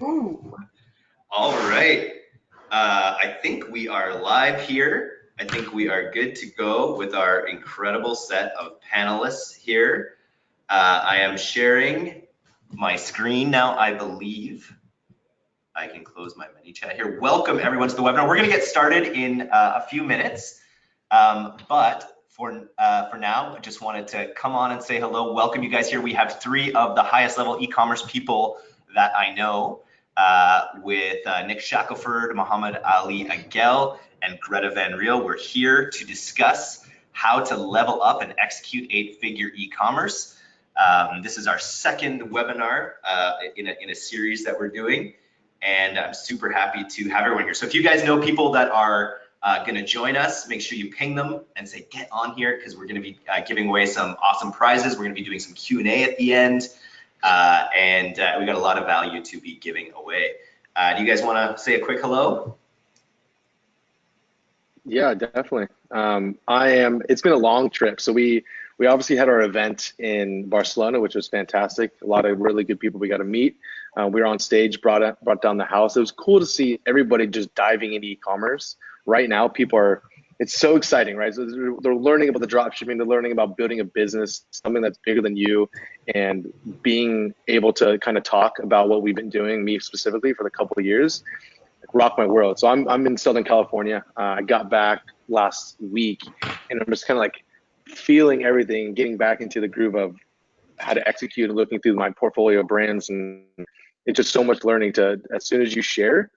Ooh. All right. Uh, I think we are live here. I think we are good to go with our incredible set of panelists here. Uh, I am sharing my screen now, I believe. I can close my mini chat here. Welcome everyone to the webinar. We're gonna get started in uh, a few minutes, um, but for uh, for now, I just wanted to come on and say hello. Welcome you guys here. We have three of the highest level e-commerce people that I know uh, with uh, Nick Shackelford, Muhammad Ali Agel, and Greta Van Riel. We're here to discuss how to level up and execute eight-figure e-commerce. Um, this is our second webinar uh, in, a, in a series that we're doing, and I'm super happy to have everyone here. So if you guys know people that are uh, going to join us, make sure you ping them and say get on here because we're going to be uh, giving away some awesome prizes. We're going to be doing some Q&A at the end. Uh, and uh, we got a lot of value to be giving away. Uh, do you guys want to say a quick hello? Yeah, definitely. Um, I am. It's been a long trip, so we we obviously had our event in Barcelona, which was fantastic. A lot of really good people we got to meet. Uh, we were on stage, brought brought down the house. It was cool to see everybody just diving into e-commerce. Right now, people are it's so exciting, right? So they're learning about the drop shipping, they're learning about building a business, something that's bigger than you, and being able to kind of talk about what we've been doing, me specifically, for the couple of years, rock my world. So I'm I'm in Southern California. Uh, I got back last week, and I'm just kind of like feeling everything, getting back into the groove of how to execute and looking through my portfolio of brands, and it's just so much learning to as soon as you share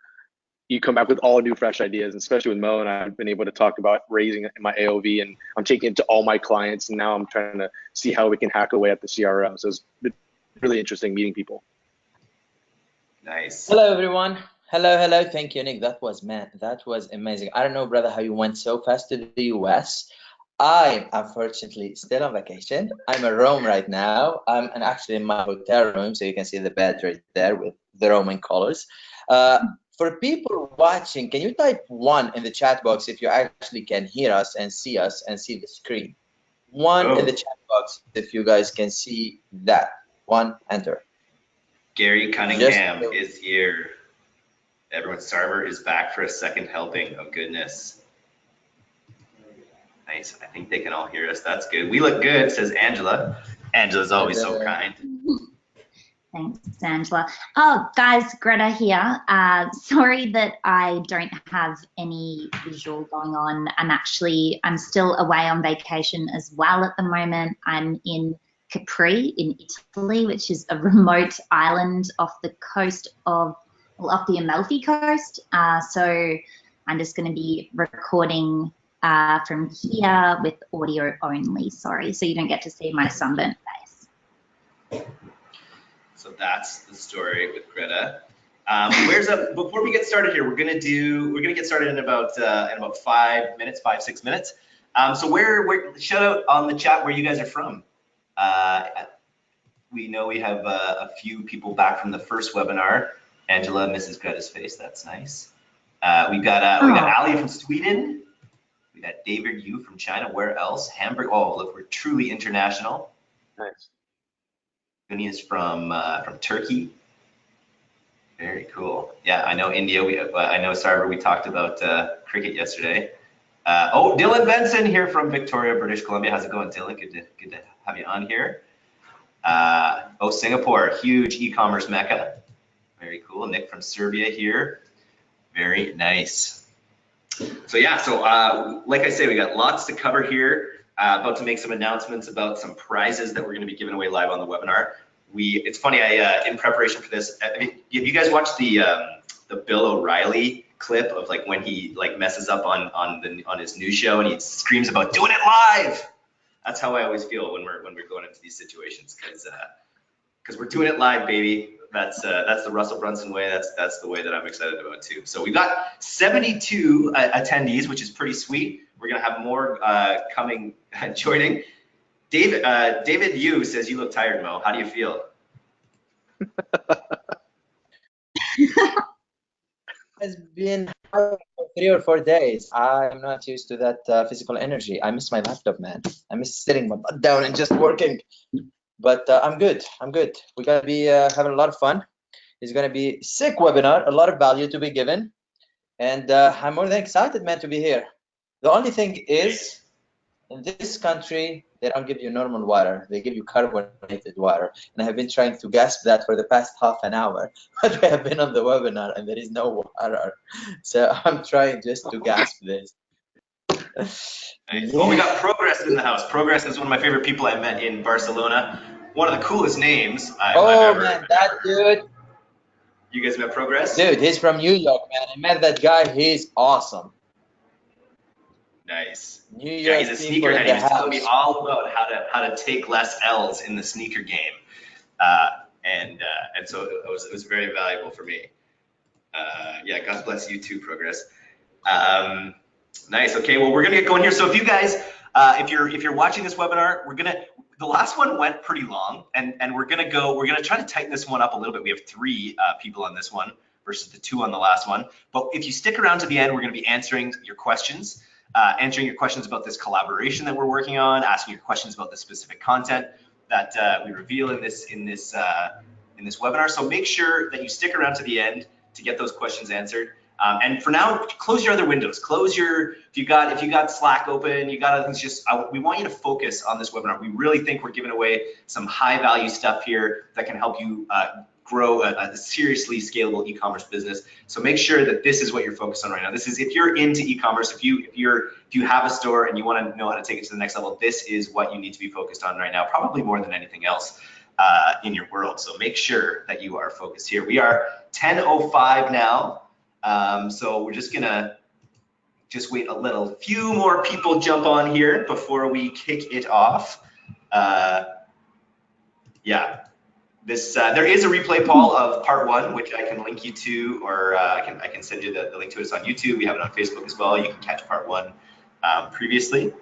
you come back with all new fresh ideas, especially with Mo and I've been able to talk about raising my AOV and I'm taking it to all my clients and now I'm trying to see how we can hack away at the CRM. So it's been really interesting meeting people. Nice. Hello everyone. Hello, hello. Thank you, Nick. That was man, that was amazing. I don't know, brother, how you went so fast to the US. I'm unfortunately still on vacation. I'm in Rome right now. I'm actually in my hotel room, so you can see the bed right there with the Roman colors. Uh, for people watching, can you type one in the chat box if you actually can hear us and see us and see the screen? One oh. in the oh. chat box if you guys can see that. One, enter. Gary Cunningham Just is here. Everyone's server is back for a second helping. Oh, goodness. Nice. I think they can all hear us. That's good. We look good, says Angela. Angela's always so kind. Thanks, Angela. Oh, guys, Greta here. Uh, sorry that I don't have any visual going on. I'm actually, I'm still away on vacation as well at the moment. I'm in Capri in Italy, which is a remote island off the coast of, well, off the Amalfi coast. Uh, so I'm just going to be recording uh, from here with audio only, sorry. So you don't get to see my sunburnt face. So that's the story with Greta. Um, where's up? Before we get started here, we're gonna do. We're gonna get started in about uh, in about five minutes, five six minutes. Um, so where, where shout out on the chat where you guys are from. Uh, we know we have uh, a few people back from the first webinar. Angela, Mrs. Greta's face. That's nice. Uh, we got uh, we got Ali from Sweden. We got David Yu from China. Where else? Hamburg. Oh, look, we're truly international. Nice. Is from uh, from Turkey. Very cool. Yeah, I know India. We uh, I know Sarver. We talked about uh, cricket yesterday. Uh, oh, Dylan Benson here from Victoria, British Columbia. How's it going, Dylan? Good to good to have you on here. Uh, oh, Singapore, huge e-commerce mecca. Very cool. Nick from Serbia here. Very nice. So yeah, so uh, like I say, we got lots to cover here. Uh, about to make some announcements about some prizes that we're going to be giving away live on the webinar. We, it's funny, I uh, in preparation for this, I mean, have you guys watched the um, the Bill O'Reilly clip of like when he like messes up on on the on his new show and he screams about doing it live? That's how I always feel when we're when we're going into these situations because because uh, we're doing it live, baby. That's uh, that's the Russell Brunson way. That's that's the way that I'm excited about too. So we've got 72 uh, attendees, which is pretty sweet. We're gonna have more uh, coming joining. David uh, David Yu says you look tired, Mo. How do you feel? it's been three or four days. I'm not used to that uh, physical energy. I miss my laptop, man. I miss sitting my butt down and just working. But uh, I'm good. I'm good. We're gonna be uh, having a lot of fun. It's going to be sick webinar, a lot of value to be given. And uh, I'm more than excited, man, to be here. The only thing is, in this country, they don't give you normal water. They give you carbonated water. And I have been trying to gasp that for the past half an hour. But we have been on the webinar and there is no water. So I'm trying just to gasp this. Well, we got Progress in the house. Progress is one of my favorite people I met in Barcelona. One of the coolest names I, oh, man, that dude. You guys met Progress? Dude, he's from New York, man. I met that guy. He's awesome. Nice. New York yeah, he's a sneaker head. He was telling me all about how to how to take less L's in the sneaker game, uh, and uh, and so it was it was very valuable for me. Uh, yeah, God bless you too, Progress. Um, nice. Okay, well we're gonna get going here. So if you guys, uh, if you're if you're watching this webinar, we're gonna the last one went pretty long, and and we're gonna go. We're gonna try to tighten this one up a little bit. We have three uh, people on this one versus the two on the last one. But if you stick around to the end, we're gonna be answering your questions uh, answering your questions about this collaboration that we're working on, asking your questions about the specific content that uh, we reveal in this in this uh, in this webinar. So make sure that you stick around to the end to get those questions answered. Um, and for now, close your other windows. Close your if you got if you got Slack open, you got other things. Just I, we want you to focus on this webinar. We really think we're giving away some high value stuff here that can help you uh, grow a, a seriously scalable e-commerce business. So make sure that this is what you're focused on right now. This is if you're into e-commerce, if you if you're if you have a store and you want to know how to take it to the next level, this is what you need to be focused on right now, probably more than anything else uh, in your world. So make sure that you are focused here. We are 10:05 now, um, so we're just gonna just wait a little few more people jump on here before we kick it off. Uh, yeah, this uh, there is a replay, Paul, of part one, which I can link you to, or uh, I can I can send you the, the, link to it. It's on YouTube. We have it on Facebook as well. You can catch part one um, previously.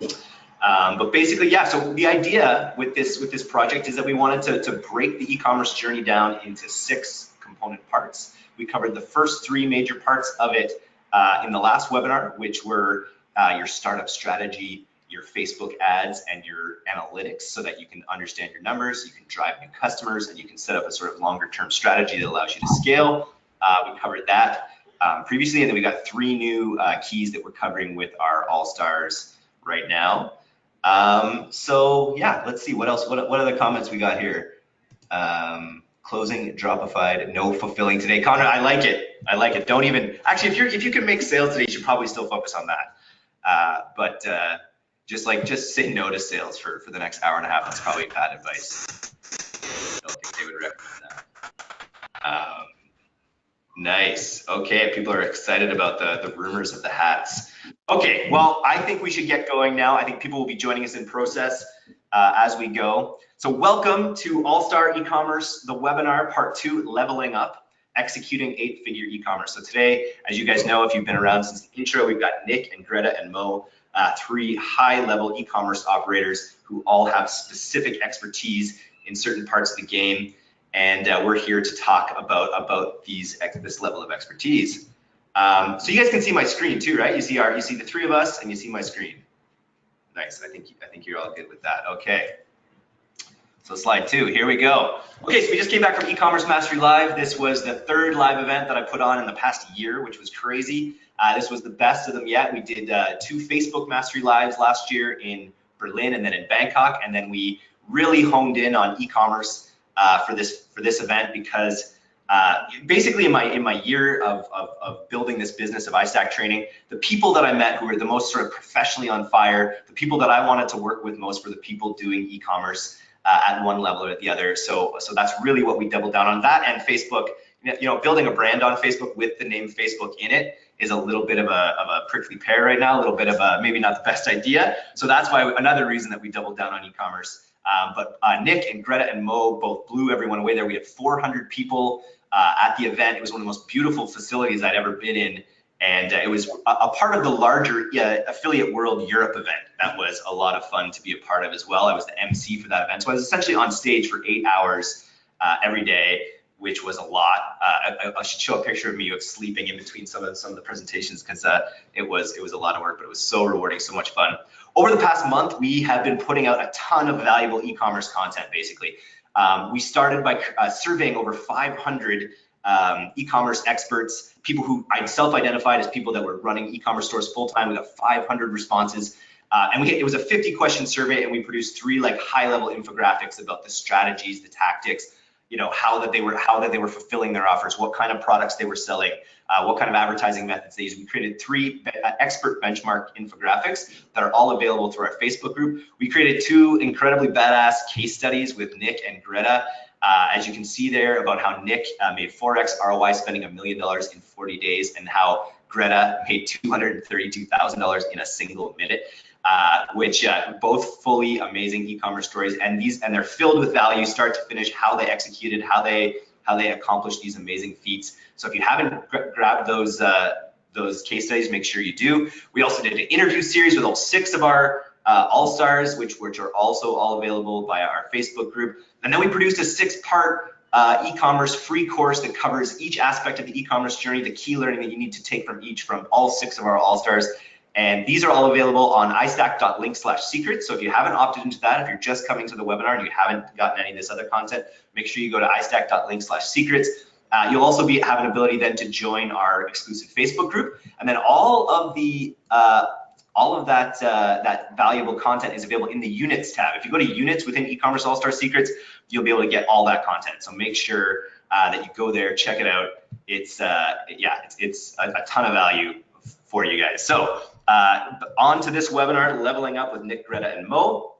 Um, but basically, yeah. So the idea with this with this project is that we wanted to to break the e-commerce journey down into six component parts. We covered the first three major parts of it uh, in the last webinar, which were uh, your startup strategy, your Facebook ads and your analytics so that you can understand your numbers, you can drive new customers, and you can set up a sort of longer term strategy that allows you to scale. Uh, we covered that um, previously, and then we got three new uh, keys that we're covering with our All Stars right now. Um, so yeah, let's see what else. What what other comments we got here? Um, closing Dropified, no fulfilling today. Connor, I like it. I like it. Don't even actually if you're if you can make sales today, you should probably still focus on that. Uh, but uh, just like just say no to sales for for the next hour and a half. That's probably bad advice. I don't think they would recommend that. Um, nice. Okay, people are excited about the the rumors of the hats. Okay, well, I think we should get going now. I think people will be joining us in process uh, as we go. So welcome to All Star E-commerce, the webinar part two, leveling up executing eight-figure e-commerce. So today, as you guys know, if you've been around since the intro, we've got Nick and Greta and Mo uh, three high-level e-commerce operators who all have specific expertise in certain parts of the game, and uh, we're here to talk about about these this level of expertise. Um, so you guys can see my screen too, right? You see our you see the three of us, and you see my screen. Nice. I think I think you're all good with that. Okay. So slide two, here we go. Okay, so we just came back from e-commerce mastery live. This was the third live event that I put on in the past year, which was crazy. Uh, this was the best of them yet. We did uh, two Facebook Mastery Lives last year in Berlin and then in Bangkok, and then we really honed in on e-commerce uh, for this for this event because uh, basically in my in my year of, of, of, building this business of iStack training, the people that I met who were the most sort of professionally on fire, the people that I wanted to work with most were the people doing e-commerce uh, at one level or at the other. So so that's really what we doubled down on that and Facebook. You know, building a brand on Facebook with the name Facebook in it is a little bit of a, of a prickly pear right now, a little bit of a maybe not the best idea. So that's why another reason that we doubled down on e-commerce. Um, but uh, Nick and Greta and Mo both blew everyone away there. We had 400 people uh, at the event. It was one of the most beautiful facilities I'd ever been in. And uh, it was a, a, part of the larger Affiliate World Europe event. That was a lot of fun to be a part of as well. I was the MC for that event. So I was essentially on stage for eight hours uh, every day which was a lot. Uh, I, I, should show a picture of me of sleeping in between some of some of the presentations because uh, it was it was a lot of work, but it was so rewarding, so much fun. Over the past month, we have been putting out a ton of valuable e-commerce content, basically. Um, we started by uh, surveying over 500 um, e-commerce experts, people who I self-identified as people that were running e-commerce stores full-time. We got 500 responses. Uh, and we, it was a 50 question survey and we produced three like high level infographics about the strategies, the tactics, you know, how that they were, how that they were fulfilling their offers, what kind of products they were selling, uh, what kind of advertising methods they use. We created three uh, expert benchmark infographics that are all available through our Facebook group. We created two incredibly badass case studies with Nick and Greta. Uh, as you can see there about how Nick uh, made 4x ROI spending a million dollars in 40 days and how Greta made $232,000 in a single minute. Uh, which uh, both fully amazing e-commerce stories. And these and they're filled with value start to finish how they executed how they how they accomplished these amazing feats. So if you haven't grabbed those uh, those case studies make sure you do. We also did an interview series with all six of our uh, all stars which which are also all available via our facebook group. And then we produced a six part uh, e-commerce free course that covers each aspect of the e-commerce journey, the key learning that you need to take from each from all six of our all-stars. And these are all available on istack.link slash secrets. So if you haven't opted into that, if you're just coming to the webinar and you haven't gotten any of this other content, make sure you go to istack.link slash secrets. Uh, you'll also be have an ability then to join our exclusive Facebook group. And then all of the uh, all of that uh, that valuable content is available in the units tab. If you go to units within e-commerce all-star secrets, you'll be able to get all that content. So make sure uh, that you go there, check it out. It's uh, yeah, it's, it's a, a ton of value for you guys. So uh, on to this webinar, Leveling Up with Nick, Greta, and Mo.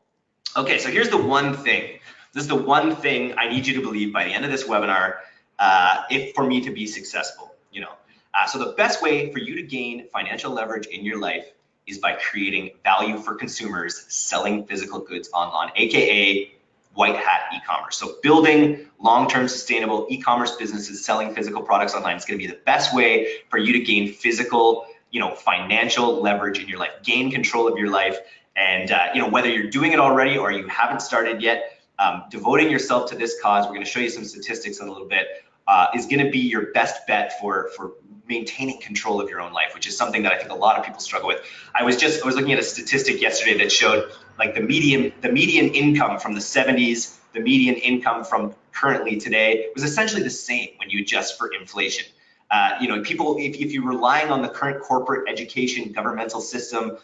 Okay, so here's the one thing. This is the one thing I need you to believe by the end of this webinar, uh, if for me to be successful, you know. Uh, so the best way for you to gain financial leverage in your life is by creating value for consumers selling physical goods online, AKA white hat e-commerce. So building long-term sustainable e-commerce businesses selling physical products online is going to be the best way for you to gain physical you know, financial leverage in your life, gain control of your life. And, uh, you know, whether you're doing it already or you haven't started yet, um, devoting yourself to this cause, we're going to show you some statistics in a little bit, uh, is going to be your best bet for, for maintaining control of your own life, which is something that I think a lot of people struggle with. I was just, I was looking at a statistic yesterday that showed like the median, the median income from the 70s, the median income from currently today was essentially the same when you adjust for inflation. Uh, you know, people, if, if you're relying on the current corporate education governmental system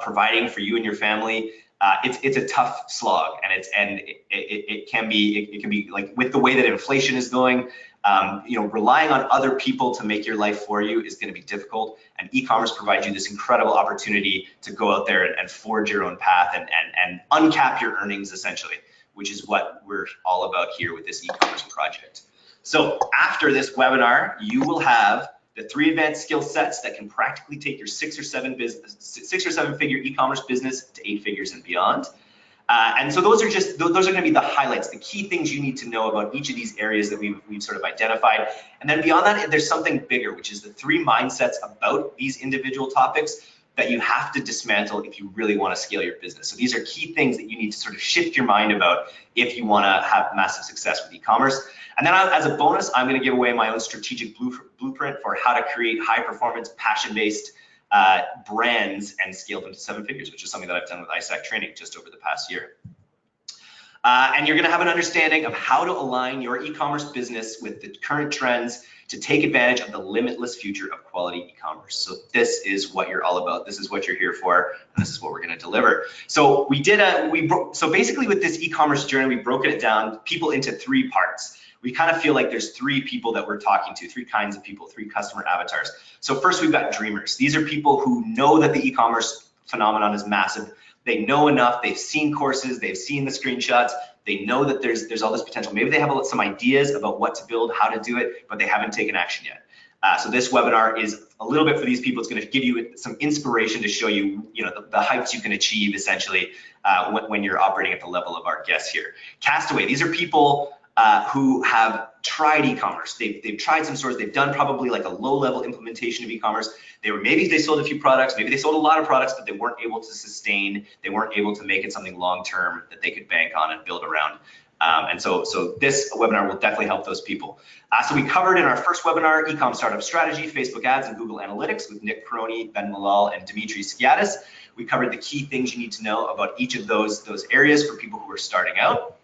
providing for you and your family, uh, it's it's a tough slog, and it's and it, it, it can be it, it, can be like with the way that inflation is going, um, you know, relying on other people to make your life for you is going to be difficult. And e-commerce provides you this incredible opportunity to go out there and, and forge your own path and and and uncap your earnings essentially, which is what we're all about here with this e-commerce project. So after this webinar, you will have the three advanced skill sets that can practically take your six or seven business, six or seven figure e-commerce business to eight figures and beyond. Uh, and so those are just those are going to be the highlights, the key things you need to know about each of these areas that we've, we've sort of identified. And then beyond that, there's something bigger, which is the three mindsets about these individual topics that you have to dismantle if you really want to scale your business. So these are key things that you need to sort of shift your mind about if you want to have massive success with e-commerce. And then as a bonus, I'm going to give away my own strategic blueprint for how to create high performance, passion based uh, brands and scale them to seven figures, which is something that I've done with iStack training just over the past year. Uh, and you're going to have an understanding of how to align your e-commerce business with the current trends to take advantage of the limitless future of quality e-commerce. So this is what you're all about. This is what you're here for, and this is what we're going to deliver. So we did a we so basically with this e-commerce journey, we broken it down people into three parts we kind of feel like there's three people that we're talking to, three kinds of people, three customer avatars. So first we've got dreamers. These are people who know that the e-commerce phenomenon is massive. They know enough, they've seen courses, they've seen the screenshots, they know that there's there's all this potential. Maybe they have some ideas about what to build, how to do it, but they haven't taken action yet. Uh, so this webinar is a little bit for these people. It's going to give you some inspiration to show you, you know, the, the heights you can achieve essentially uh, when, when, you're operating at the level of our guests here. Castaway. These are people uh, who have tried e-commerce. They've, they've tried some stores. They've done probably like a low-level implementation of e-commerce. They were maybe they sold a few products, maybe they sold a lot of products, but they weren't able to sustain. They weren't able to make it something long-term that they could bank on and build around. Um, and so, so this webinar will definitely help those people. Uh, so we covered in our first webinar, Ecom Startup Strategy, Facebook Ads, and Google Analytics with Nick Peroni, Ben Malol, and Dimitri Skiatis. We covered the key things you need to know about each of those, those areas for people who are starting out.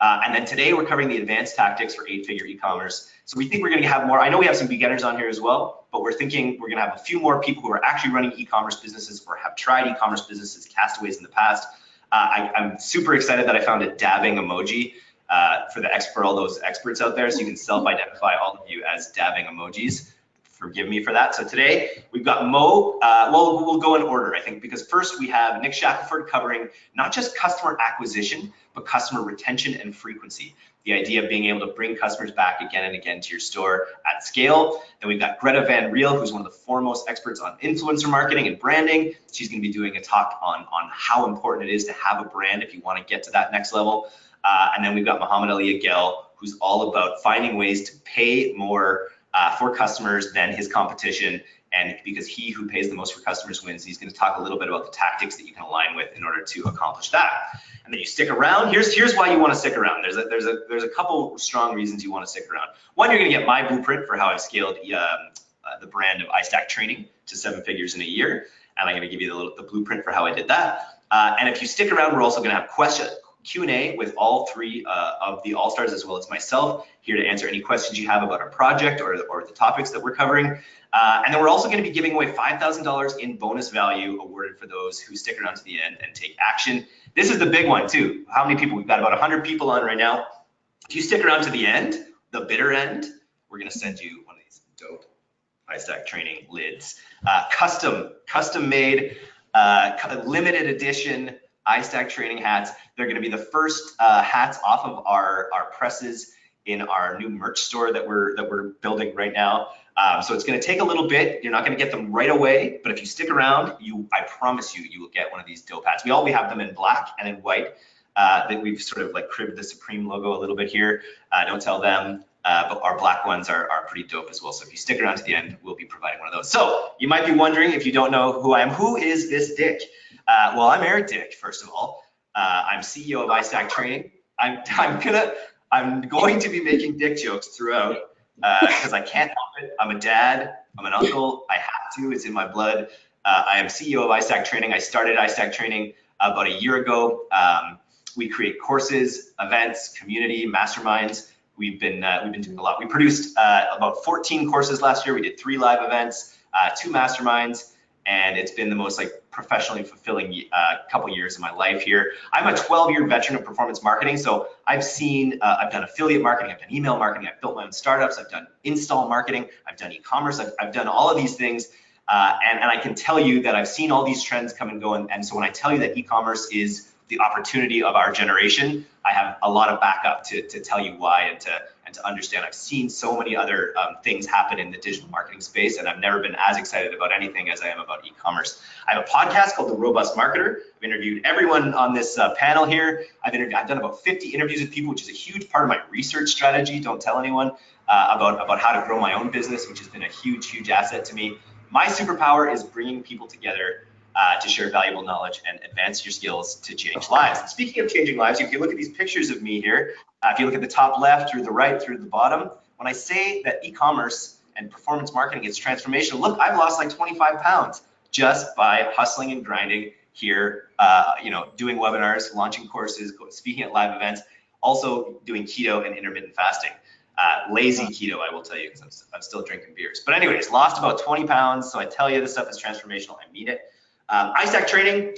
Uh, and then today we're covering the advanced tactics for eight-figure e-commerce. So we think we're going to have more. I know we have some beginners on here as well, but we're thinking we're going to have a few more people who are actually running e-commerce businesses or have tried e-commerce businesses, castaways in the past. Uh, I, am super excited that I found a dabbing emoji uh, for the expert, all those experts out there, so you can self-identify all of you as dabbing emojis forgive me for that. So today we've got Mo. Uh, well, we'll go in order, I think, because first we have Nick Shackelford covering not just customer acquisition, but customer retention and frequency. The idea of being able to bring customers back again and again to your store at scale. Then we've got Greta Van Riel, who's one of the foremost experts on influencer marketing and branding. She's going to be doing a talk on, on how important it is to have a brand if you want to get to that next level. Uh, and then we've got Muhammad Ali Agel, who's all about finding ways to pay more uh, for customers than his competition. And because he who pays the most for customers wins, he's going to talk a little bit about the tactics that you can align with in order to accomplish that. And then you stick around. Here's here's why you want to stick around. There's a there's a there's a couple strong reasons you want to stick around. One, you're going to get my blueprint for how I've scaled um, uh, the brand of iStack Training to seven figures in a year, and I'm going to give you the, the blueprint for how I did that. Uh, and if you stick around, we're also going to have question Q&A with all three uh, of the All-Stars as well as myself here to answer any questions you have about our project or, or the topics that we're covering. Uh, and then we're also going to be giving away $5,000 in bonus value awarded for those who stick around to the end and take action. This is the big one too. How many people? We've got about 100 people on right now. If you stick around to the end, the bitter end, we're going to send you one of these dope iStack training lids. Uh, custom, custom made, uh, limited edition iStack training hats. They're going to be the first uh, hats off of our, our presses in our new merch store that we're that we're building right now. Um, so it's going to take a little bit. You're not going to get them right away, but if you stick around, you I promise you, you will get one of these dope hats. We all we have them in black and in white. Uh, that we've sort of like cribbed the Supreme logo a little bit here. Uh, don't tell them, uh, but our black ones are, are pretty dope as well. So if you stick around to the end, we'll be providing one of those. So you might be wondering if you don't know who I am, who is this Dick? Uh, well, I'm Eric Dick, first of all. Uh, I'm CEO of iStack Training. I'm, I'm gonna, I'm going to be making dick jokes throughout because uh, I can't help it. I'm a dad. I'm an uncle. I have to. It's in my blood. Uh, I am CEO of iStack Training. I started iStack Training about a year ago. Um, we create courses, events, community, masterminds. We've been uh, we've been doing a lot. We produced uh, about 14 courses last year. We did three live events, uh, two masterminds, and it's been the most like professionally fulfilling uh, couple years of my life here. I'm a 12 year veteran of performance marketing. So I've seen, uh, I've done affiliate marketing, I've done email marketing, I've built my own startups, I've done install marketing, I've done e-commerce, I've, I've, done all of these things. Uh, and, and I can tell you that I've seen all these trends come and go. And, and so when I tell you that e-commerce is the opportunity of our generation, I have a lot of backup to, to tell you why and to, and to understand. I've seen so many other um, things happen in the digital marketing space, and I've never been as excited about anything as I am about e-commerce. I have a podcast called The Robust Marketer. I've interviewed everyone on this uh, panel here. I've, I've done about 50 interviews with people, which is a huge part of my research strategy. Don't tell anyone uh, about, about how to grow my own business, which has been a huge, huge asset to me. My superpower is bringing people together uh, to share valuable knowledge and advance your skills to change lives. And speaking of changing lives, if you look at these pictures of me here, uh, if you look at the top left through the right through the bottom, when I say that e-commerce and performance marketing is transformational, look, I've lost like 25 pounds just by hustling and grinding here, uh, you know, doing webinars, launching courses, speaking at live events, also doing keto and intermittent fasting. Uh, lazy keto, I will tell you, because I'm, I'm, still drinking beers. But anyways, lost about 20 pounds. So I tell you this stuff is transformational. I mean it. Um, iStack Training,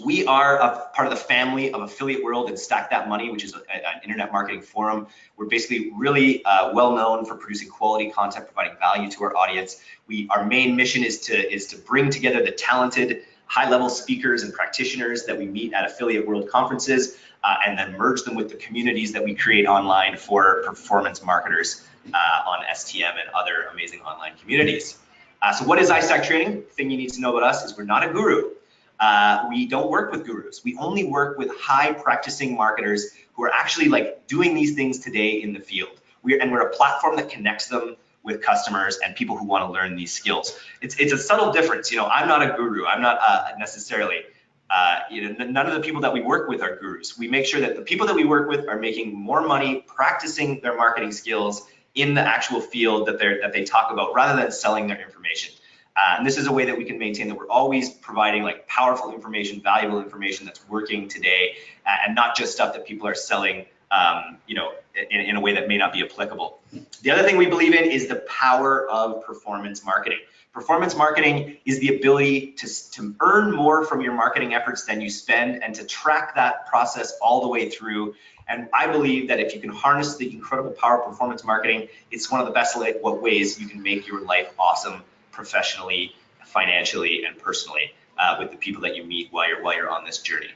we are a part of the family of Affiliate World and Stack That Money, which is a, an internet marketing forum. We're basically really uh, well known for producing quality content, providing value to our audience. We, our main mission is to is to bring together the talented, high-level speakers and practitioners that we meet at Affiliate World conferences, uh, and then merge them with the communities that we create online for performance marketers uh, on STM and other amazing online communities. Uh, so what is iStack training? The thing you need to know about us is we're not a guru. Uh, we don't work with gurus. We only work with high practicing marketers who are actually like doing these things today in the field. We're, and we're a platform that connects them with customers and people who want to learn these skills. It's, it's a subtle difference. You know, I'm not a guru. I'm not uh, necessarily, uh, you know, none of the people that we work with are gurus. We make sure that the people that we work with are making more money practicing their marketing skills in the actual field that they're, that they talk about rather than selling their information. Uh, and this is a way that we can maintain that we're always providing like powerful information, valuable information that's working today, uh, and not just stuff that people are selling um, you know, in, in a way that may not be applicable. The other thing we believe in is the power of performance marketing. Performance marketing is the ability to, to earn more from your marketing efforts than you spend and to track that process all the way through. And I believe that if you can harness the incredible power of performance marketing, it's one of the best ways you can make your life awesome professionally, financially, and personally uh, with the people that you meet while you're while you're on this journey.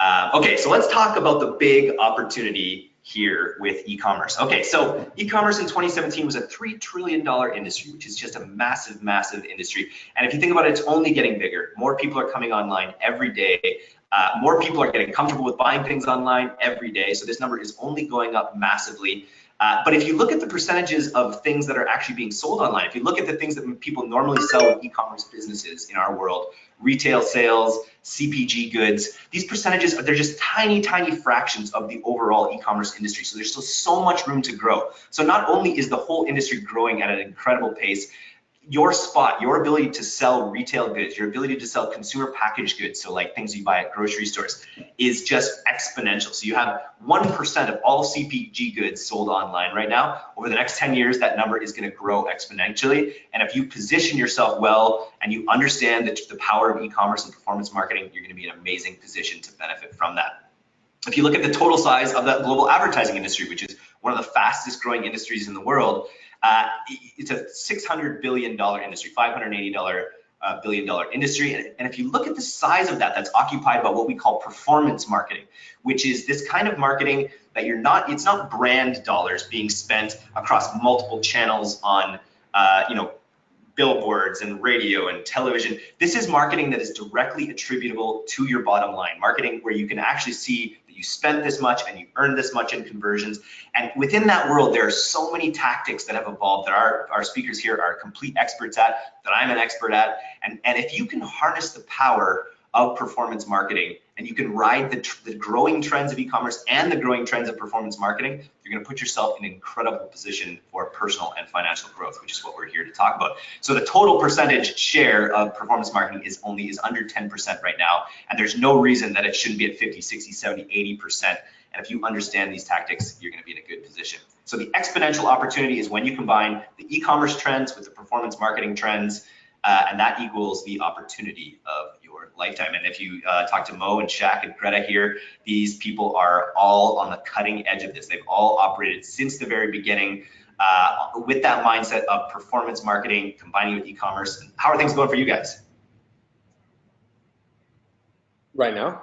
Uh, okay, so let's talk about the big opportunity here with e-commerce. Okay, so e-commerce in 2017 was a $3 trillion industry, which is just a massive, massive industry. And if you think about it, it's only getting bigger. More people are coming online every day. Uh, more people are getting comfortable with buying things online every day. So this number is only going up massively. Uh, but if you look at the percentages of things that are actually being sold online, if you look at the things that people normally sell in e-commerce businesses in our world, retail sales, CPG goods, these percentages, they're just tiny, tiny fractions of the overall e-commerce industry. So there's still so much room to grow. So not only is the whole industry growing at an incredible pace, your spot, your ability to sell retail goods, your ability to sell consumer packaged goods, so like things you buy at grocery stores, is just exponential. So you have 1% of all CPG goods sold online right now. Over the next 10 years, that number is going to grow exponentially. And if you position yourself well and you understand the, the power of e-commerce and performance marketing, you're going to be in an amazing position to benefit from that. If you look at the total size of the global advertising industry, which is one of the fastest growing industries in the world, uh, it's a $600 billion industry, $580 uh, billion dollar industry. And, and, if you look at the size of that, that's occupied by what we call performance marketing, which is this kind of marketing that you're not, it's not brand dollars being spent across multiple channels on, uh, you know, billboards and radio and television. This is marketing that is directly attributable to your bottom line, marketing where you can actually see you spent this much and you earned this much in conversions. And within that world, there are so many tactics that have evolved that our, our speakers here are complete experts at, that I'm an expert at. And, and if you can harness the power of performance marketing and you can ride the, the growing trends of e-commerce and the growing trends of performance marketing, you're going to put yourself in an incredible position for personal and financial growth, which is what we're here to talk about. So the total percentage share of performance marketing is only is under 10% right now, and there's no reason that it shouldn't be at 50, 60, 70, 80%. And if you understand these tactics, you're going to be in a good position. So the exponential opportunity is when you combine the e-commerce trends with the performance marketing trends, uh, and that equals the opportunity of lifetime. And if you uh, talk to Mo and Shaq and Greta here, these people are all on the cutting edge of this. They've all operated since the very beginning uh, with that mindset of performance marketing combining with e-commerce. How are things going for you guys? Right now?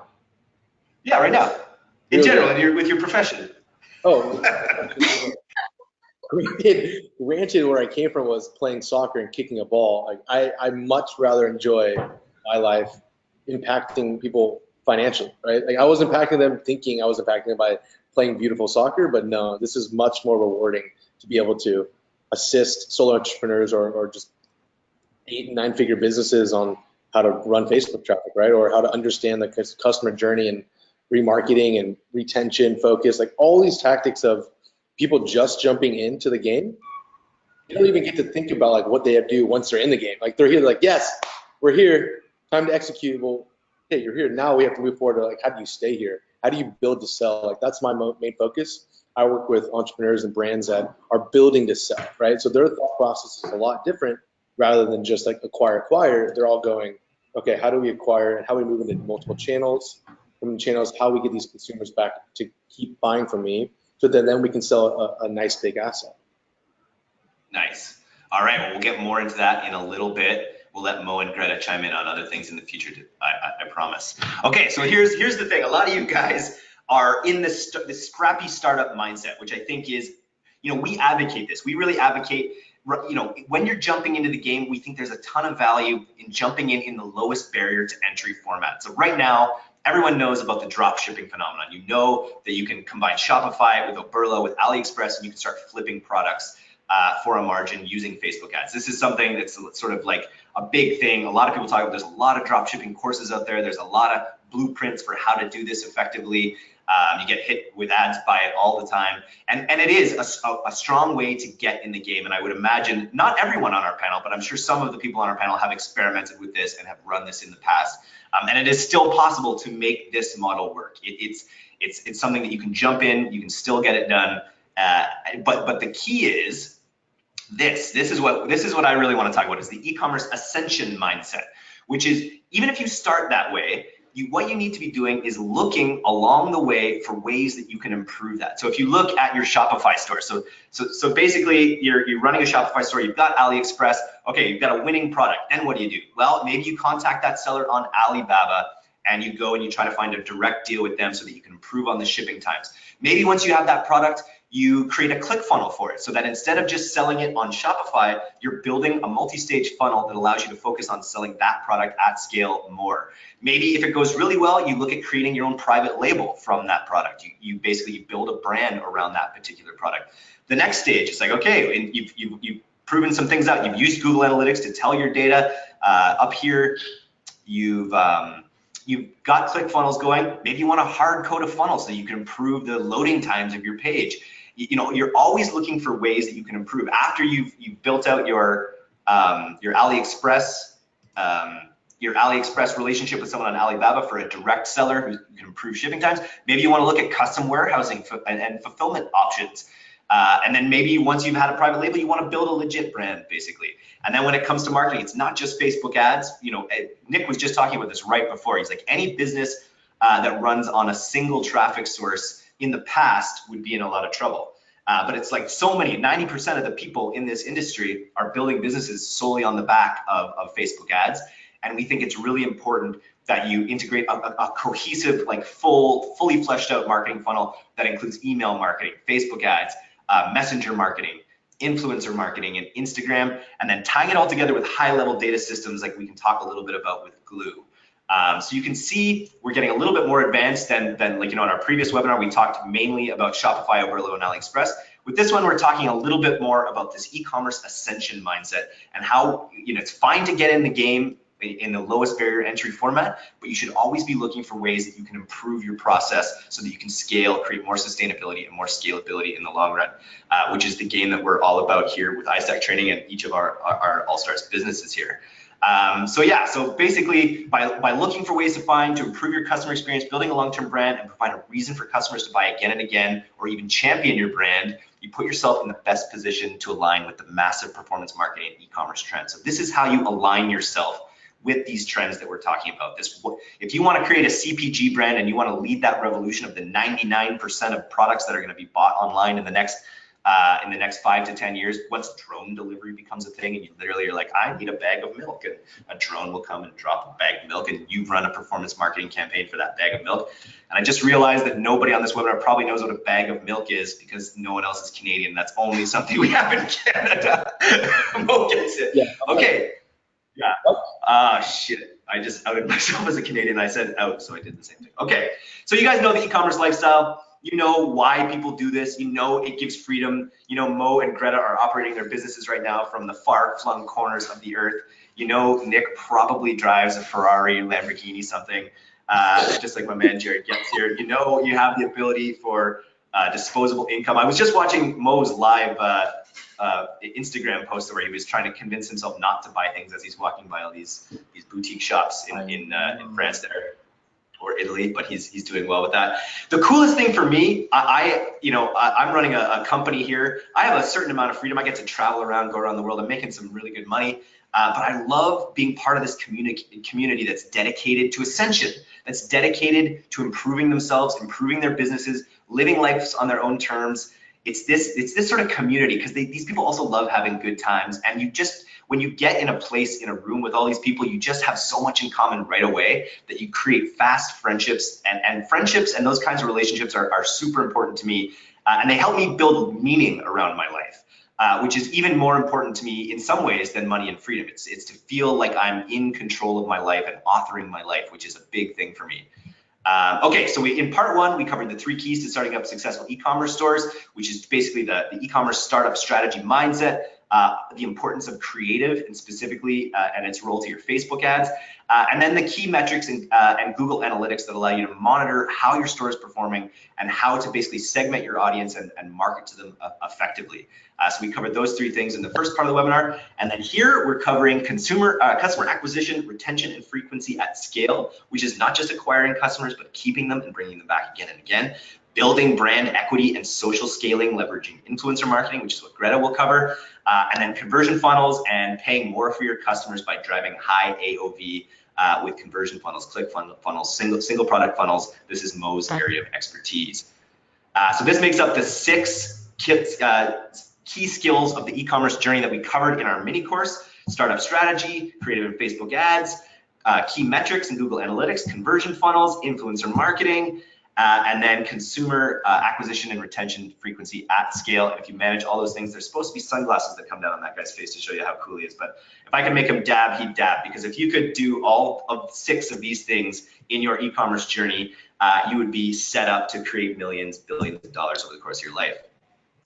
Yeah, right now. In really general, in your, with your profession. Oh, granted, granted, where I came from was playing soccer and kicking a ball. Like I, I much rather enjoy my life impacting people financially, right? Like I was impacting them thinking I was impacting them by playing beautiful soccer, but no, this is much more rewarding to be able to assist solo entrepreneurs or, or just eight and nine figure businesses on how to run Facebook traffic, right? Or how to understand the customer journey and remarketing and retention focus, like all these tactics of people just jumping into the game. They don't even get to think about like what they have to do once they're in the game. Like they're here, like, yes, we're here time to execute. Well, hey, you're here now. We have to move forward to like, how do you stay here? How do you build to sell? Like that's my main focus. I work with entrepreneurs and brands that are building to sell, right? So their thought process is a lot different rather than just like acquire, acquire. They're all going, okay, how do we acquire and how we move into multiple channels? From channels, how we get these consumers back to keep buying from me, so that then we can sell a, a nice big asset. Nice. All right, well, we'll get more into that in a little bit. We'll let Mo and Greta chime in on other things in the future. I, I, I promise. Okay, so here's here's the thing. A lot of you guys are in this this scrappy startup mindset, which I think is, you know, we advocate this. We really advocate. You know, when you're jumping into the game, we think there's a ton of value in jumping in in the lowest barrier to entry format. So right now, everyone knows about the drop shipping phenomenon. You know that you can combine Shopify with Oberlo, with AliExpress, and you can start flipping products uh, for a margin using Facebook ads. This is something that's sort of like a big thing. A lot of people talk about there's a lot of drop shipping courses out there. There's a lot of blueprints for how to do this effectively. Um, you get hit with ads by it all the time. And, and it is a, a, strong way to get in the game. And I would imagine not everyone on our panel, but I'm sure some of the people on our panel have experimented with this and have run this in the past. Um, and it is still possible to make this model work. It, it's It's, it's something that you can jump in, you can still get it done. Uh, but, but the key is this, this is what, this is what I really want to talk about is the e-commerce ascension mindset, which is even if you start that way, you, what you need to be doing is looking along the way for ways that you can improve that. So if you look at your Shopify store, so so so basically you're you're running a Shopify store, you've got AliExpress, okay, you've got a winning product. Then what do you do? Well, maybe you contact that seller on Alibaba and you go and you try to find a direct deal with them so that you can improve on the shipping times. Maybe once you have that product, you create a click funnel for it so that instead of just selling it on Shopify, you're building a multi-stage funnel that allows you to focus on selling that product at scale more. Maybe if it goes really well, you look at creating your own private label from that product. You, you basically build a brand around that particular product. The next stage is like, okay, and you've, you've, you've proven some things out. You've used Google Analytics to tell your data. Uh, up here, you've um, you've got ClickFunnels going. Maybe you want to hard code a funnel so you can improve the loading times of your page you know, you're always looking for ways that you can improve after you've you've built out your um, your AliExpress um, your AliExpress relationship with someone on Alibaba for a direct seller who can improve shipping times. Maybe you want to look at custom warehousing and, and fulfillment options. Uh, and then maybe once you've had a private label, you want to build a legit brand, basically. And then when it comes to marketing, it's not just Facebook ads. You know, eh, Nick was just talking about this right before. He's like, any business uh, that runs on a single traffic source in the past would be in a lot of trouble. Uh, but it's like so many, 90% of the people in this industry are building businesses solely on the back of, of Facebook ads. And we think it's really important that you integrate a, a, cohesive, like full, fully fleshed out marketing funnel that includes email marketing, Facebook ads, uh, messenger marketing, influencer marketing, and Instagram, and then tying it all together with high level data systems like we can talk a little bit about with Glew. Um, so you can see we're getting a little bit more advanced than, than like, you know, in our previous webinar, we talked mainly about Shopify, Oberlo, and AliExpress. With this one, we're talking a little bit more about this e-commerce ascension mindset and how, you know, it's fine to get in the game in the lowest barrier entry format, but you should always be looking for ways that you can improve your process so that you can scale, create more sustainability and more scalability in the long run, uh, which is the game that we're all about here with iStack Training and each of our, our, our All-Stars businesses here. Um, so yeah, so basically by, by looking for ways to find to improve your customer experience, building a long-term brand and provide a reason for customers to buy again and again, or even champion your brand, you put yourself in the best position to align with the massive performance marketing e-commerce trends. So this is how you align yourself with these trends that we're talking about. This, if you want to create a CPG brand and you want to lead that revolution of the 99% of products that are going to be bought online in the next uh, in the next five to 10 years, once drone delivery becomes a thing and you literally are like, I need a bag of milk and a drone will come and drop a bag of milk and you run a performance marketing campaign for that bag of milk. And I just realized that nobody on this webinar probably knows what a bag of milk is because no one else is Canadian. That's only something we have in Canada. Mo gets it. Yeah. Okay. Yeah. Ah, uh, shit. I just outed myself as a Canadian. I said out, so I did the same thing. Okay. So you guys know the e-commerce lifestyle you know why people do this. You know it gives freedom. You know Mo and Greta are operating their businesses right now from the far-flung corners of the earth. You know Nick probably drives a Ferrari, Lamborghini, something, uh, just like my man Jared Goetz here. You know you have the ability for uh, disposable income. I was just watching Mo's live uh, uh, Instagram post where he was trying to convince himself not to buy things as he's walking by all these these boutique shops in in, uh, in France that are or Italy, but he's he's doing well with that. The coolest thing for me, I, I you know I, am running a, a, company here. I have a certain amount of freedom. I get to travel around, go around the world. I'm making some really good money, uh, but I love being part of this community community that's dedicated to ascension, that's dedicated to improving themselves, improving their businesses, living lives on their own terms. It's this it's this sort of community because these people also love having good times, and you just when you get in a place in a room with all these people, you just have so much in common right away that you create fast friendships and, and friendships and those kinds of relationships are, are super important to me. Uh, and they help me build meaning around my life. Uh, which is even more important to me in some ways than money and freedom. It's, it's to feel like I'm in control of my life and authoring my life, which is a big thing for me. Um, okay, so we, in part one, we covered the three keys to starting up successful e-commerce stores, which is basically the, the e-commerce startup strategy mindset. Uh, the importance of creative and specifically uh, and its role to your Facebook ads, uh, and then the key metrics and, uh, and Google Analytics that allow you to monitor how your store is performing and how to basically segment your audience and, and market to them uh, effectively. So we covered those three things in the first part of the webinar, and then here we're covering consumer customer acquisition, retention, and frequency at scale, which is not just acquiring customers but keeping them and bringing them back again and again building brand equity and social scaling, leveraging influencer marketing, which is what Greta will cover, uh, and then conversion funnels and paying more for your customers by driving high AOV uh, with conversion funnels, click funnels, single, single product funnels. This is Mo's area of expertise. Uh, so this makes up the six kits, uh, key skills of the e-commerce journey that we covered in our mini course, startup strategy, creative and Facebook ads, uh, key metrics in Google Analytics, conversion funnels, influencer marketing, uh, and then consumer uh, acquisition and retention frequency at scale. If you manage all those things, there's supposed to be sunglasses that come down on that guy's face to show you how cool he is. But if I can make him dab, he'd dab. Because if you could do all of six of these things in your e-commerce journey, uh, you would be set up to create millions, billions of dollars over the course of your life.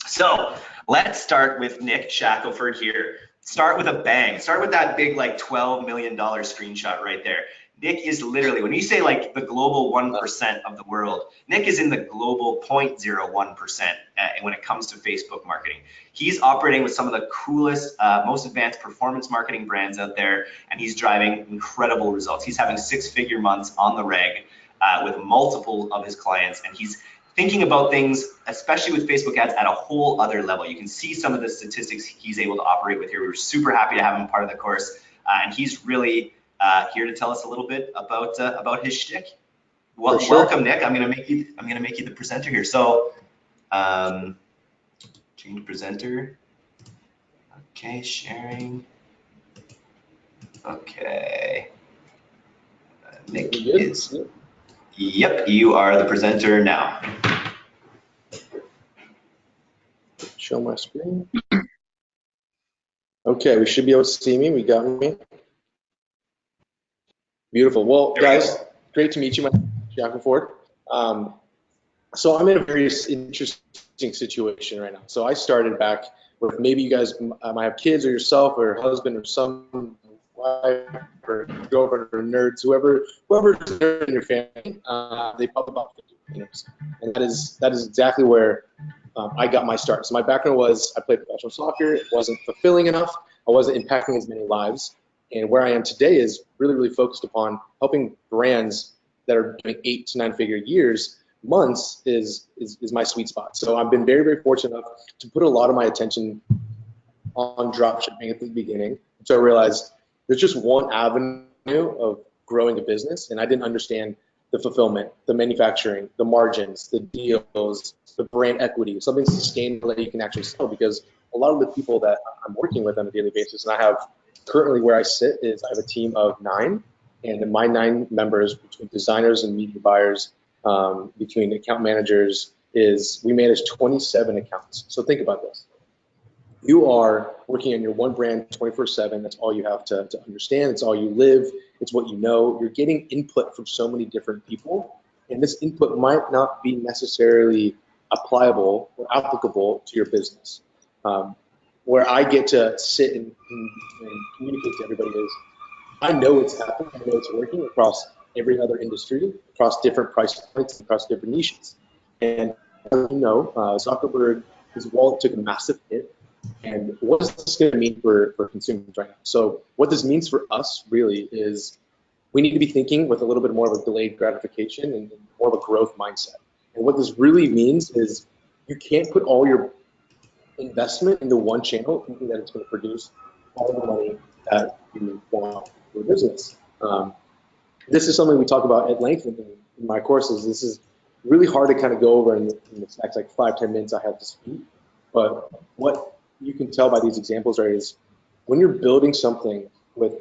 So let's start with Nick Shackelford here. Start with a bang. Start with that big like $12 million screenshot right there. Nick is literally, when you say like the global 1% of the world, Nick is in the global 0.01% uh, when it comes to Facebook marketing. He's operating with some of the coolest, uh, most advanced performance marketing brands out there, and he's driving incredible results. He's having six figure months on the reg uh, with multiple of his clients, and he's thinking about things, especially with Facebook ads, at a whole other level. You can see some of the statistics he's able to operate with here. We are super happy to have him part of the course, uh, and he's really uh, here to tell us a little bit about uh, about his shtick. Well, sure. welcome, Nick. I'm gonna make you. I'm gonna make you the presenter here. So, um, change presenter. Okay, sharing. Okay. Uh, Nick is. Yep, you are the presenter now. Show my screen. Okay, we should be able to see me. We got me. Beautiful. Well, there guys, we great to meet you. My Shackelford. Um, so I'm in a very interesting situation right now. So I started back with maybe you guys might have kids or yourself or husband or some wife or girlfriend or nerds, whoever, whoever in your family, uh, they probably about 50 years. And that is that is exactly where um, I got my start. So my background was I played professional soccer. It wasn't fulfilling enough. I wasn't impacting as many lives. And where I am today is really, really focused upon helping brands that are doing eight to nine figure years months is, is, is my sweet spot. So I've been very, very fortunate enough to put a lot of my attention on drop shipping at the beginning. So I realized there's just one avenue of growing a business, and I didn't understand the fulfillment, the manufacturing, the margins, the deals, the brand equity, something sustainable that you can actually sell. Because a lot of the people that I'm working with on a daily basis, and I have currently where I sit is I have a team of nine, and my nine members between designers and media buyers, um, between account managers, is we manage 27 accounts. So think about this. You are working on your one brand 24/7. That's all you have to, to understand. It's all you live. It's what you know. You're getting input from so many different people, and this input might not be necessarily applicable or applicable to your business. Um, where I get to sit and, and, and, communicate to everybody is I know it's happening, I know it's working across every other industry, across different price points, across different niches. And as you know, uh, Zuckerberg, his wallet took a massive hit. And what is this going to mean for, for consumers right now? So what this means for us really is we need to be thinking with a little bit more of a delayed gratification and more of a growth mindset. And what this really means is you can't put all your investment into one channel, thinking that it's going to produce all the money that you want for your business. Um, this is something we talk about at length in, in, my courses. This is really hard to kind of go over in, in the next like five, 10 minutes I have to speak. But what you can tell by these examples are is when you're building something with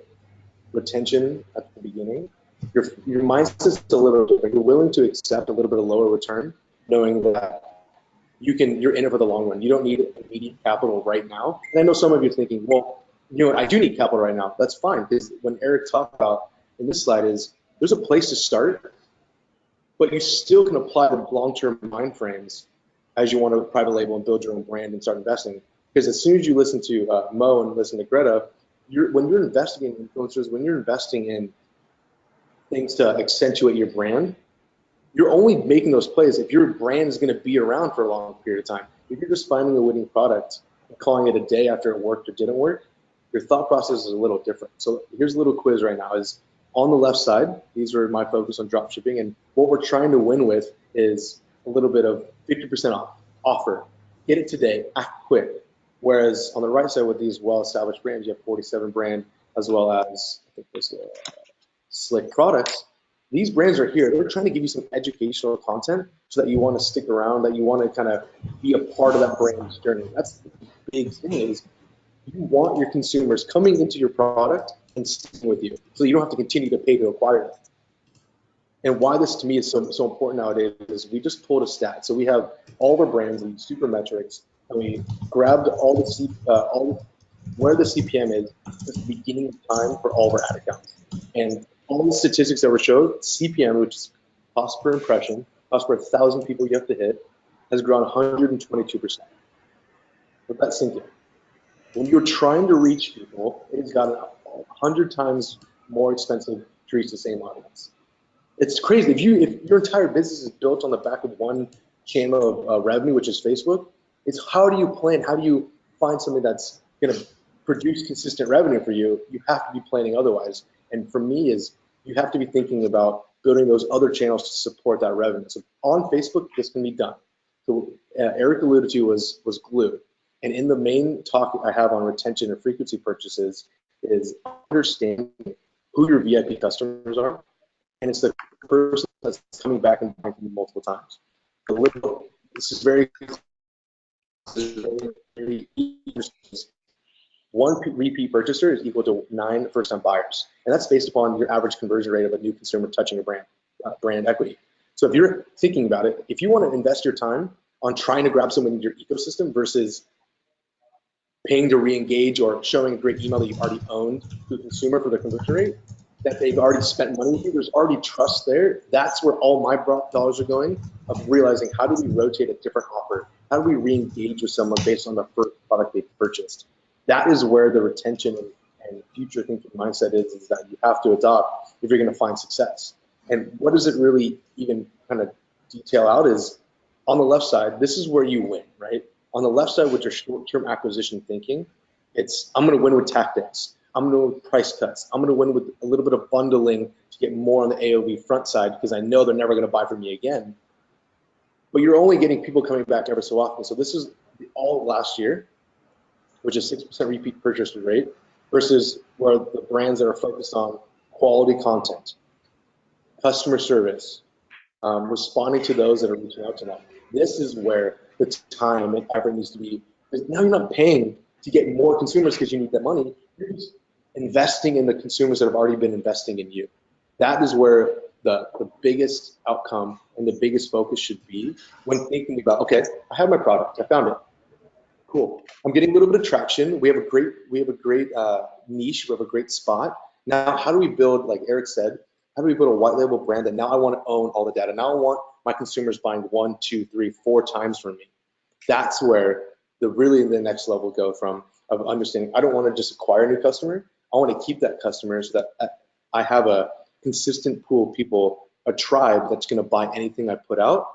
retention at the beginning, your, your mindset's a little different. You're willing to accept a little bit of lower return, knowing that you can you're in it for the long run. You don't need immediate capital right now. And I know some of you are thinking, well, you know what, I do need capital right now. That's fine because when Eric talked about in this slide is there's a place to start, but you still can apply the long-term mind frames as you want to private label and build your own brand and start investing. Because as soon as you listen to uh, Mo and listen to Greta, you're, when you're investing in influencers, when you're investing in things to accentuate your brand, you're only making those plays if your brand is going to be around for a long period of time. If you're just finding a winning product and calling it a day after it worked or didn't work, your thought process is a little different. So here's a little quiz right now is on the left side, these are my focus on drop shipping. And what we're trying to win with is a little bit of 50% off offer. Get it today, act quick. Whereas on the right side with these well-established brands, you have 47 brand as well as I think uh, slick products. These brands are here. They're trying to give you some educational content so that you want to stick around, that you want to kind of be a part of that brand's journey. That's the big thing is you want your consumers coming into your product and sticking with you. So you don't have to continue to pay to acquire them. And why this to me is so, so important nowadays is we just pulled a stat. So we have all our brands and Supermetrics, and we grabbed all the C, uh, all where the CPM is at the beginning of time for all of our ad accounts. And all the statistics that were showed, CPM, which is cost per impression, cost per thousand people you have to hit, has grown 122%. Let that sink in. When you're trying to reach people, it has gotten 100 times more expensive to reach the same audience. It's crazy. If you if your entire business is built on the back of one channel of uh, revenue, which is Facebook, it's how do you plan? How do you find something that's going to produce consistent revenue for you? You have to be planning otherwise. And for me, is you have to be thinking about building those other channels to support that revenue. So on Facebook, this can be done. So uh, Eric alluded to was was Glew. And in the main talk I have on retention and frequency purchases is understanding who your VIP customers are. And it's the person that's coming back and buying multiple times. This is very, one repeat purchaser is equal to nine first-time buyers, and that's based upon your average conversion rate of a new consumer touching a brand, uh, brand equity. So if you're thinking about it, if you want to invest your time on trying to grab someone in your ecosystem versus paying to re-engage or showing a great email that you've already owned to the consumer for the conversion rate, that they've already spent money with you, there's already trust there. That's where all my dollars are going of realizing how do we rotate a different offer? How do we re-engage with someone based on the first product they purchased? That is where the retention and, future thinking mindset is, is that you have to adopt if you're gonna find success. And what does it really even kind of detail out is on the left side, this is where you win, right? On the left side, with your short-term acquisition thinking, it's I'm going to win with tactics. I'm going to win with price cuts. I'm going to win with a little bit of bundling to get more on the AOV front side because I know they're never going to buy from me again. But you're only getting people coming back ever so often. So this is all last year, which is 6% repeat purchase rate versus where the brands that are focused on quality content, customer service, um, responding to those that are reaching out to them. This is where the time and effort needs to be. Now you're not paying to get more consumers because you need that money. You're just investing in the consumers that have already been investing in you. That is where the, the biggest outcome and the biggest focus should be when thinking about, okay, I have my product, I found it. Cool. I'm getting a little bit of traction. We have a great, we have a great uh, niche. We have a great spot. Now, how do we build, like Eric said, how do we build a white label brand that now I want to own all the data? Now I want my consumers buying one, two, three, four times from me. That's where the really the next level go from of understanding. I don't want to just acquire a new customer. I want to keep that customer so that I have a consistent pool of people, a tribe that's going to buy anything I put out.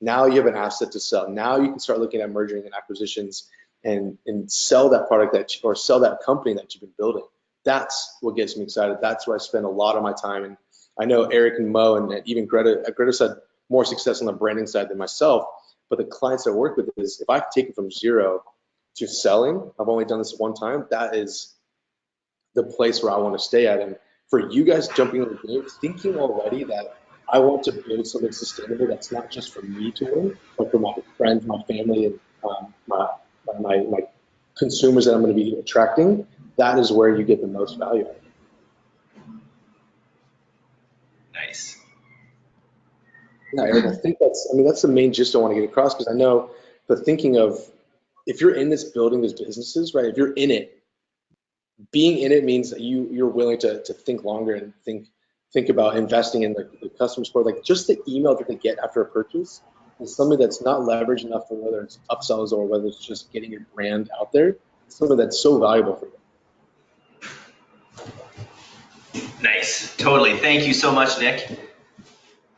Now you have an asset to sell. Now you can start looking at merging and acquisitions and and sell that product that you, or sell that company that you've been building. That's what gets me excited. That's where I spend a lot of my time. And I know Eric and Mo and even Greta. Greta said more success on the branding side than myself. But the clients I work with is if I take it from zero to selling, I've only done this one time, that is the place where I want to stay at. And for you guys jumping in the game, thinking already that I want to build something sustainable that's not just for me to win, but for my friends, my family, and um, my, my, my consumers that I'm going to be attracting, that is where you get the most value. Nice. Yeah, I think that's, I mean, that's the main gist I want to get across because I know the thinking of if you're in this building these businesses, right? If you're in it, being in it means that you you're willing to to think longer and think think about investing in the, the customer support. Like just the email that they get after a purchase is something that's not leveraged enough for whether it's upsells or whether it's just getting your brand out there. It's Something that's so valuable for you. Nice, totally. Thank you so much, Nick.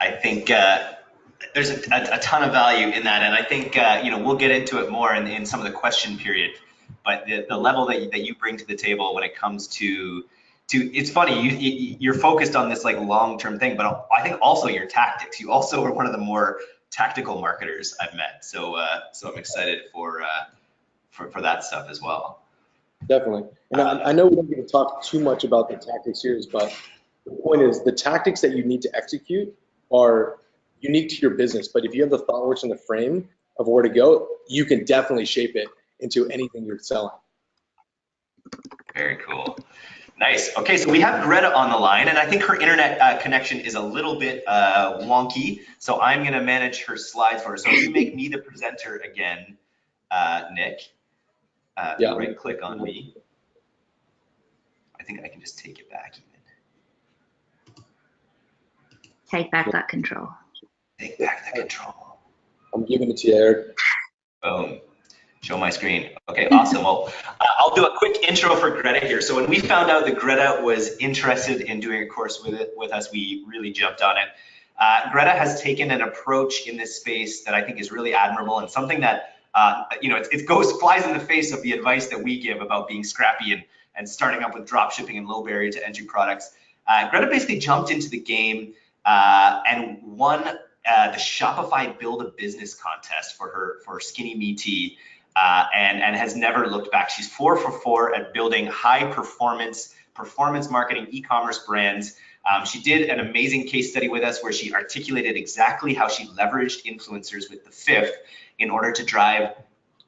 I think uh, there's a, a, a, ton of value in that, and I think uh, you know we'll get into it more in, in some of the question period. But the, the level that you, that you bring to the table when it comes to to it's funny you, you are focused on this like long term thing, but I think also your tactics. You also are one of the more tactical marketers I've met. So uh, so I'm excited for uh, for for that stuff as well. Definitely, and I, I know we don't get to talk too much about the tactics here, but the point is the tactics that you need to execute are unique to your business. But if you have the ThoughtWorks and the frame of where to go, you can definitely shape it into anything you're selling. Very cool. Nice. Okay, so we have Greta on the line, and I think her internet uh, connection is a little bit uh, wonky, so I'm going to manage her slides for her. So if you make me the presenter again, uh, Nick, uh, yeah. right click on me. I think I can just take it back even. Take back that control. Take back the control. I'm giving it to you, Eric. Boom. Show my screen. Okay, awesome. Well, uh, I'll do a quick intro for Greta here. So when we found out that Greta was interested in doing a course with it with us, we really jumped on it. Uh, Greta has taken an approach in this space that I think is really admirable and something that uh, you know it, it, goes flies in the face of the advice that we give about being scrappy and and starting up with drop shipping and low barrier to entry products. Uh, Greta basically jumped into the game uh, and won uh, the Shopify Build a Business contest for her for Skinny Me Tea, uh, and and has never looked back. She's four for four at building high performance performance marketing e-commerce brands. Um, she did an amazing case study with us where she articulated exactly how she leveraged influencers with the fifth in order to drive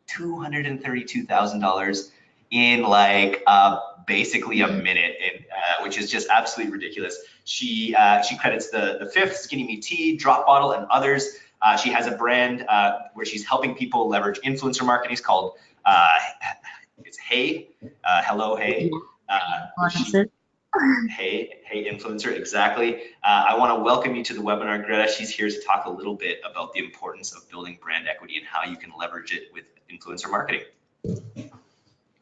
$232,000 in like uh, basically a minute, in, uh, which is just absolutely ridiculous. She uh, she credits the the fifth Skinny Me Tea, Drop Bottle, and others. Uh, she has a brand uh, where she's helping people leverage influencer marketing. It's called uh, it's Hey, uh, Hello Hey. She, hey, hey, influencer, exactly. I want to welcome you to the webinar, Greta. She's here to talk a little bit about the importance of building brand equity and how you can leverage it with influencer marketing.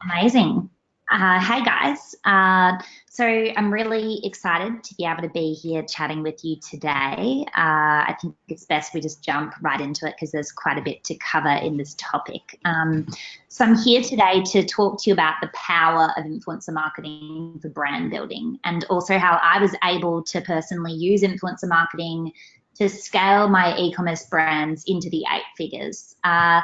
Amazing. Uh, hey guys, uh, so I'm really excited to be able to be here chatting with you today. Uh, I think it's best we just jump right into it because there's quite a bit to cover in this topic. Um, so I'm here today to talk to you about the power of influencer marketing for brand building and also how I was able to personally use influencer marketing to scale my e-commerce brands into the eight figures. Uh,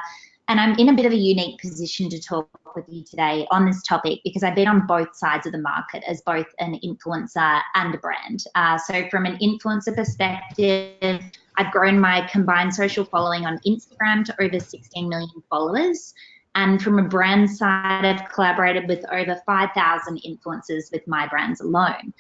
and I'm in a bit of a unique position to talk with you today on this topic because I've been on both sides of the market as both an influencer and a brand. Uh, so, from an influencer perspective, I've grown my combined social following on Instagram to over 16 million followers. And from a brand side, I've collaborated with over 5,000 influencers with my brands alone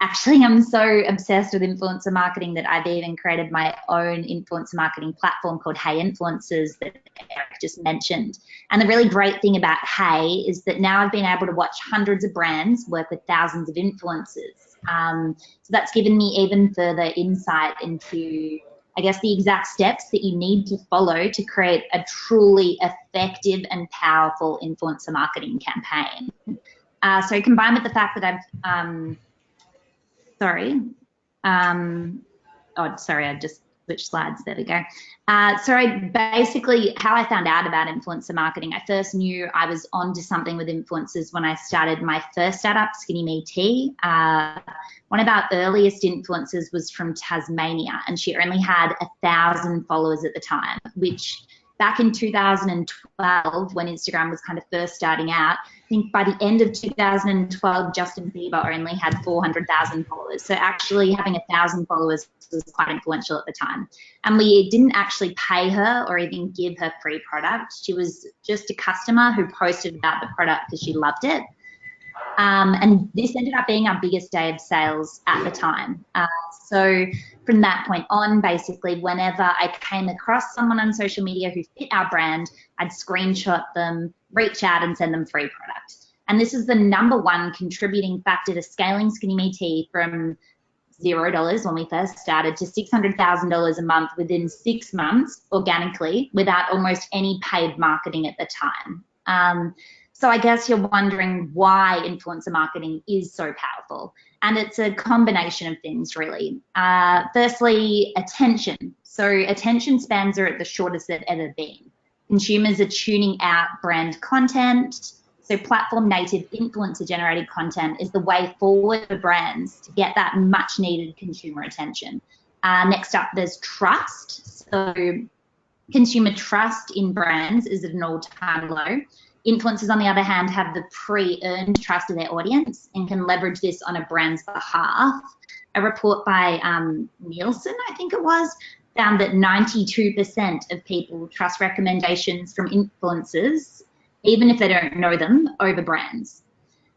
actually I'm so obsessed with influencer marketing that I've even created my own influencer marketing platform called Hey Influencers that Eric just mentioned. And the really great thing about Hey is that now I've been able to watch hundreds of brands work with thousands of influencers. Um, so that's given me even further insight into, I guess, the exact steps that you need to follow to create a truly effective and powerful influencer marketing campaign. Uh, so combined with the fact that I've um, sorry. Um, oh, sorry, I just switched slides. There we go. Uh, so basically, how I found out about influencer marketing, I first knew I was onto something with influencers when I started my first startup, Skinny Me Tea. Uh, one of our earliest influencers was from Tasmania, and she only had a thousand followers at the time, which back in 2012, when Instagram was kind of first starting out, think by the end of 2012, Justin Bieber only had 400,000 followers. So actually having a thousand followers was quite influential at the time. And we didn't actually pay her or even give her free product. She was just a customer who posted about the product because she loved it. Um, and this ended up being our biggest day of sales at the time. Uh, so from that point on, basically, whenever I came across someone on social media who fit our brand, I'd screenshot them, reach out, and send them free product. And this is the number one contributing factor to scaling Skinny Me Tea from zero dollars when we first started to six hundred thousand dollars a month within six months organically without almost any paid marketing at the time. Um, so I guess you're wondering why influencer marketing is so powerful. And it's a combination of things, really. Uh, firstly, attention. So attention spans are at the shortest they've ever been. Consumers are tuning out brand content. So platform native influencer generated content is the way forward for brands to get that much needed consumer attention. Uh, next up, there's trust. So consumer trust in brands is at an all-time low. Influencers, on the other hand, have the pre-earned trust of their audience and can leverage this on a brand's behalf. A report by um, Nielsen, I think it was, found that 92% of people trust recommendations from influencers, even if they don't know them, over brands.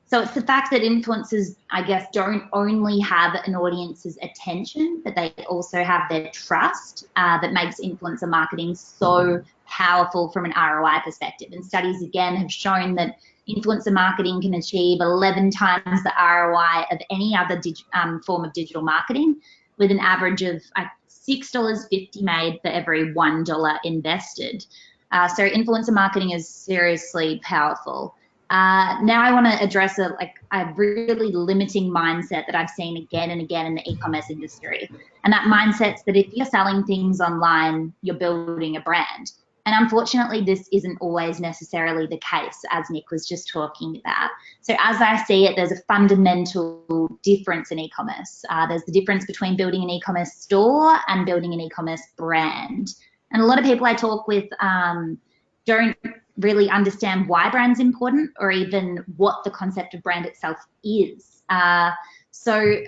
So it's the fact that influencers, I guess, don't only have an audience's attention, but they also have their trust uh, that makes influencer marketing so powerful from an ROI perspective. And studies again have shown that influencer marketing can achieve 11 times the ROI of any other um, form of digital marketing with an average of uh, $6.50 made for every $1 invested. Uh, so influencer marketing is seriously powerful. Uh, now I want to address a like a really limiting mindset that I've seen again and again in the e-commerce industry, and that mindset's that if you're selling things online, you're building a brand. And unfortunately, this isn't always necessarily the case, as Nick was just talking about. So, as I see it, there's a fundamental difference in e commerce. Uh, there's the difference between building an e commerce store and building an e commerce brand. And a lot of people I talk with um, don't really understand why brand's important or even what the concept of brand itself is. Uh, so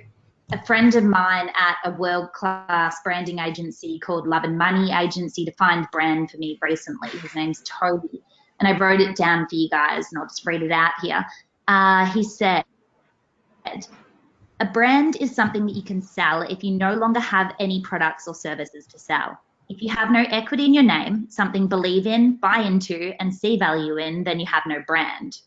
a friend of mine at a world-class branding agency called Love and Money Agency defined brand for me recently. His name's Toby, and I wrote it down for you guys, and I'll just read it out here. Uh, he said, a brand is something that you can sell if you no longer have any products or services to sell. If you have no equity in your name, something believe in, buy into, and see value in, then you have no brand.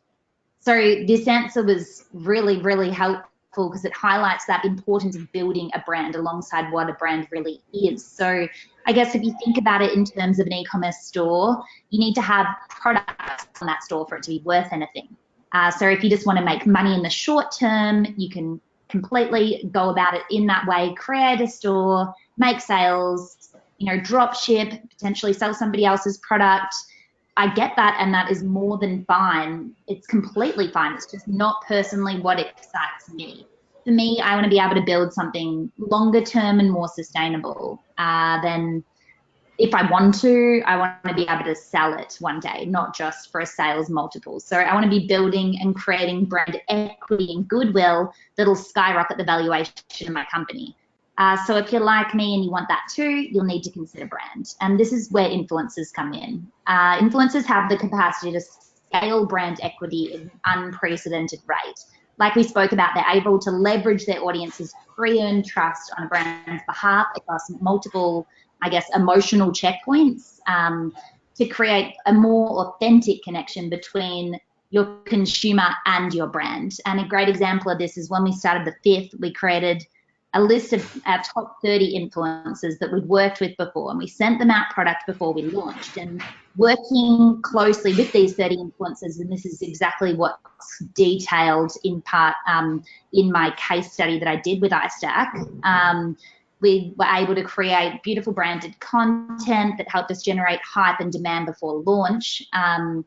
So this answer was really, really helpful because it highlights that importance of building a brand alongside what a brand really is. So I guess if you think about it in terms of an e-commerce store, you need to have products on that store for it to be worth anything. Uh, so if you just want to make money in the short term, you can completely go about it in that way, create a store, make sales, you know, drop ship, potentially sell somebody else's product. I get that, and that is more than fine. It's completely fine. It's just not personally what excites me. For me, I want to be able to build something longer term and more sustainable uh, than if I want to, I want to be able to sell it one day, not just for a sales multiple. So I want to be building and creating brand equity and goodwill that'll skyrocket the valuation of my company. Uh, so if you're like me and you want that too, you'll need to consider brand. And this is where influencers come in. Uh, influencers have the capacity to scale brand equity at an unprecedented rate. Like we spoke about, they're able to leverage their audience's pre-earned trust on a brand's behalf across multiple, I guess, emotional checkpoints um, to create a more authentic connection between your consumer and your brand. And a great example of this is when we started the fifth, we created – a list of our top 30 influencers that we'd worked with before and we sent them out product before we launched and working closely with these 30 influencers and this is exactly what's detailed in part um, in my case study that I did with iStack. Um, we were able to create beautiful branded content that helped us generate hype and demand before launch. Um,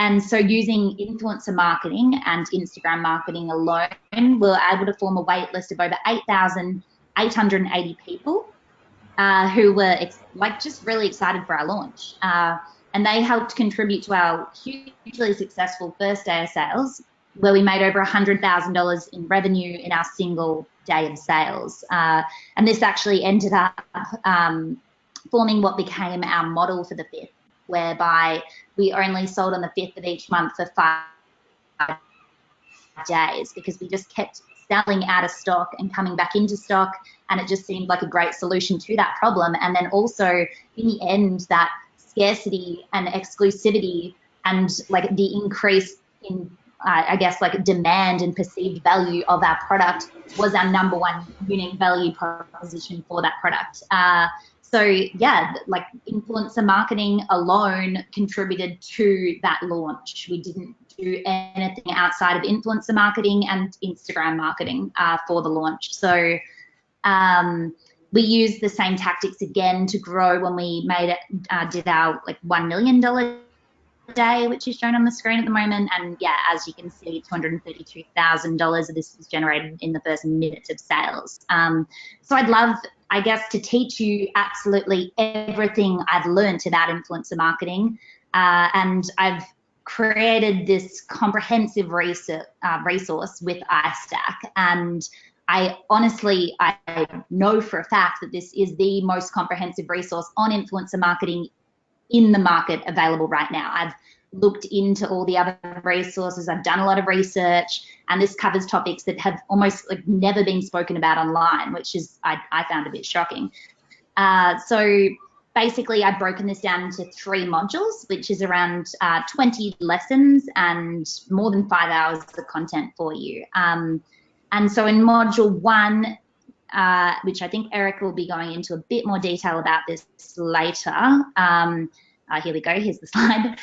and so using influencer marketing and Instagram marketing alone, we were able to form a wait list of over 8,880 people uh, who were like just really excited for our launch. Uh, and they helped contribute to our hugely successful first day of sales, where we made over $100,000 in revenue in our single day of sales. Uh, and this actually ended up um, forming what became our model for the fifth whereby we only sold on the 5th of each month for five days because we just kept selling out of stock and coming back into stock and it just seemed like a great solution to that problem and then also in the end that scarcity and exclusivity and like the increase in I guess like demand and perceived value of our product was our number one unique value proposition for that product. Uh, so yeah, like influencer marketing alone contributed to that launch. We didn't do anything outside of influencer marketing and Instagram marketing uh, for the launch. So um, we used the same tactics again to grow when we made it, uh, did our like $1 million day, which is shown on the screen at the moment. And yeah, as you can see, $232,000 of this was generated in the first minutes of sales. Um, so I'd love, I guess, to teach you absolutely everything I've learned about influencer marketing. Uh, and I've created this comprehensive research, uh, resource with iStack. And I honestly, I know for a fact that this is the most comprehensive resource on influencer marketing in the market available right now. I've looked into all the other resources. I've done a lot of research, and this covers topics that have almost like never been spoken about online, which is I, I found a bit shocking. Uh, so basically, I've broken this down into three modules, which is around uh, 20 lessons and more than five hours of content for you. Um, and so in module one, uh, which I think Eric will be going into a bit more detail about this later. Um, uh, here we go, here's the slide.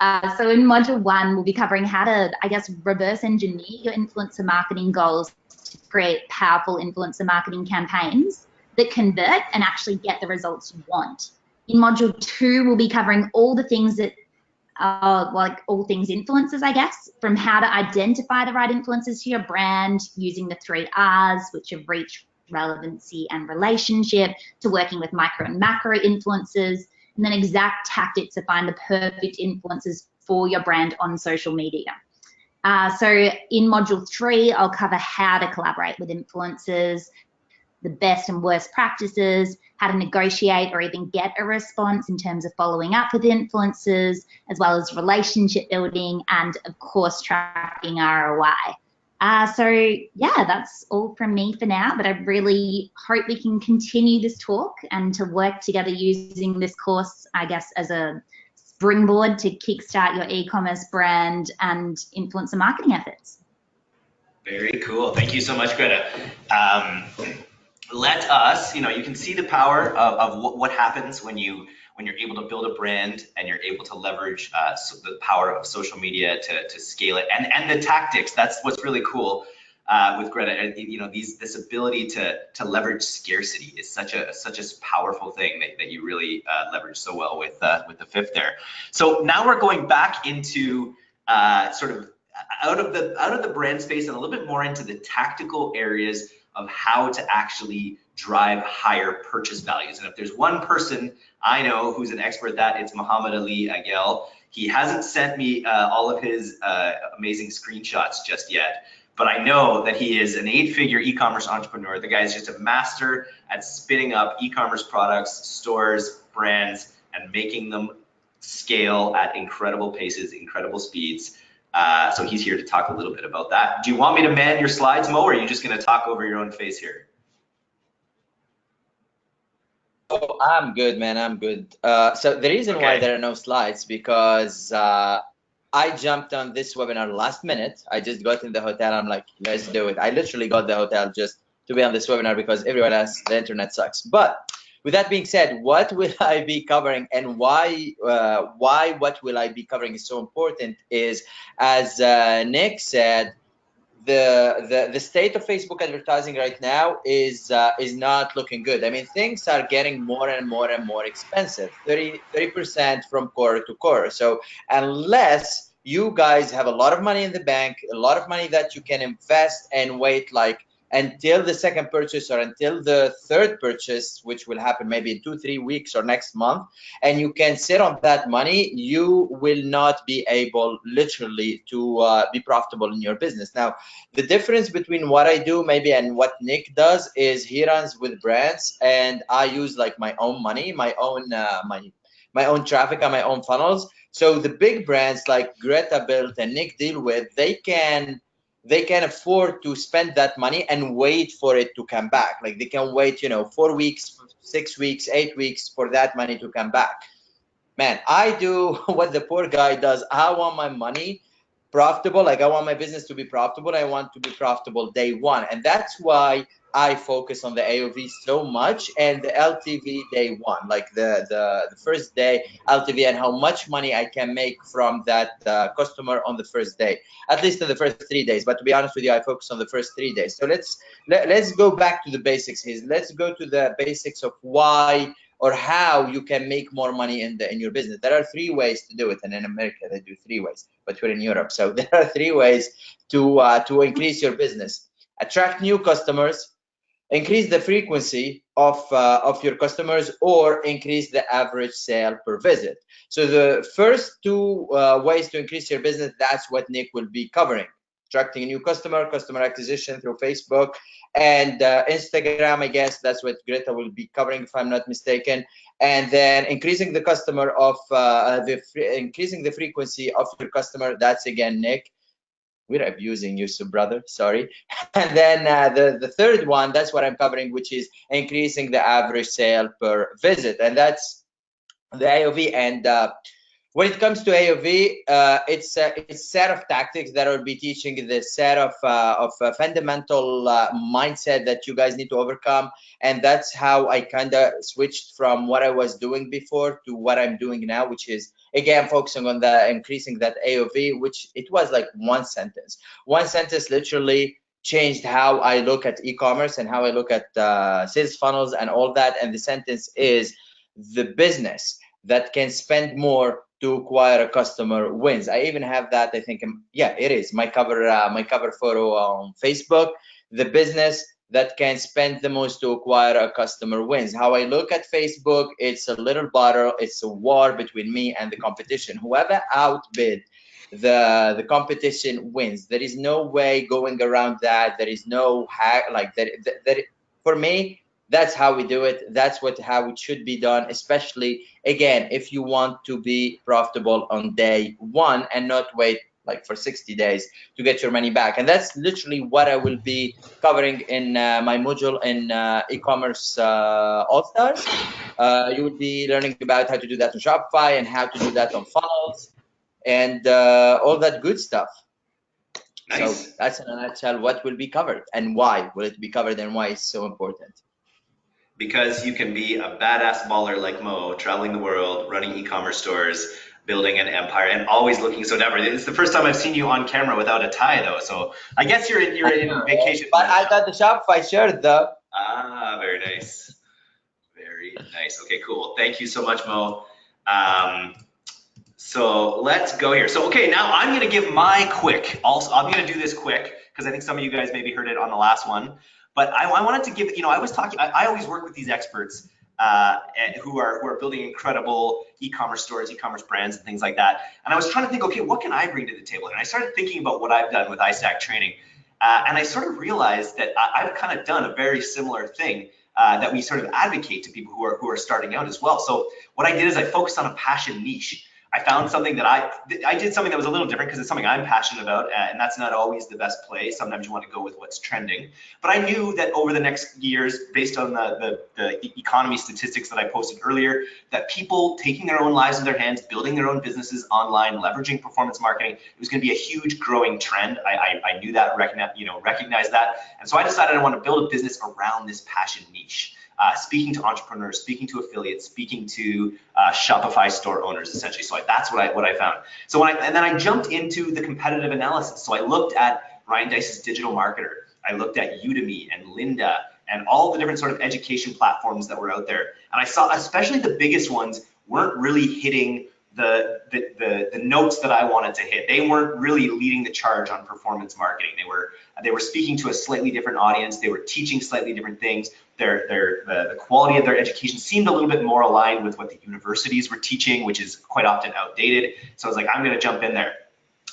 Uh, so in module one, we'll be covering how to, I guess, reverse engineer your influencer marketing goals to create powerful influencer marketing campaigns that convert and actually get the results you want. In module two, we'll be covering all the things that uh, like all things influencers, I guess, from how to identify the right influencers to your brand using the three R's, which are reach, relevancy, and relationship, to working with micro and macro influencers, and then exact tactics to find the perfect influencers for your brand on social media. Uh, so in module three, I'll cover how to collaborate with influencers, the best and worst practices, how to negotiate or even get a response in terms of following up with influencers, as well as relationship building and of course tracking ROI. Uh, so yeah, that's all from me for now, but I really hope we can continue this talk and to work together using this course, I guess, as a springboard to kickstart your e-commerce brand and influencer marketing efforts. Very cool. Thank you so much, Greta. Um, let us, you know, you can see the power of, of what, what happens when you when you're able to build a brand and you're able to leverage uh, so the power of social media to, to scale it and, and the tactics. That's what's really cool uh, with Greta. You know, these this ability to to leverage scarcity is such a such a powerful thing that, that you really uh, leverage so well with uh, with the fifth there. So now we're going back into uh, sort of out of the out of the brand space and a little bit more into the tactical areas of how to actually drive higher purchase values. And if there's one person I know who's an expert at that, it's Muhammad Ali Agel. He hasn't sent me uh, all of his uh, amazing screenshots just yet, but I know that he is an eight-figure e-commerce entrepreneur. The guy is just a master at spinning up e-commerce products, stores, brands, and making them scale at incredible paces, incredible speeds. Uh, so he's here to talk a little bit about that. Do you want me to man your slides, Mo, or are you just going to talk over your own face here? Oh, I'm good, man. I'm good. Uh, so the reason okay. why there are no slides because uh, I jumped on this webinar last minute. I just got in the hotel. I'm like, let's do it. I literally got the hotel just to be on this webinar because everyone else the internet sucks. But with that being said, what will I be covering and why uh, why what will I be covering is so important is as uh, Nick said, the, the the state of Facebook advertising right now is uh, is not looking good. I mean, things are getting more and more and more expensive, 30 percent from quarter to quarter. So unless you guys have a lot of money in the bank, a lot of money that you can invest and wait like until the second purchase or until the third purchase, which will happen maybe in two, three weeks or next month, and you can sit on that money, you will not be able literally to uh, be profitable in your business. Now, the difference between what I do maybe and what Nick does is he runs with brands and I use like my own money, my own, uh, my, my own traffic and my own funnels. So the big brands like Greta built and Nick deal with, they can they can afford to spend that money and wait for it to come back. Like they can wait, you know, four weeks, six weeks, eight weeks for that money to come back. Man, I do what the poor guy does. I want my money profitable. Like I want my business to be profitable. I want to be profitable day one. And that's why I focus on the AOV so much and the LTV day one, like the, the, the first day LTV and how much money I can make from that uh, customer on the first day, at least in the first three days. But to be honest with you, I focus on the first three days. So let's let, let's go back to the basics here. Let's go to the basics of why or how you can make more money in the in your business. There are three ways to do it, and in America they do three ways, but we're in Europe, so there are three ways to uh, to increase your business: attract new customers, increase the frequency of uh, of your customers, or increase the average sale per visit. So the first two uh, ways to increase your business, that's what Nick will be covering attracting a new customer, customer acquisition through Facebook and uh, Instagram. I guess that's what Greta will be covering, if I'm not mistaken. And then increasing the customer of uh, the increasing the frequency of your customer. That's again Nick. We're abusing you, so brother. Sorry. And then uh, the the third one, that's what I'm covering, which is increasing the average sale per visit, and that's the AOV and uh, when it comes to AOV, uh, it's a, it's a set of tactics that I'll be teaching the set of uh, of uh, fundamental uh, mindset that you guys need to overcome, and that's how I kind of switched from what I was doing before to what I'm doing now, which is again focusing on the increasing that AOV, which it was like one sentence. One sentence literally changed how I look at e-commerce and how I look at uh, sales funnels and all that. And the sentence is the business that can spend more to acquire a customer wins. I even have that. I think, yeah, it is my cover, uh, my cover photo on Facebook. The business that can spend the most to acquire a customer wins. How I look at Facebook, it's a little battle. It's a war between me and the competition. Whoever outbid the the competition wins. There is no way going around that. There is no hack like that. That, that for me, that's how we do it. That's what how it should be done especially again if you want to be profitable on day one and not wait like for 60 days to get your money back. And that's literally what i will be covering in uh, my module in uh, e-commerce uh, all stars uh, you will be learning about how to do that on shopify and how to do that on funnels and uh, all that good stuff. Nice. so that's in a nutshell what will be covered and why will it be covered and why it's so important because you can be a badass baller like Mo, traveling the world, running e-commerce stores, building an empire, and always looking so dapper. It's the first time I've seen you on camera without a tie, though. So I guess you're in, you're in vacation. But I got the Shopify shirt, though. Ah, very nice. Very nice. Okay, cool. Thank you so much, Mo. Um, so let's go here. So okay, now I'm gonna give my quick. Also, I'm gonna do this quick because I think some of you guys maybe heard it on the last one. But I, I wanted to give, you know, I was talking, I, I always work with these experts uh, who are who are building incredible e-commerce stores, e-commerce brands, and things like that. And I was trying to think, okay, what can I bring to the table? And I started thinking about what I've done with iStack training, uh, and I sort of realized that I, have kind of done a very similar thing uh, that we sort of advocate to people who are who are starting out as well. So what I did is I focused on a passion niche. I found something that I I did something that was a little different because it's something I'm passionate about, and that's not always the best play. Sometimes you want to go with what's trending. But I knew that over the next years, based on the, the, the economy statistics that I posted earlier, that people taking their own lives in their hands, building their own businesses online, leveraging performance marketing, it was going to be a huge growing trend. I, I, I knew that, recognize, you know, recognize that, and so I decided I want to build a business around this passion niche uh, speaking to entrepreneurs, speaking to affiliates, speaking to uh, Shopify store owners, essentially. So I, that's what I what I found. So when I and then I jumped into the competitive analysis. So I looked at Ryan Deiss's digital marketer. I looked at Udemy and Lynda and all the different sort of education platforms that were out there. And I saw, especially the biggest ones, weren't really hitting the, the, the, the, notes that I wanted to hit. They weren't really leading the charge on performance marketing. They were they were speaking to a slightly different audience. They were teaching slightly different things. Their their the, the quality of their education seemed a little bit more aligned with what the universities were teaching, which is quite often outdated. So I was like, I'm going to jump in there.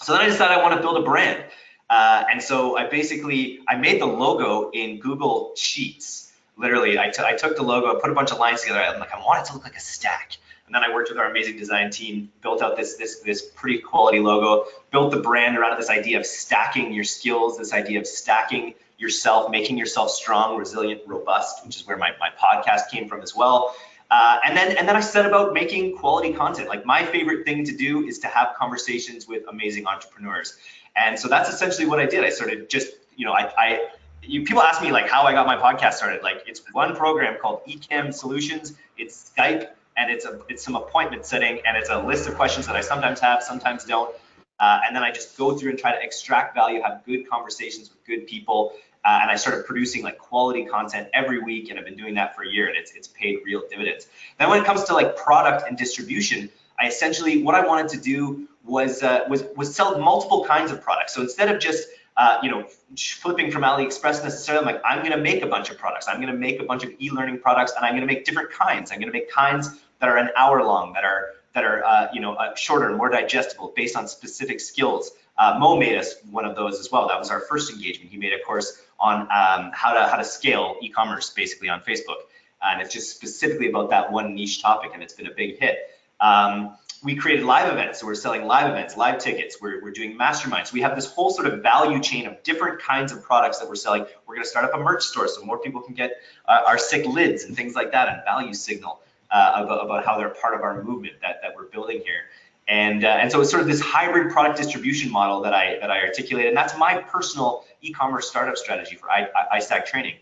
So then I decided I want to build a brand. Uh, and so I basically I made the logo in Google Sheets. Literally, I, I took the logo, put a bunch of lines together. I'm like, I want it to look like a stack. And then I worked with our amazing design team, built out this this this pretty quality logo, built the brand around this idea of stacking your skills, this idea of stacking yourself, making yourself strong, resilient, robust, which is where my, my podcast came from as well. Uh, and then and then I set about making quality content. Like my favorite thing to do is to have conversations with amazing entrepreneurs. And so that's essentially what I did. I started just, you know, I, I you, people ask me like how I got my podcast started. Like it's one program called Ecamm Solutions. It's Skype and it's a it's some appointment setting and it's a list of questions that I sometimes have, sometimes don't. Uh, and then I just go through and try to extract value, have good conversations with good people, uh, and I started producing like quality content every week, and I've been doing that for a year, and it's it's paid real dividends. Then when it comes to like product and distribution, I essentially what I wanted to do was uh, was was sell multiple kinds of products. So instead of just uh, you know flipping from AliExpress necessarily, I'm like I'm going to make a bunch of products. I'm going to make a bunch of e-learning products, and I'm going to make different kinds. I'm going to make kinds that are an hour long, that are that are uh, you know uh, shorter and more digestible based on specific skills. Uh, Mo made us one of those as well. That was our first engagement. He made a course on um, how to how to scale e-commerce basically on Facebook, and it's just specifically about that one niche topic, and it's been a big hit. Um, we created live events, so we're selling live events, live tickets. We're, we're doing masterminds. We have this whole sort of value chain of different kinds of products that we're selling. We're going to start up a merch store so more people can get uh, our sick lids and things like that, and value signal about, about how they're part of our movement that, that we're building here. And, uh, and so it's sort of this hybrid product distribution model that I, that I articulated. And that's my personal e-commerce startup strategy for I, I, iStack training.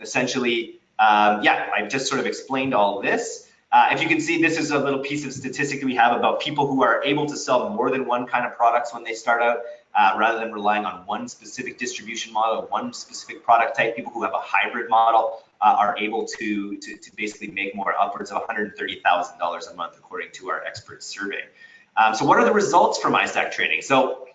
Essentially, um, yeah, I've just sort of explained all this. Uh, if you can see, this is a little piece of statistic we have about people who are able to sell more than one kind of products when they start out, uh, rather than relying on one specific distribution model, one specific product type. People who have a hybrid model uh, are able to, to, to basically make more upwards of $130,000 a month, according to our expert survey. Um, so what are the results from iStack training? So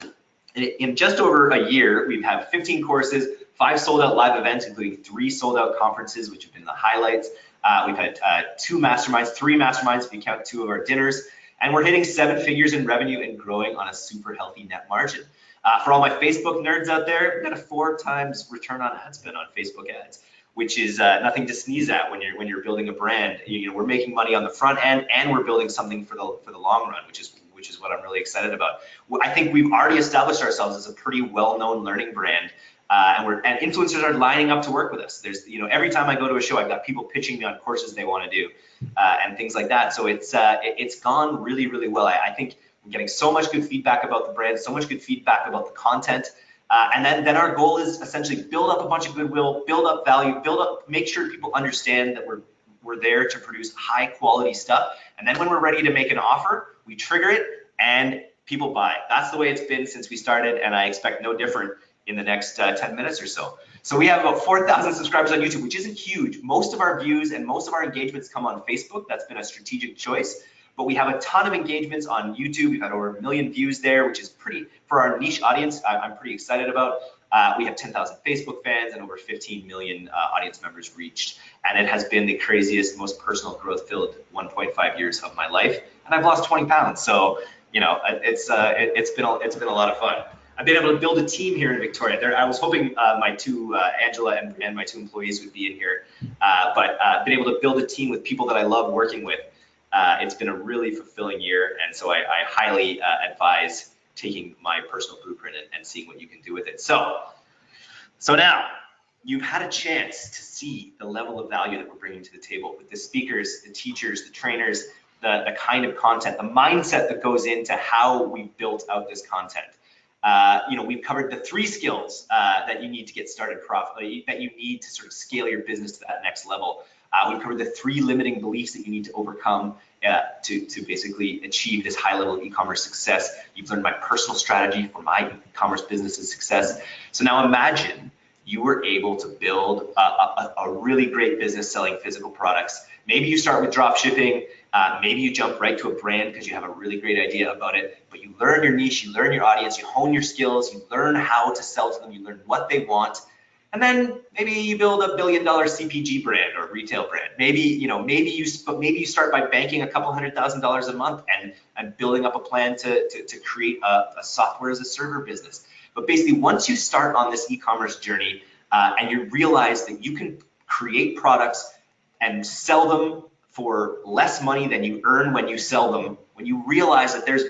in just over a year, we've had 15 courses, five sold out live events, including three sold out conferences, which have been the highlights. Uh, we've had uh, two masterminds, three masterminds if you count two of our dinners, and we're hitting seven figures in revenue and growing on a super healthy net margin. Uh, for all my Facebook nerds out there, we've got a four times return on ad spend on Facebook ads which is uh, nothing to sneeze at when you're when you're building a brand. You know, we're making money on the front end, and we're building something for the for the long run, which is which is what I'm really excited about. I think we've already established ourselves as a pretty well-known learning brand. Uh, and we're and influencers are lining up to work with us. There's you know every time I go to a show, I've got people pitching me on courses they want to do uh, and things like that. So it's uh, it, has gone really really well. I, I think I'm getting so much good feedback about the brand, so much good feedback about the content. Uh, and then, then our goal is essentially build up a bunch of goodwill, build up value, build up, make sure people understand that we're we're there to produce high quality stuff. And then when we're ready to make an offer, we trigger it and people buy. That's the way it's been since we started, and I expect no different in the next uh, 10 minutes or so. So we have about 4,000 subscribers on YouTube, which isn't huge. Most of our views and most of our engagements come on Facebook. That's been a strategic choice but we have a ton of engagements on YouTube. We've had over a million views there, which is pretty, for our niche audience, I'm pretty excited about. Uh, we have 10,000 Facebook fans and over 15 million uh, audience members reached. And it has been the craziest, most personal growth filled 1.5 years of my life. And I've lost 20 pounds. So, you know, it's, uh, it, has been, a, it's been a lot of fun. I've been able to build a team here in Victoria. There, I was hoping uh, my two, uh, Angela and, and, my two employees would be in here, uh, but been able to build a team with people that I love working with. Uh, it's been a really fulfilling year, and so I, I highly uh, advise taking my personal blueprint and, and, seeing what you can do with it. So, so now you've had a chance to see the level of value that we're bringing to the table with the speakers, the teachers, the trainers, the, the kind of content, the mindset that goes into how we built out this content. Uh, you know, we've covered the three skills uh, that you need to get started profitably, that you need to sort of scale your business to that next level. Uh, we've covered the three limiting beliefs that you need to overcome uh, to, to basically achieve this high level of e-commerce success. You've learned my personal strategy for my e-commerce business's success. So now imagine you were able to build a, a, a really great business selling physical products. Maybe you start with drop shipping. Uh, maybe you jump right to a brand because you have a really great idea about it, but you learn your niche, you learn your audience, you hone your skills, you learn how to sell to them, you learn what they want, and then maybe you build a billion dollar CPG brand or retail brand. Maybe, you know, maybe you maybe you start by banking a couple hundred thousand dollars a month and, and building up a plan to, to, to create a, a software as a service business. But basically, once you start on this e-commerce journey uh, and you realize that you can create products and sell them for less money than you earn when you sell them, when you realize that there's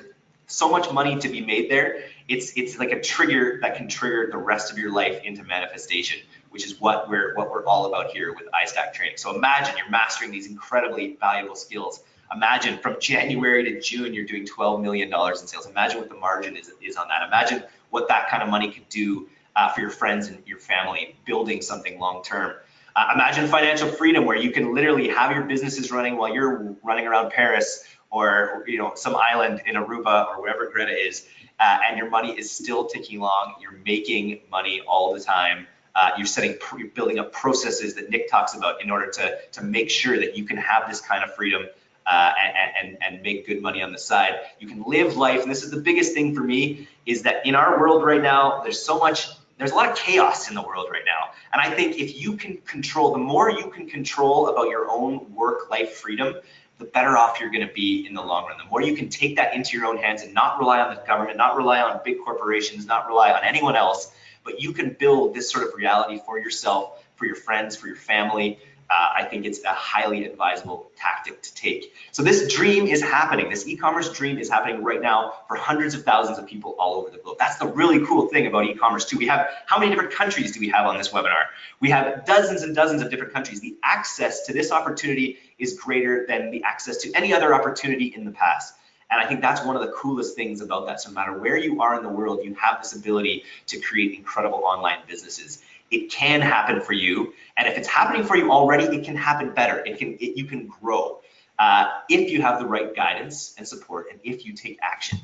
so much money to be made there, it's it's like a trigger that can trigger the rest of your life into manifestation. which is what we're what we're all about here with iStack training. So imagine you're mastering these incredibly valuable skills. Imagine from January to June, you're doing $12 million in sales. Imagine what the margin is, is on that. Imagine what that kind of money could do uh, for your friends and your family, building something long term. Uh, imagine financial freedom where you can literally have your businesses running while you're running around Paris or you know some island in Aruba or wherever Greta is, uh, and your money is still ticking along. You're making money all the time. Uh, you're setting, you're building up processes that Nick talks about in order to to make sure that you can have this kind of freedom uh, and, and, and make good money on the side. You can live life, and this is the biggest thing for me, is that in our world right now, there's so much there's a lot of chaos in the world right now. And I think if you can control, the more you can control about your own work life freedom, the better off you're going to be in the long run. The more you can take that into your own hands and not rely on the government, not rely on big corporations, not rely on anyone else, but you can build this sort of reality for yourself, for your friends, for your family, uh, I think it's a highly advisable tactic to take. So this dream is happening. This e-commerce dream is happening right now for hundreds of thousands of people all over the globe. That's the really cool thing about e-commerce too. We have, how many different countries do we have on this webinar? We have dozens and dozens of different countries. The access to this opportunity is greater than the access to any other opportunity in the past. And I think that's one of the coolest things about that. So no matter where you are in the world, you have this ability to create incredible online businesses it can happen for you. And if it's happening for you already, it can happen better. It can, it, you can grow uh, if you have the right guidance and support and if you take action.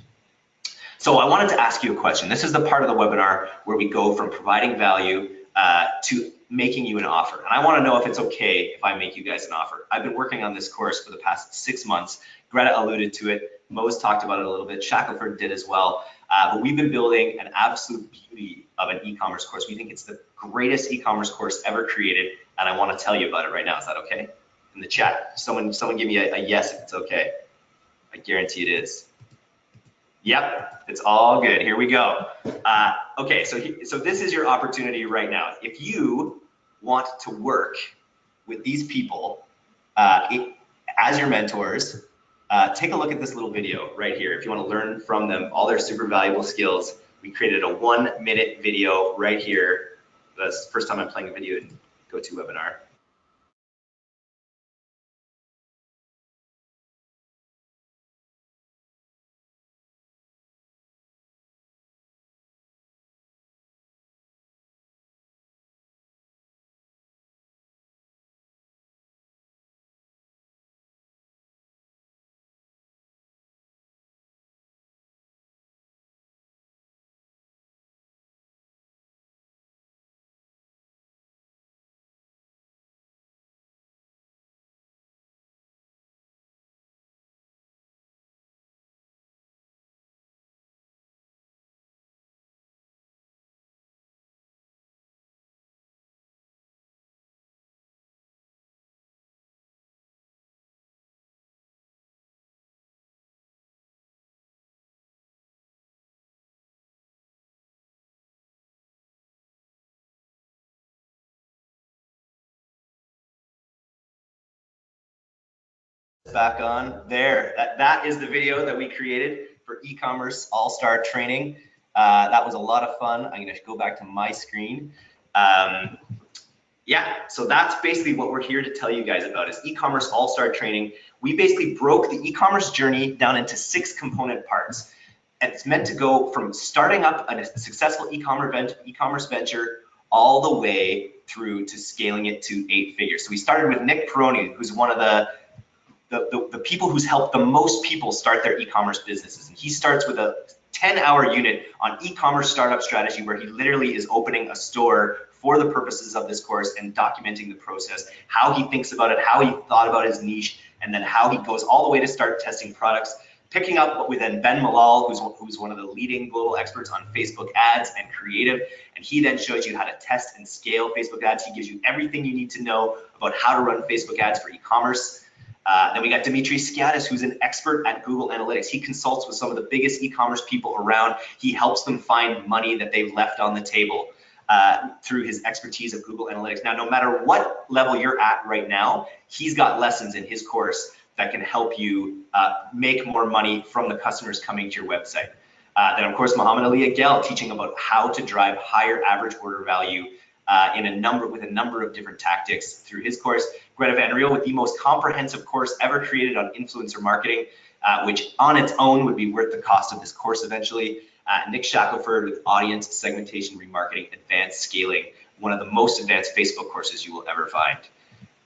So I wanted to ask you a question. This is the part of the webinar where we go from providing value uh, to making you an offer. And I want to know if it's okay if I make you guys an offer. I've been working on this course for the past six months. Greta alluded to it. Mo's talked about it a little bit. Shackelford did as well. Uh, but we've been building an absolute beauty of an e-commerce course. We think it's the greatest e-commerce course ever created, and I want to tell you about it right now. Is that okay? In the chat, someone someone give me a, a yes if it's okay. I guarantee it is. Yep, it's all good. Here we go. Uh, okay, so so this is your opportunity right now. If you want to work with these people uh, it, as your mentors, uh, take a look at this little video right here. If you want to learn from them all their super valuable skills, we created a one minute video right here. That's the first time I'm playing a video in GoToWebinar. Back on there. That, that is the video that we created for e-commerce all-star training. Uh, that was a lot of fun. I'm gonna go back to my screen. Um, yeah, so that's basically what we're here to tell you guys about is e-commerce all-star training. We basically broke the e-commerce journey down into six component parts. And it's meant to go from starting up a successful e-commerce e-commerce venture all the way through to scaling it to eight figures. So we started with Nick Peroni, who's one of the the, the, the people who's helped the most people start their e-commerce businesses. And he starts with a 10 hour unit on e-commerce startup strategy where he literally is opening a store for the purposes of this course and documenting the process, how he thinks about it, how he thought about his niche, and then how he goes all the way to start testing products, picking up with then Ben Malol, who's, who's one of the leading global experts on Facebook ads and creative. And he then shows you how to test and scale Facebook ads. He gives you everything you need to know about how to run Facebook ads for e-commerce. Uh, then we got Dimitri Skiadas, who's an expert at Google Analytics. He consults with some of the biggest e-commerce people around. He helps them find money that they've left on the table uh, through his expertise of Google Analytics. Now, no matter what level you're at right now, he's got lessons in his course that can help you uh, make more money from the customers coming to your website. Uh, then, of course, Muhammad Ali Agel teaching about how to drive higher average order value uh, in a number with a number of different tactics through his course. Greta Van Riel with the most comprehensive course ever created on influencer marketing, uh, which on its own would be worth the cost of this course eventually. Uh, Nick Shackelford with audience segmentation remarketing, advanced scaling, one of the most advanced Facebook courses you will ever find.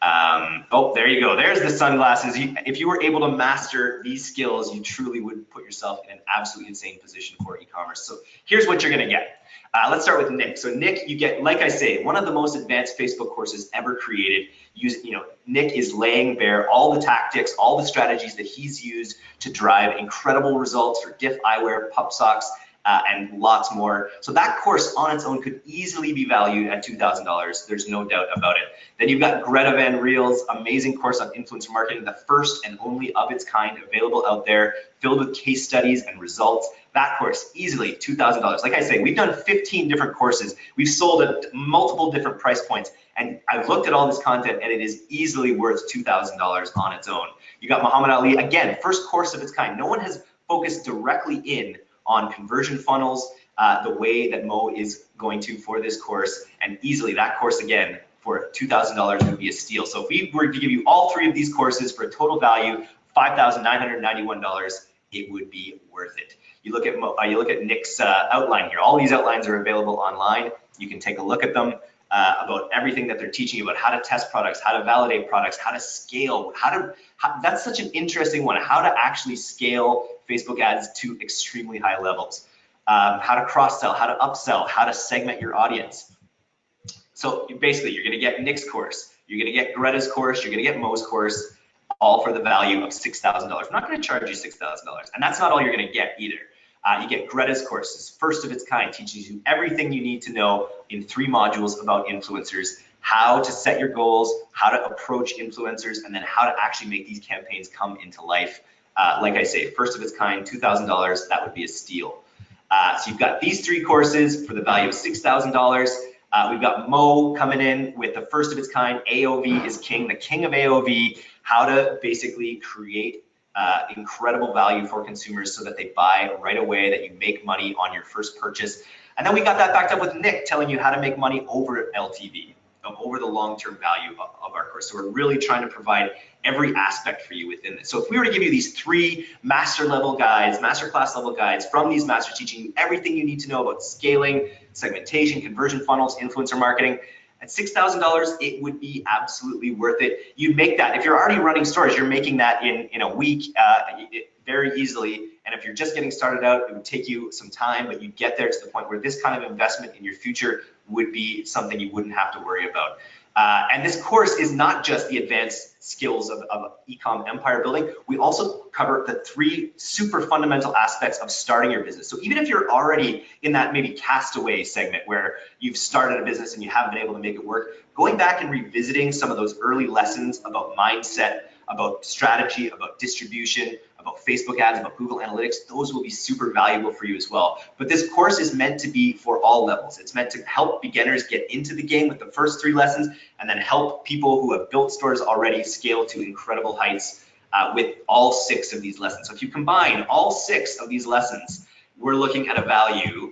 Um, oh, there you go. There's the sunglasses. You, if you were able to master these skills, you truly would put yourself in an absolutely insane position for e-commerce. So here's what you're going to get. Uh, let's start with Nick. So Nick, you get, like I say, one of the most advanced Facebook courses ever created. Use, you know, Nick is laying bare all the tactics, all the strategies that he's used to drive incredible results for Diff Eyewear, Pup Socks, uh, and lots more. So that course on its own could easily be valued at $2,000. There's no doubt about it. Then you've got Greta Van Riel's amazing course on influencer marketing, the first and only of its kind available out there, filled with case studies and results. That course easily $2,000. Like I say, we've done 15 different courses. We've sold at multiple different price points. And I've looked at all this content and it is easily worth $2,000 on its own. You got Muhammad Ali, again, first course of its kind. No one has focused directly in on conversion funnels uh, the way that Mo is going to for this course. And easily that course again for $2,000 would be a steal. So if we were to give you all three of these courses for a total value $5,991, it would be worth it. You look at uh, you look at Nick's uh, outline here. All these outlines are available online. You can take a look at them uh, about everything that they're teaching you about how to test products, how to validate products, how to scale, how to, how, that's such an interesting one, how to actually scale Facebook ads to extremely high levels, um, how to cross sell, how to upsell, how to segment your audience. So basically you're gonna get Nick's course, you're gonna get Greta's course, you're gonna get Mo's course, all for the value of $6,000. I'm not gonna charge you $6,000 and that's not all you're gonna get either. Uh, you get Greta's courses, first of its kind, teaches you everything you need to know in three modules about influencers, how to set your goals, how to approach influencers, and then how to actually make these campaigns come into life. Uh, like I say, first of its kind, $2,000, that would be a steal. Uh, so you've got these three courses for the value of $6,000. Uh, we've got Mo coming in with the first of its kind, AOV is king, the king of AOV, how to basically create uh, incredible value for consumers so that they buy right away, that you make money on your first purchase. And then we got that backed up with Nick telling you how to make money over LTV, over the long-term value of, our course. So we're really trying to provide every aspect for you within this. So if we were to give you these three master level guides, master class level guides from these masters teaching you everything you need to know about scaling, segmentation, conversion funnels, influencer marketing, at $6,000, it would be absolutely worth it. You'd make that, if you're already running stores, you're making that in, in a week uh, very easily. And if you're just getting started out, it would take you some time, but you get there to the point where this kind of investment in your future would be something you wouldn't have to worry about. Uh, and this course is not just the advanced skills of, of ecom empire building. We also cover the three super fundamental aspects of starting your business. So even if you're already in that maybe castaway segment where you've started a business and you haven't been able to make it work, going back and revisiting some of those early lessons about mindset, about strategy, about distribution, about Facebook ads, about Google Analytics, those will be super valuable for you as well. But this course is meant to be for all levels. It's meant to help beginners get into the game with the first three lessons and then help people who have built stores already scale to incredible heights uh, with all six of these lessons. So if you combine all six of these lessons, we're looking at a value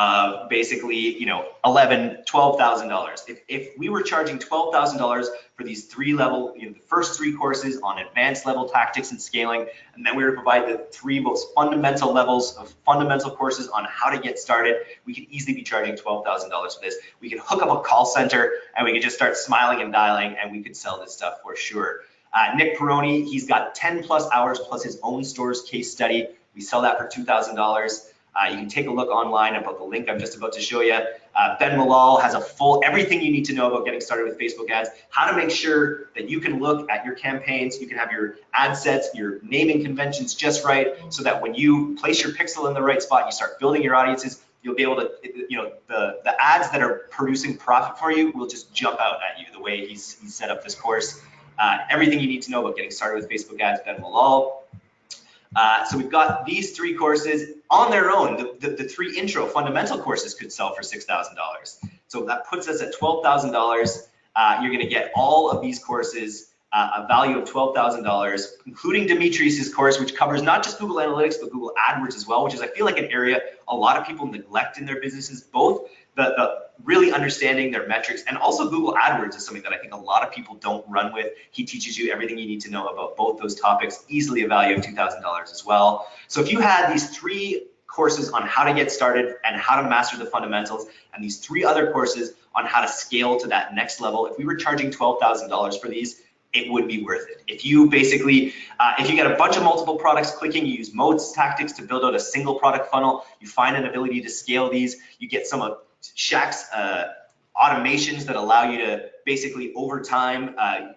of basically, you know, eleven, twelve thousand dollars. If if we were charging twelve thousand dollars for these three level, you know, the first three courses on advanced level tactics and scaling, and then we were to provide the three most fundamental levels of fundamental courses on how to get started, we could easily be charging twelve thousand dollars for this. We could hook up a call center and we could just start smiling and dialing, and we could sell this stuff for sure. Uh, Nick Peroni, he's got 10 plus hours plus his own store's case study. We sell that for $2,000. Uh, you can take a look online about the link I'm just about to show you. Uh, ben Malol has a full, everything you need to know about getting started with Facebook ads, how to make sure that you can look at your campaigns, you can have your ad sets, your naming conventions just right, so that when you place your pixel in the right spot, you start building your audiences, you'll be able to, you know, the, the ads that are producing profit for you will just jump out at you the way he's, he's set up this course. Uh, everything you need to know about getting started with Facebook ads, Ben Malol. Uh, so we've got these three courses on their own. The, the, the three intro fundamental courses could sell for $6,000. So that puts us at $12,000. Uh, you're gonna get all of these courses uh, a value of $12,000, including Dimitri's course, which covers not just Google Analytics, but Google AdWords as well, which is, I feel like, an area a lot of people neglect in their businesses, both the, the really understanding their metrics and also Google AdWords is something that I think a lot of people don't run with. He teaches you everything you need to know about both those topics, easily a value of $2,000 as well. So if you had these three courses on how to get started and how to master the fundamentals and these three other courses on how to scale to that next level, if we were charging $12,000 for these, it would be worth it. If you basically, uh, if you get a bunch of multiple products clicking, you use Mo's tactics to build out a single product funnel, you find an ability to scale these, you get some of Shaq's uh, automations that allow you to basically over time uh,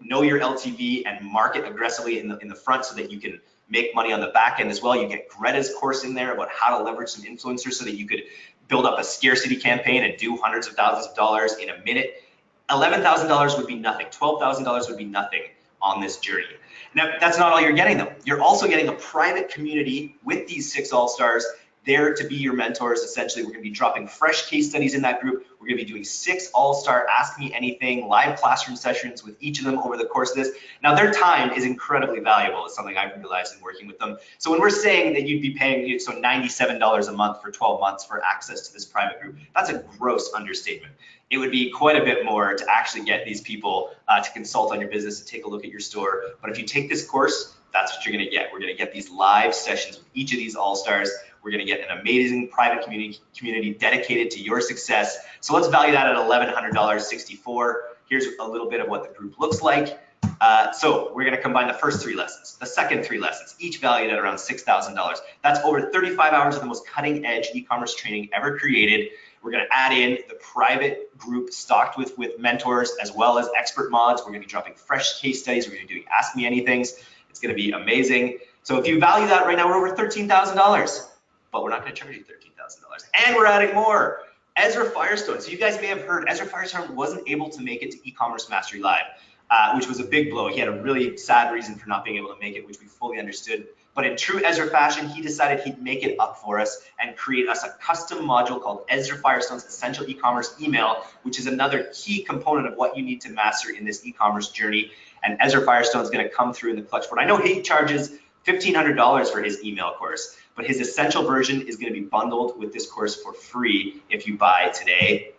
know your LTV and market aggressively in the, in the front so that you can make money on the back end as well. You get Greta's course in there about how to leverage some influencers so that you could build up a scarcity campaign and do hundreds of thousands of dollars in a minute $11,000 would be nothing. $12,000 would be nothing on this journey. Now, that's not all you're getting though. You're also getting a private community with these six all-stars there to be your mentors. Essentially, we're gonna be dropping fresh case studies in that group. We're gonna be doing six all-star Ask Me Anything live classroom sessions with each of them over the course of this. Now, their time is incredibly valuable. It's something I've realized in working with them. So when we're saying that you'd be paying so $97 a month for 12 months for access to this private group, that's a gross understatement it would be quite a bit more to actually get these people uh, to consult on your business and take a look at your store. But if you take this course, that's what you're going to get. We're going to get these live sessions with each of these all-stars. We're going to get an amazing private community community dedicated to your success. So let's value that at $1,100.64. Here's a little bit of what the group looks like. Uh, so we're going to combine the first three lessons, the second three lessons, each valued at around $6,000. That's over 35 hours of the most cutting edge e-commerce training ever created. We're going to add in the private group stocked with, with mentors as well as expert mods. We're going to be dropping fresh case studies. We're going to be doing Ask Me Anythings. It's going to be amazing. So if you value that right now, we're over $13,000, but we're not going to charge you $13,000. And we're adding more. Ezra Firestone. So you guys may have heard Ezra Firestone wasn't able to make it to e-commerce mastery live, uh, which was a big blow. He had a really sad reason for not being able to make it, which we fully understood. But in true Ezra fashion, he decided he'd make it up for us and create us a custom module called Ezra Firestone's Essential E-commerce Email, which is another key component of what you need to master in this e-commerce journey. And Ezra Firestone is going to come through in the clutch for it. I know he charges $1,500 for his email course, but his essential version is going to be bundled with this course for free if you buy today.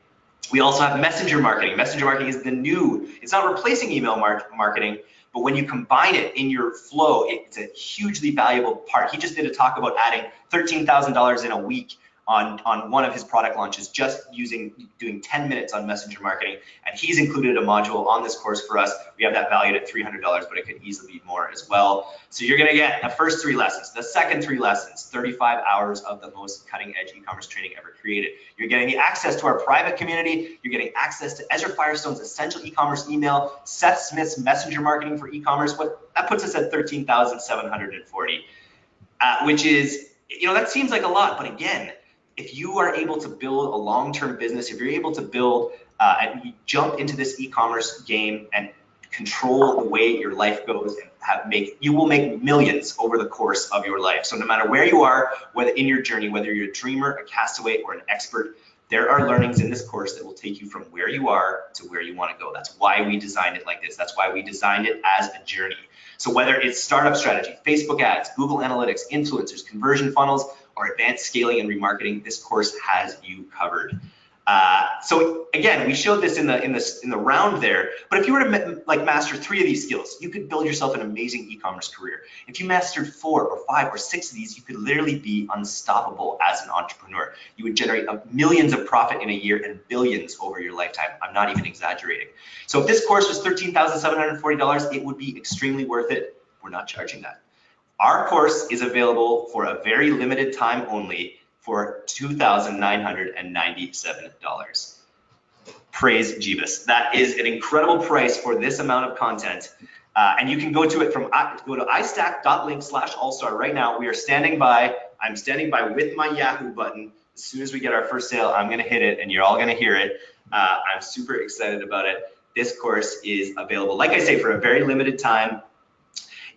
We also have messenger marketing. Messenger marketing is the new, it's not replacing email mar marketing, but when you combine it in your flow, it's a hugely valuable part. He just did a talk about adding $13,000 in a week on, on one of his product launches, just using doing 10 minutes on messenger marketing. And he's included a module on this course for us. We have that valued at $300, but it could easily be more as well. So you're gonna get the first three lessons, the second three lessons, 35 hours of the most cutting edge e-commerce training ever created. You're getting the access to our private community. You're getting access to Ezra Firestone's essential e-commerce email, Seth Smith's messenger marketing for e-commerce. What that puts us at 13,740, uh, which is, you know, that seems like a lot, but again, if you are able to build a long-term business, if you're able to build uh, and jump into this e-commerce game and control the way your life goes and have make you will make millions over the course of your life. So no matter where you are, whether in your journey, whether you're a dreamer, a castaway, or an expert, there are learnings in this course that will take you from where you are to where you want to go. That's why we designed it like this. That's why we designed it as a journey. So whether it's startup strategy, Facebook ads, Google Analytics, influencers, conversion funnels, or advanced scaling and remarketing, this course has you covered. Uh, so again, we showed this in the in the in the round there. But if you were to like master three of these skills, you could build yourself an amazing e-commerce career. If you mastered four or five or six of these, you could literally be unstoppable as an entrepreneur. You would generate millions of profit in a year and billions over your lifetime. I'm not even exaggerating. So if this course was thirteen thousand seven hundred forty dollars, it would be extremely worth it. We're not charging that. Our course is available for a very limited time only for $2,997. Praise Jeebus. That is an incredible price for this amount of content. Uh, and you can go to it from, go to istack.link slash allstar right now. We are standing by, I'm standing by with my Yahoo button. As soon as we get our first sale, I'm gonna hit it and you're all gonna hear it. Uh, I'm super excited about it. This course is available, like I say, for a very limited time.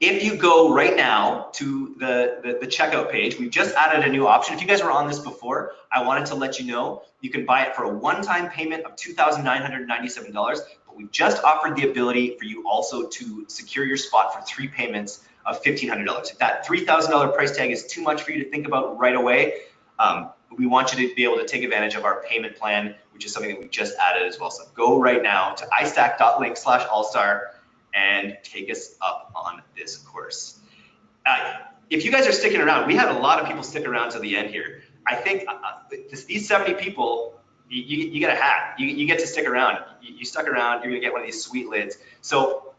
If you go right now to the, the, the, checkout page, we've just added a new option. If you guys were on this before, I wanted to let you know you can buy it for a one-time payment of $2,997. But we've just offered the ability for you also to secure your spot for three payments of $1,500. If that $3,000 price tag is too much for you to think about right away, um, we want you to be able to take advantage of our payment plan, which is something that we just added as well. So go right now to istack.link slash allstar and take us up on this course. Uh, if you guys are sticking around, we had a lot of people stick around to the end here. I think uh, uh this, these 70 people, you, you, you, get a hat. You, you get to stick around. You, stuck around, you're gonna get one of these sweet lids. So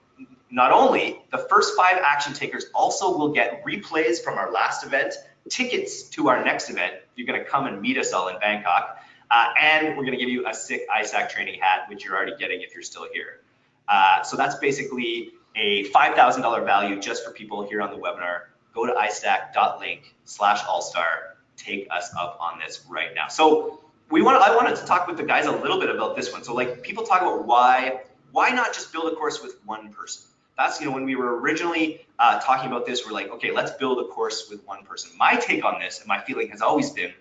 not only the first five action takers also will get replays from our last event, tickets to our next event. You're gonna come and meet us all in Bangkok. Uh, and we're gonna give you a sick iStack training hat, which you're already getting if you're still here. Uh, so that's basically a $5,000 value just for people here on the webinar. Go to istack.link slash allstar. Take us up on this right now. So we want I wanted to talk with the guys a little bit about this one. So like people talk about why, why not just build a course with one person? That's, you know, when we were originally uh, talking about this, we're like, okay, let's build a course with one person. My take on this and my feeling has always been,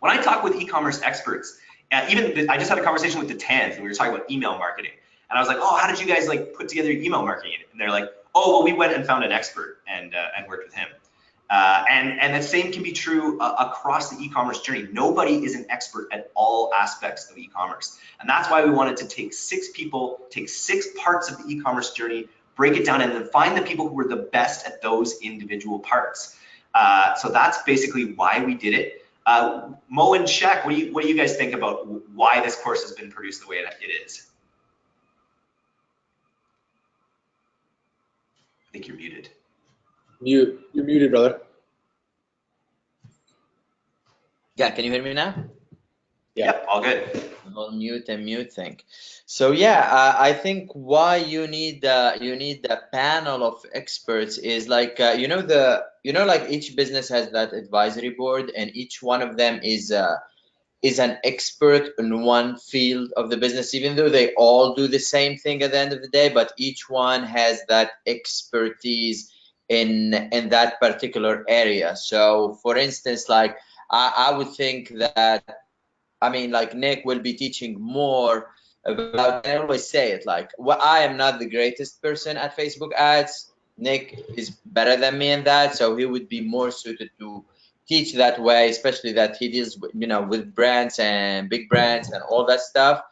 when I talk with e-commerce experts, and even the, I just had a conversation with the TANs and we were talking about email marketing. And I was like, oh, how did you guys like put together email marketing? And they're like, oh, well, we went and found an expert and, uh, and worked with him. Uh, and, and the same can be true uh, across the e-commerce journey. Nobody is an expert at all aspects of e-commerce. And that's why we wanted to take six people, take six parts of the e-commerce journey, break it down, and then find the people who are the best at those individual parts. Uh, so that's basically why we did it. Uh, Mo and Shaq, what do, you, what do you guys think about why this course has been produced the way it is? I think you're muted. Mute. You're muted, brother. Yeah, can you hear me now? Yeah. Yep, all good. The whole mute and mute thing. So yeah, uh, I think why you need uh, you need the panel of experts is like uh, you know the you know like each business has that advisory board and each one of them is uh, is an expert in one field of the business, even though they all do the same thing at the end of the day, but each one has that expertise in in that particular area. So for instance, like I, I would think that I mean like Nick will be teaching more about I always say it like well, I am not the greatest person at Facebook ads. Nick is better than me in that, so he would be more suited to teach that way, especially that he deals you know, with brands and big brands and all that stuff.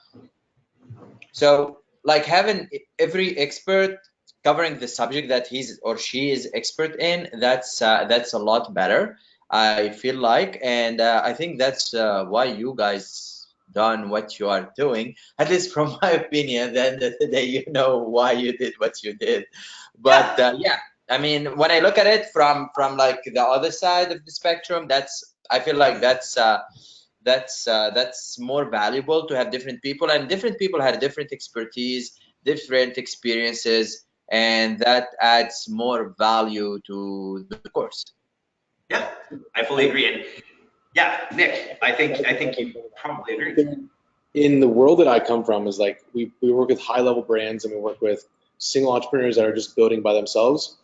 So like having every expert covering the subject that he's or she is expert in, that's uh, that's a lot better. I feel like, and uh, I think that's uh, why you guys done what you are doing. At least from my opinion, then the day you know why you did what you did. But uh, yeah, I mean, when I look at it from from like the other side of the spectrum, that's I feel like that's uh, that's uh, that's more valuable to have different people, and different people had different expertise, different experiences, and that adds more value to the course. Yeah, I fully agree. And yeah, Nick, I think I think you probably agree. In the world that I come from, is like we we work with high level brands and we work with single entrepreneurs that are just building by themselves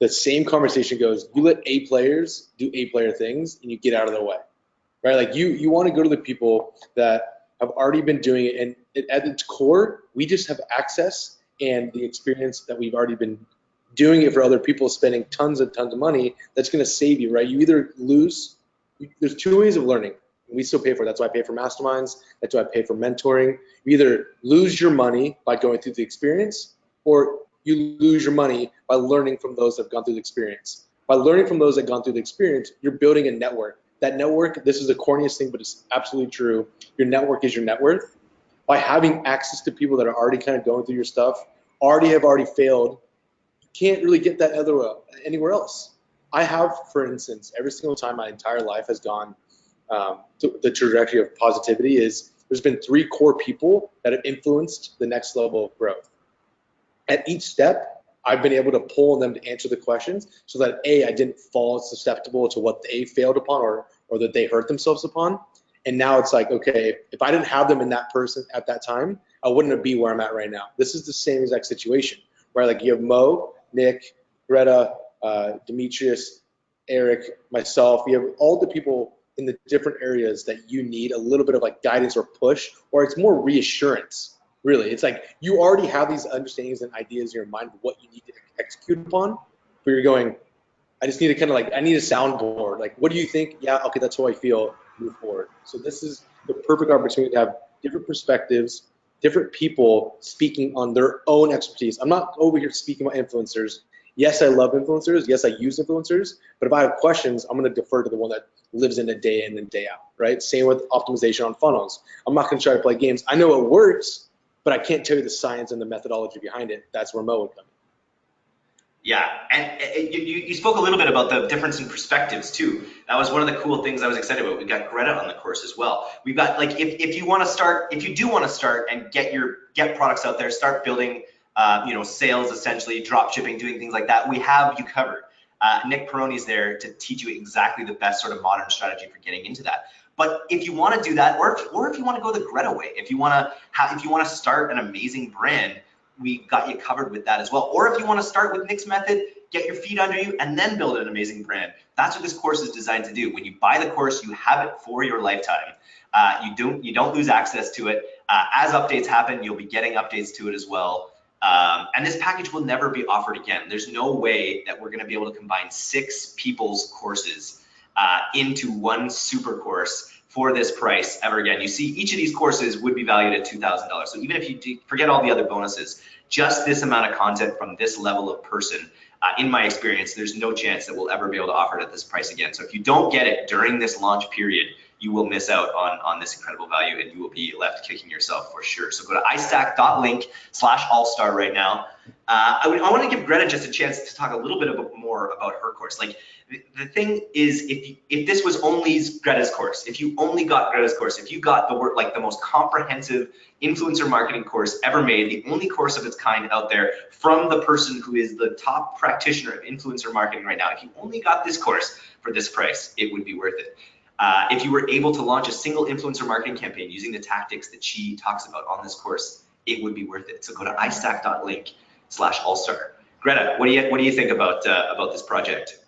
the same conversation goes you let a players do a player things and you get out of their way right? Like you you want to go to the people that have already been doing it. And at its core we just have access and the experience that we've already been doing it for other people spending tons and tons of money that's going to save you right? You either lose there's two ways of learning. We still pay for it. that's why i pay for masterminds. That's why i pay for mentoring. You either lose your money by going through the experience or you lose your money by learning from those that have gone through the experience. By learning from those that have gone through the experience, you're building a network. That network, this is the corniest thing, but it's absolutely true. Your network is your net worth. By having access to people that are already kind of going through your stuff, already have already failed, you can't really get that other anywhere else. I have, for instance, every single time my entire life has gone um, the trajectory of positivity is there's been three core people that have influenced the next level of growth at each step, I've been able to pull on them to answer the questions so that A, I didn't fall susceptible to what they failed upon or, or that they hurt themselves upon. And now it's like, okay, if I didn't have them in that person at that time, I wouldn't be where I'm at right now. This is the same exact situation where like you have Mo, Nick, Greta, uh, Demetrius, Eric, myself, you have all the people in the different areas that you need a little bit of like guidance or push, or it's more reassurance Really, it's like you already have these understandings and ideas in your mind of what you need to execute upon, but you're going, I just need to kind of like, I need a soundboard. Like, what do you think? Yeah, okay, that's how I feel. Move forward. So this is the perfect opportunity to have different perspectives, different people speaking on their own expertise. I'm not over here speaking about influencers. Yes, I love influencers. Yes, I use influencers. But if I have questions, I'm going to defer to the one that lives in a day in and day out, right? Same with optimization on funnels. I'm not going to try to play games. I know it works, but I can't tell you the science and the methodology behind it. That's where Mo would come in. Yeah, and, and you, you spoke a little bit about the difference in perspectives too. That was one of the cool things I was excited about. We got Greta on the course as well. We've got like if, if you want to start, if you do want to start and get your get products out there, start building, uh, you know, sales essentially, drop shipping, doing things like that. We have you covered. Uh, Nick Peroni is there to teach you exactly the best sort of modern strategy for getting into that. But if you want to do that, or if, or if you want to go the Greta way, if you want to have, if you want to start an amazing brand we got you covered with that as well. Or if you want to start with Nick's method, get your feet under you and then build an amazing brand. That's what this course is designed to do. When you buy the course, you have it for your lifetime. Uh, you don't you don't lose access to it. Uh, as updates happen, you'll be getting updates to it as well. Um, and this package will never be offered again. There's no way that we're going to be able to combine six people's courses uh, into one super course for this price ever again. You see, each of these courses would be valued at $2,000. So even if you forget all the other bonuses, just this amount of content from this level of person, uh, in my experience, there's no chance that we'll ever be able to offer it at this price again. So if you don't get it during this launch period, you will miss out on, on this incredible value and you will be left kicking yourself for sure. So go to istack.link slash allstar right now. Uh, I, I want to give Greta just a chance to talk a little bit more about her course. Like the thing is, if you, if this was only Greta's course, if you only got Greta's course, if you got the work like the most comprehensive influencer marketing course ever made, the only course of its kind out there from the person who is the top practitioner of influencer marketing right now, if you only got this course for this price, it would be worth it. Uh, if you were able to launch a single influencer marketing campaign using the tactics that she talks about on this course, it would be worth it. So go to istack.link slash allstar. Greta, what do you what do you think about uh, about this project?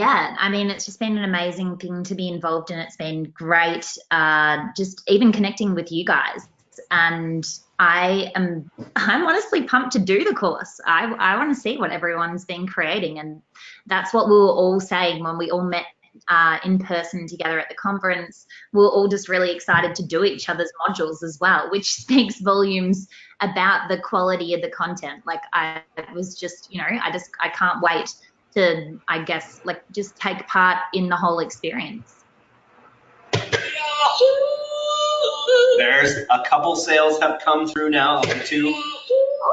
Yeah, I mean, it's just been an amazing thing to be involved in. It's been great, uh, just even connecting with you guys. And I am, I'm honestly pumped to do the course. I, I want to see what everyone's been creating. And that's what we were all saying when we all met uh, in person together at the conference. We we're all just really excited to do each other's modules as well, which speaks volumes about the quality of the content. Like I was just, you know, I just, I can't wait to, I guess, like just take part in the whole experience. There's a couple sales have come through now, two,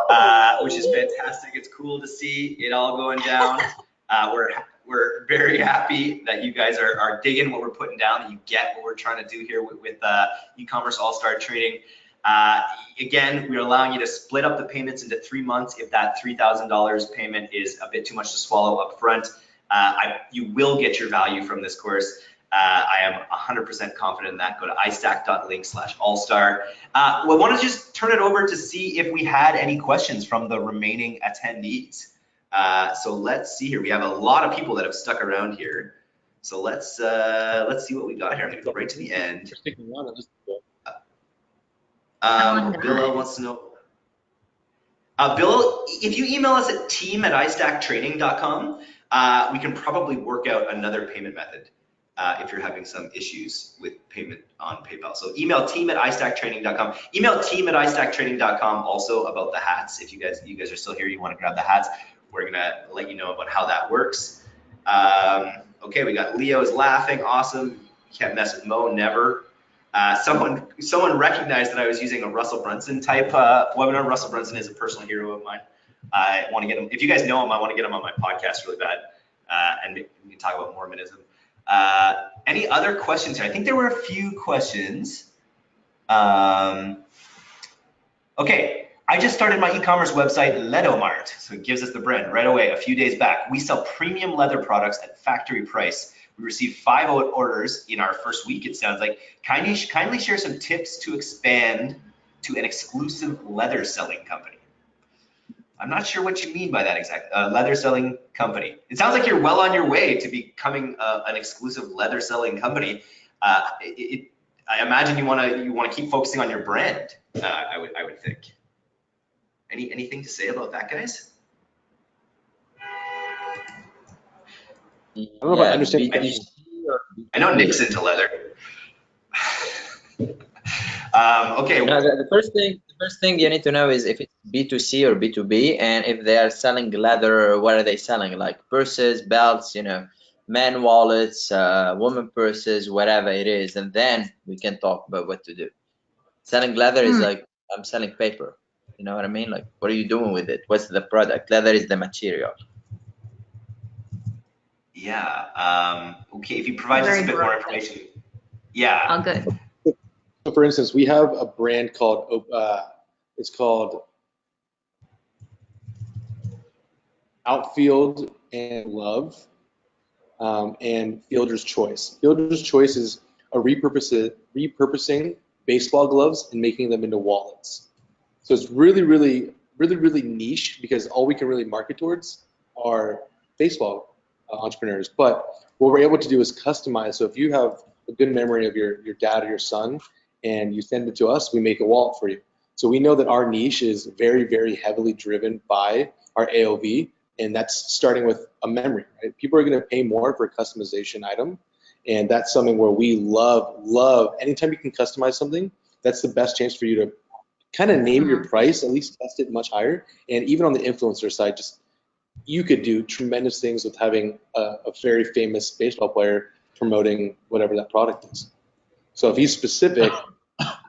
uh, which is fantastic. It's cool to see it all going down. Uh, we're we're very happy that you guys are, are digging what we're putting down, that you get what we're trying to do here with, with uh, e-commerce all-star training. Uh, again, we're allowing you to split up the payments into three months if that $3,000 payment is a bit too much to swallow up front. Uh, I, you will get your value from this course. Uh, I am 100% confident in that. Go to istack.link slash allstar. Uh, we want to just turn it over to see if we had any questions from the remaining attendees. Uh, so let's see here. We have a lot of people that have stuck around here. So let's uh, let's see what we got here. I'm going to go right to the end. Um, Bill wants to know. Uh, Bill, if you email us at team at istacktraining.com, uh, we can probably work out another payment method uh, if you're having some issues with payment on PayPal. So email team at istacktraining.com. Email team at istacktraining.com also about the hats. If you guys you guys are still here, you want to grab the hats, we're gonna let you know about how that works. Um, okay, we got Leo is laughing. Awesome. You can't mess with Mo, never. Uh, someone someone recognized that I was using a Russell Brunson type uh, webinar. Russell Brunson is a personal hero of mine. I want to get him. If you guys know him, I want to get him on my podcast really bad, uh, and we can talk about Mormonism. Uh, any other questions? I think there were a few questions. Um, okay, I just started my e-commerce website, Ledomart. So it gives us the brand right away, a few days back. We sell premium leather products at factory price. We received five orders in our first week, it sounds like. Kindly, kindly share some tips to expand to an exclusive leather selling company. I'm not sure what you mean by that exact uh, leather selling company. It sounds like you're well on your way to becoming uh, an exclusive leather selling company. Uh, it, it, I imagine you want to you want to keep focusing on your brand. Uh, I would I would think. Any anything to say about that, guys? I don't know if I understand the B2C question. or I know B2B. Nick's into leather. um, okay. No, the, the first thing, the first thing you need to know is if it's B2C or B2B, and if they are selling leather, what are they selling? Like purses, belts, you know, men wallets, uh, woman purses, whatever it is, and then we can talk about what to do. Selling leather is Hmm. like I'm selling paper. You know what I mean? Like, what are you doing with it? What's the product? Leather is the material. Yeah. Um, okay. If you provide us a bit more information. Yeah. Oh, good. So for instance, we have a brand called, uh, it's called Outfield and Love um, and Fielder's Choice. Fielder's Choice is a repurpose, repurposing baseball gloves and making them into wallets. So it's really, really, really, really niche because all we can really market towards are baseball Uh, entrepreneurs. But what we're able to do is customize. So if you have a good memory of your, your dad or your son and you send it to us, we make a wallet for you. So we know that our niche is very, very heavily driven by our AOV, and that's starting with a memory. Right? People are going to pay more for a customization item, and that's something where we love, love. Anytime you can customize something, that's the best chance for you to kind of name your mm-hmm. price, at least test it much higher. And even on the influencer side, just you could do tremendous things with having a, a very famous baseball player promoting whatever that product is. So if he's specific,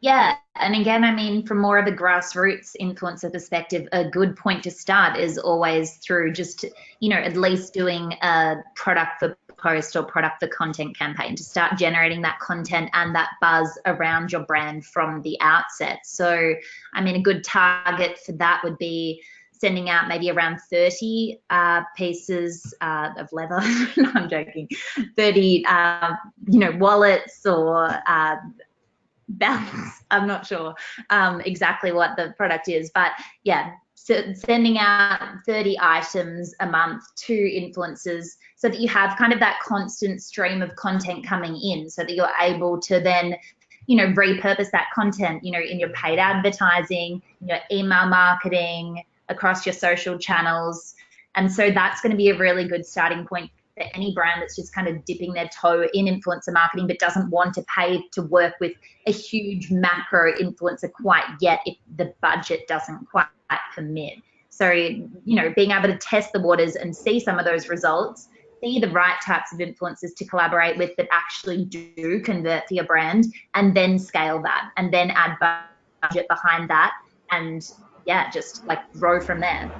Yeah, and again, I mean, from more of a grassroots influencer perspective, a good point to start is always through just, you know, at least doing a product for post or product for content campaign to start generating that content and that buzz around your brand from the outset. So, I mean, a good target for that would be sending out maybe around 30 uh, pieces uh, of leather. no, I'm joking. 30, uh, you know, wallets or uh, belts. I'm not sure um, exactly what the product is, but yeah, so sending out 30 items a month to influencers so that you have kind of that constant stream of content coming in so that you're able to then you know repurpose that content you know in your paid advertising your email marketing across your social channels and so that's going to be a really good starting point for any brand that's just kind of dipping their toe in influencer marketing but doesn't want to pay to work with a huge macro influencer quite yet if the budget doesn't quite permit. So, you know, being able to test the waters and see some of those results, see the right types of influencers to collaborate with that actually do convert for your brand, and then scale that and then add budget behind that. And yeah, just like grow from there.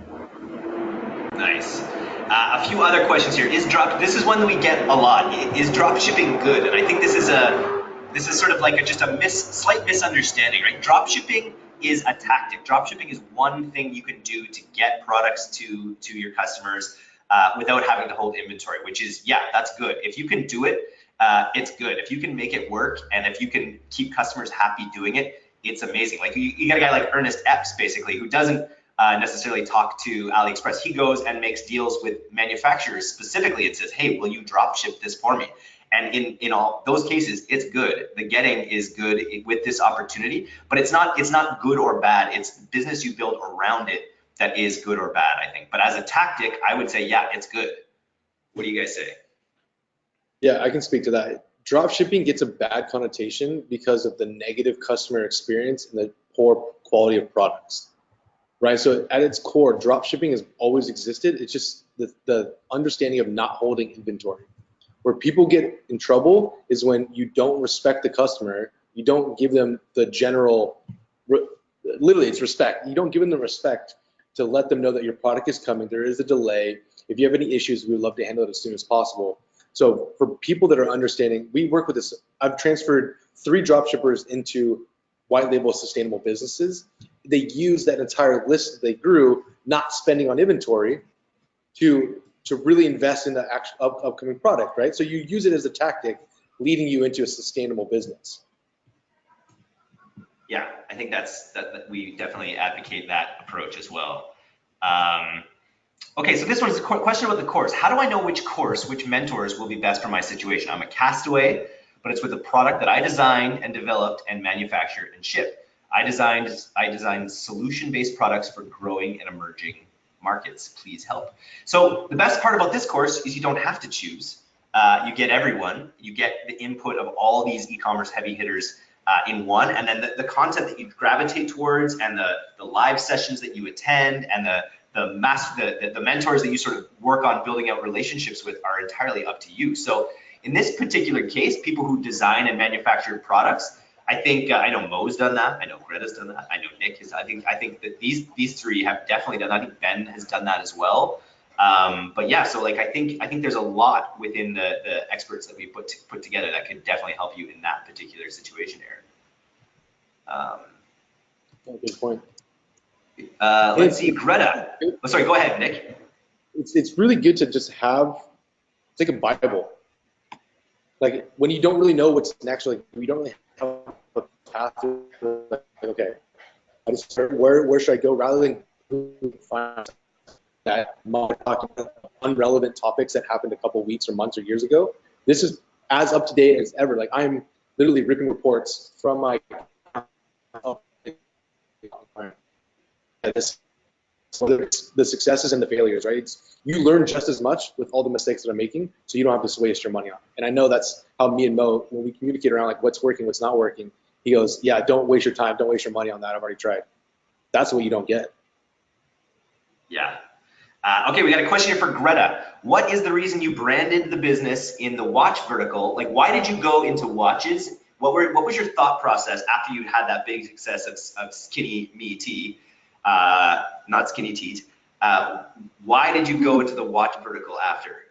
Nice. Uh, a few other questions here. Is drop? This is one that we get a lot. Is drop shipping good? And I think this is a this is sort of like a, just a mis, slight misunderstanding, right? Drop shipping is a tactic. Drop shipping is one thing you can do to get products to to your customers uh, without having to hold inventory, which is yeah, that's good. If you can do it, uh, it's good. If you can make it work and if you can keep customers happy doing it, it's amazing. Like you, you got a guy like Ernest Epps basically who doesn't uh, necessarily talk to AliExpress. He goes and makes deals with manufacturers specifically It says, hey, will you drop ship this for me? And in, in all those cases, it's good. The getting is good with this opportunity, but it's not it's not good or bad. It's business you build around it that is good or bad, I think. But as a tactic, I would say, yeah, it's good. What do you guys say? yeah, I can speak to that. Drop shipping gets a bad connotation because of the negative customer experience and the poor quality of products, right? So at its core, drop shipping has always existed. It's just the, the understanding of not holding inventory. Where people get in trouble is when you don't respect the customer, you don't give them the general, literally, it's respect. You don't give them the respect to let them know that your product is coming. There is a delay. If you have any issues, we would love to handle it as soon as possible. So for people that are understanding, we work with this. I've transferred three drop shippers into white label sustainable businesses. They use that entire list that they grew, not spending on inventory, to to really invest in the actual up, upcoming product, right? So you use it as a tactic, leading you into a sustainable business. Yeah, I think that's that, that we definitely advocate that approach as well. Um, okay, so this one's a question about the course. How do I know which course, which mentors will be best for my situation? I'm a castaway but it's with a product that I designed and developed and manufactured and shipped. I designed I designed solution-based products for growing and emerging markets. Please help. So the best part about this course is you don't have to choose. Uh, you get everyone. You get the input of all these e-commerce heavy hitters uh, in one, and then the, the, content that you gravitate towards, and the the live sessions that you attend, and the the the, the mentors that you sort of work on building out relationships with are entirely up to you. So in this particular case, people who design and manufacture products, I think uh, I know Mo's done that. I know Greta's done that. I know Nick has. I think I think that these these three have definitely done. That. I think Ben has done that as well. Um, but yeah, so like I think I think there's a lot within the the experts that we put put together that could definitely help you in that particular situation, Aaron. Um, good point. Uh, let's see, Greta. Oh, sorry, go ahead, Nick. It's it's really good to just have it's like a Bible. Like when you don't really know what's next, like we don't really have a path. To, like, okay, I just where where should I go rather than find that unrelevant topics that happened a couple weeks or months or years ago. This is as up to date as ever. Like I'm literally ripping reports from my this the successes and the failures, right? It's, you learn just as much with all the mistakes that I'm making, so you don't have to waste your money on. And I know that's how me and Mo, when we communicate around like what's working, what's not working, he goes, "Yeah, don't waste your time, don't waste your money on that. I've already tried." That's what you don't get. Yeah, uh, okay, we got a question here for Greta. What is the reason you branded the business in the watch vertical? Like, why did you go into watches? What were what was your thought process after you had that big success of, of Skinny Me Tea, uh, not Skinny Teat? Uh, why did you go into the watch vertical after?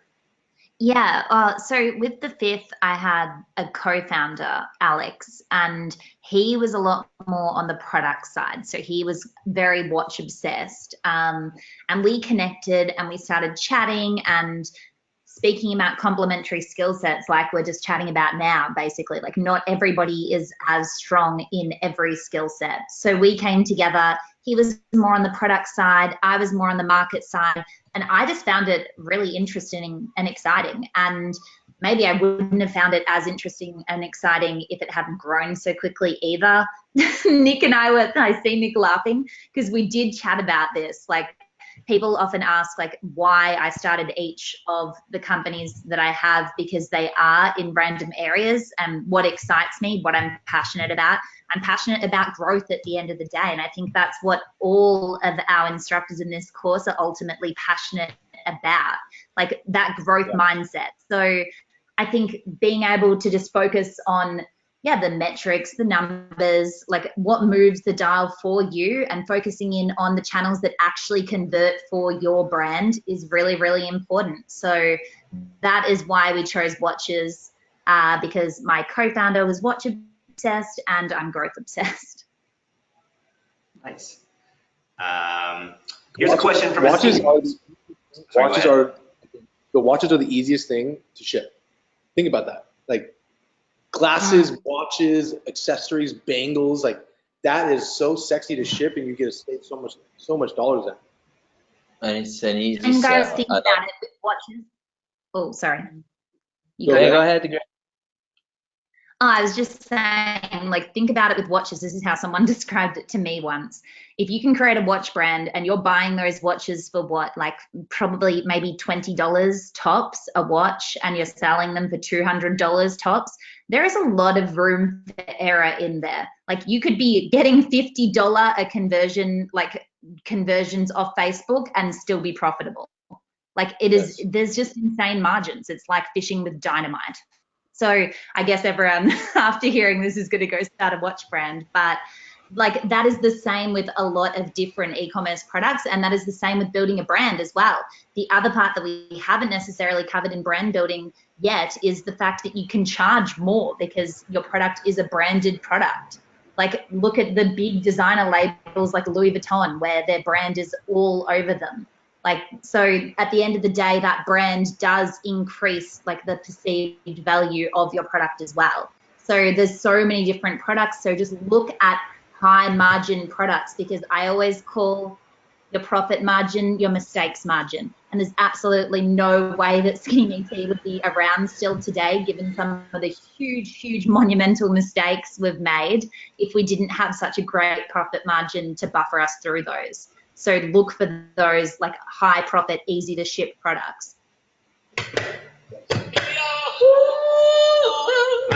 Yeah, uh, so with the fifth, I had a co-founder, Alex, and he was a lot more on the product side. So he was very watch obsessed. Um, and we connected and we started chatting and speaking about complementary skill sets like we're just chatting about now basically like not everybody is as strong in every skill set so we came together he was more on the product side i was more on the market side and I just found it really interesting and exciting. And maybe I wouldn't have found it as interesting and exciting if it hadn't grown so quickly either. Nick and I were, I see Nick laughing because we did chat about this. Like, people often ask like why I started each of the companies that I have because they are in random areas and what excites me, what I'm passionate about. I'm passionate about growth at the end of the day. And I think that's what all of our instructors in this course are ultimately passionate about, like that growth yeah. mindset. So I think being able to just focus on yeah, the metrics, the numbers, like what moves the dial for you and focusing in on the channels that actually convert for your brand is really, really important. So that is why we chose watches uh, because my co-founder was watch obsessed and I'm growth obsessed. Nice. Um, here's watches, a question from watches. Are, Sorry, watches are the watches are the easiest thing to ship. Think about that. Like glasses, mm. watches, accessories, bangles, like that is so sexy to ship, and you get to save so much, so much dollars in. And it's an easy. And guys, think about it with watches. Oh, sorry. You go, go ahead. ahead. Oh, I was just saying, like, think about it with watches. This is how someone described it to me once. If you can create a watch brand and you're buying those watches for what, like, probably maybe $20 tops a watch, and you're selling them for $200 tops, there is a lot of room for error in there. Like, you could be getting $50 a conversion, like, conversions off Facebook and still be profitable. Like, it is, yes. there's just insane margins. It's like fishing with dynamite. So I guess everyone after hearing this is going to go start a watch brand, but like that is the same with a lot of different e-commerce products and that is the same with building a brand as well the other part that we haven't necessarily covered in brand building yet is the fact that you can charge more because your product is a branded product. Like look at the big designer labels like louis vuitton where their brand is all over them. Like so at the end of the day that brand does increase like the perceived value of your product as well. So there's so many different products. So just look at high margin products because i always call your profit margin, your mistakes margin. And there's absolutely no way that Skinny Tea would be around still today, given some of the huge, huge monumental mistakes we've made if we didn't have such a great profit margin to buffer us through those. So look for those like high profit, easy to ship products.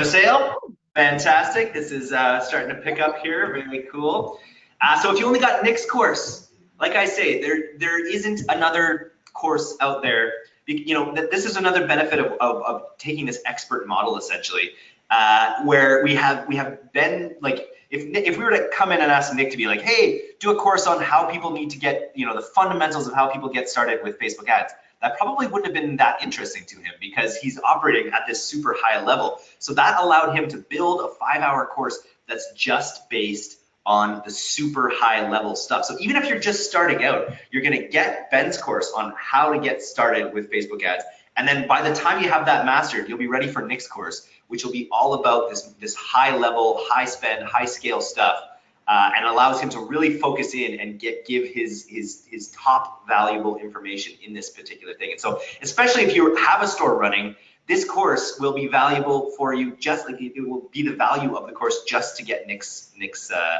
Sale, fantastic. This is uh, starting to pick up here. Very cool. Uh, so if you only got Nick's course, like I say, there there isn't another course out there. You know, that this is another benefit of, of, of taking this expert model essentially, uh, where we have we have been like if if we were to come in and ask Nick to be like, hey, do a course on how people need to get you know the fundamentals of how people get started with Facebook ads that probably wouldn't have been that interesting to him because he's operating at this super high level. So that allowed him to build a five hour course that's just based on the super high level stuff. So even if you're just starting out, you're gonna get Ben's course on how to get started with Facebook ads. And then by the time you have that mastered, you'll be ready for Nick's course, which will be all about this, this high level, high spend, high scale stuff. Uh, and allows him to really focus in and get give his his his top valuable information in this particular thing. And so, especially if you have a store running, this course will be valuable for you. Just like it will be the value of the course just to get Nick's Nick's uh,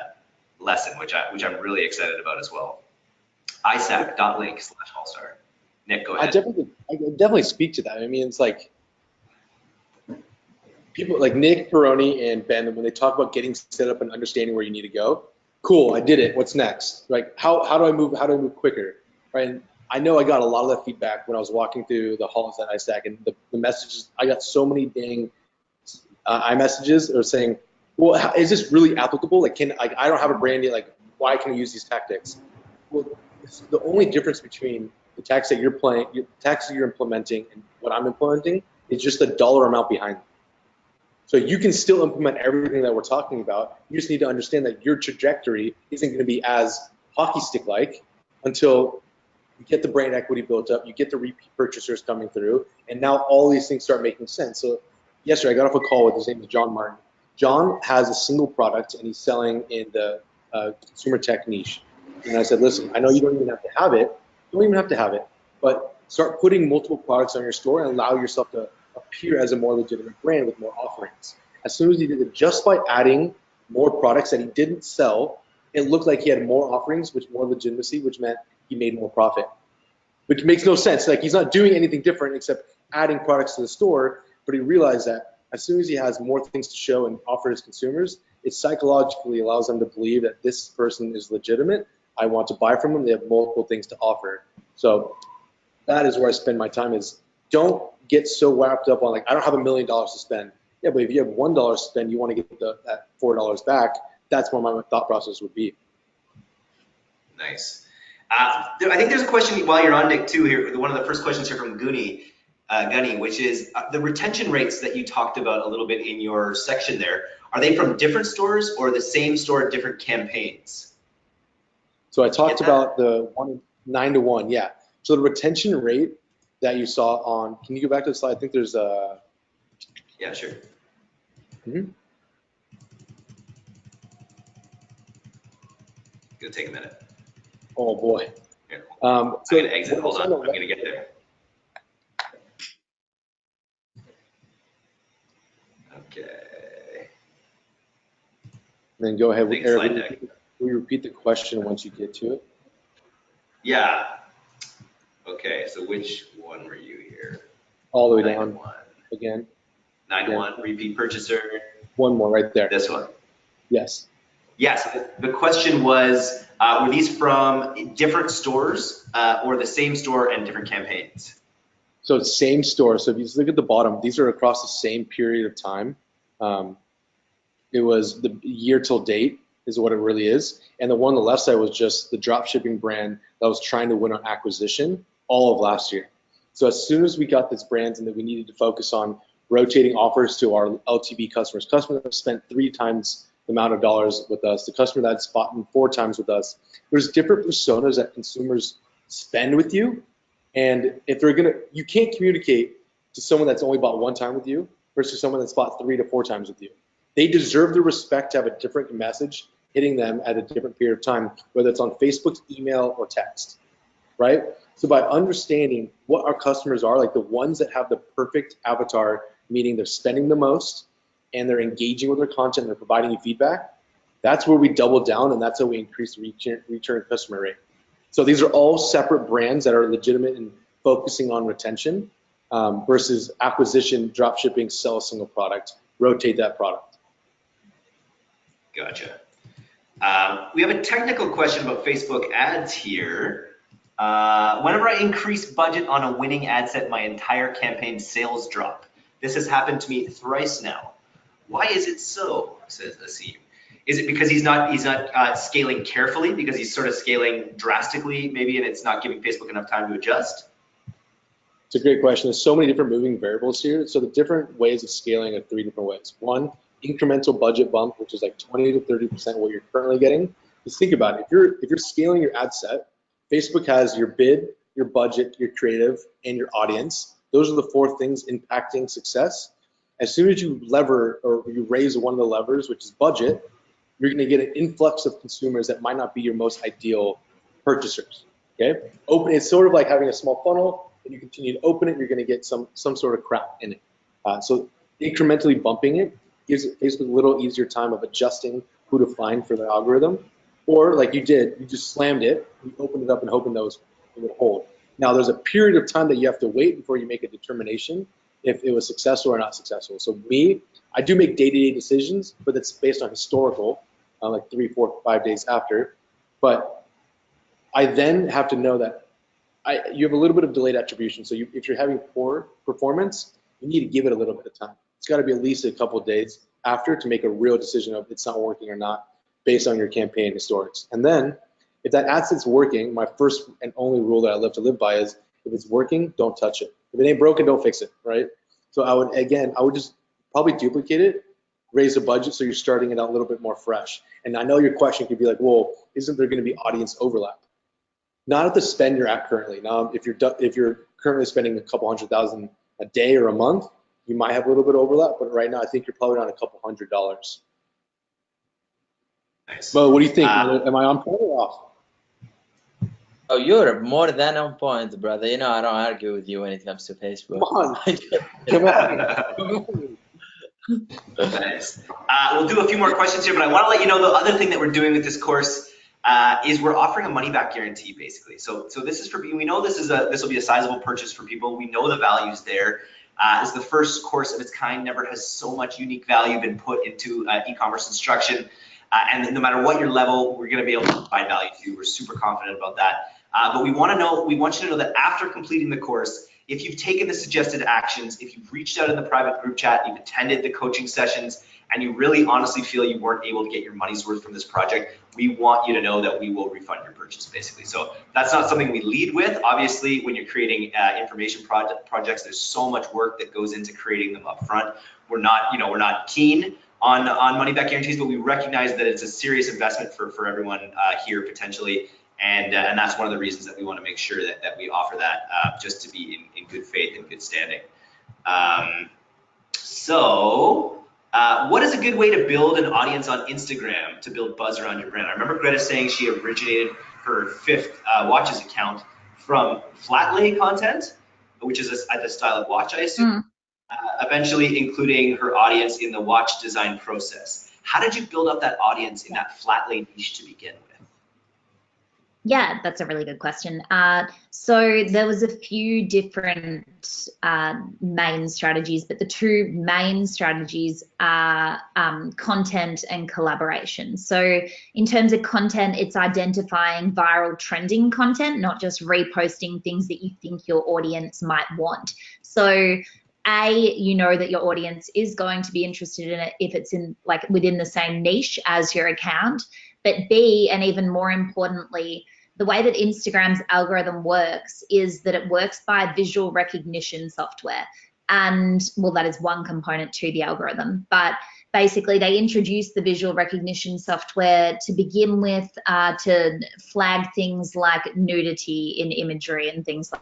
lesson, which I which I'm really excited about as well. istack.link slash Allstar. Nick, go ahead. I definitely, I definitely speak to that. I mean, it's like people like Nick Peroni and Ben when they talk about getting set up and understanding where you need to go. Cool, I did it. What's next? Like, how how do I move? How do I move quicker? Right. And I know I got a lot of that feedback when I was walking through the halls at ISAC, and the, the messages I got so many dang uh, iMessages are saying, well, is this really applicable? Like, can like I don't have a brand yet. Like, why can I use these tactics? Well, the only difference between the tactics that you're playing, the tactics that you're implementing, and what I'm implementing is just the dollar amount behind them. So you can still implement everything that we're talking about. You just need to understand that your trajectory isn't going to be as hockey stick like until you get the brand equity built up, you get the repeat purchasers coming through, and now all these things start making sense. So yesterday I got off a call with his name is John Martin. John has a single product and he's selling in the uh, consumer tech niche. And I said, listen, I know you don't even have to have it. You don't even have to have it, but start putting multiple products on your store and allow yourself to appear as a more legitimate brand with more offerings. As soon as he did it, just by adding more products that he didn't sell, it looked like he had more offerings, which more legitimacy, which meant he made more profit. Which makes no sense. Like he's not doing anything different except adding products to the store, but he realized that as soon as he has more things to show and offer his consumers, it psychologically allows them to believe that this person is legitimate. I want to buy from them. They have multiple things to offer. So that is where I spend my time is don't get so wrapped up on like, I don't have a million dollars to spend. Yeah, but if you have one dollar to spend, you want to get the, that four dollars back. That's where my thought process would be. Nice. Uh, I think there's a question while you're on Nick too here. One of the first questions here from Goonie uh, Gunny, which is uh, the retention rates that you talked about a little bit in your section there. Are they from different stores or the same store, different campaigns? So I talked about the one nine to one, yeah. So the retention rate that you saw on, can you go back to the slide? I think there's a. Yeah, sure. Mm -hmm. It'll take a minute. Oh boy. Here, um, so I'm gonna exit. Hold on. I'm gonna get there. Okay. Then go ahead with Eric. Will you repeat the question once you get to it? Yeah. Okay, so which one were you here? All the way down one. again. Nine yeah. one, repeat purchaser. One more right there. This one. Yes. Yes, the question was, uh, were these from different stores uh, or the same store and different campaigns? So same store. So if you look at the bottom, these are across the same period of time. Um, it was the year till date is what it really is. And the one on the left side was just the drop shipping brand that was trying to win on acquisition all of last year. So as soon as we got this brand and that we needed to focus on rotating offers to our LTV customers, customers spent three times the amount of dollars with us, the customer that's bought four times with us. There's different personas that consumers spend with you. And if they're gonna, you can't communicate to someone that's only bought one time with you versus someone that's bought three to four times with you. They deserve the respect to have a different message hitting them at a different period of time, whether it's on Facebook, email, or text, right? So by understanding what our customers are, like the ones that have the perfect avatar, meaning they're spending the most and they're engaging with their content, and they're providing you feedback, that's where we double down and that's how we increase the return, return customer rate. So these are all separate brands that are legitimate and focusing on retention um, versus acquisition, drop shipping, sell a single product, rotate that product. Gotcha. Um, we have a technical question about Facebook ads here. Uh, whenever I increase budget on a winning ad set, my entire campaign sales drop. This has happened to me thrice now. Why is it so? Says Asim. Is it because he's not he's not uh, scaling carefully because he's sort of scaling drastically maybe and it's not giving Facebook enough time to adjust? It's a great question. There's so many different moving variables here. So the different ways of scaling are three different ways. One, incremental budget bump, which is like 20 to 30% what you're currently getting. Just think about it. If you're if you're scaling your ad set, Facebook has your bid, your budget, your creative, and your audience. Those are the four things impacting success. As soon as you lever or you raise one of the levers, which is budget, you're going to get an influx of consumers that might not be your most ideal purchasers. Okay, open. It's sort of like having a small funnel, and you continue to open it, you're going to get some some sort of crap in it. Uh, so incrementally bumping it gives Facebook a little easier time of adjusting who to find for the algorithm. Or like you did, you just slammed it, you opened it up and hoping those it would hold. Now there's a period of time that you have to wait before you make a determination if it was successful or not successful. So me, I do make day-to-day decisions, but it's based on historical, uh, like three, four, five days after. But I then have to know that I, you have a little bit of delayed attribution. So you, if you're having poor performance, you need to give it a little bit of time. Got to be at least a couple days after to make a real decision of it's not working or not based on your campaign historics. And then if that ad set's working, my first and only rule that I live to live by is if it's working, don't touch it. If it ain't broken, don't fix it, right? So I would, again, I would just probably duplicate it, raise the budget so you're starting it out a little bit more fresh. And I know your question could be like, well, isn't there going to be audience overlap? Not at the spend you're at currently. Now, if you're if you're currently spending a couple hundred thousand a day or a month, you might have a little bit of overlap, but right now I think you're probably on a couple hundred dollars. Nice. But what do you think? Uh, Am I on point or off? Oh, you're more than on point, brother. You know, I don't argue with you when it comes to Facebook. Come on. Come on. Nice. Uh, we'll do a few more questions here, but I want to let you know the other thing that we're doing with this course uh, is we're offering a money back guarantee, basically. So, so this is for we know this is a this will be a sizable purchase for people. We know the value's there. Uh, is the first course of its kind. Never has so much unique value been put into uh, e-commerce instruction. Uh, and no matter what your level, we're going to be able to provide value to you. We're super confident about that. Uh, but we want to know, we want you to know that after completing the course, if you've taken the suggested actions, if you've reached out in the private group chat, you've attended the coaching sessions, and you really honestly feel you weren't able to get your money's worth from this project, we want you to know that we will refund your purchase, basically. So that's not something we lead with. Obviously, when you're creating uh, information project, projects, there's so much work that goes into creating them up front. We're not, you know, we're not keen on on money back guarantees, but we recognize that it's a serious investment for for everyone uh, here potentially. And, uh, and that's one of the reasons that we want to make sure that, that we offer that uh, just to be in, in good faith and good standing. Um, so uh, what is a good way to build an audience on Instagram to build buzz around your brand? I remember Greta saying she originated her fifth uh, watches account from flat lay content, which is a, the style of watch, I assume, mm. eventually including her audience in the watch design process. How did you build up that audience in that flat lay niche to begin with? Yeah, that's a really good question. Uh, so there was a few different uh, main strategies, but the two main strategies are um, content and collaboration. So in terms of content, it's identifying viral trending content, not just reposting things that you think your audience might want. So a you know that your audience is going to be interested in it if it's in like within the same niche as your account but B, and even more importantly, the way that Instagram's algorithm works is that it works by visual recognition software. And well, that is one component to the algorithm. But basically, they introduce the visual recognition software to begin with uh, to flag things like nudity in imagery and things like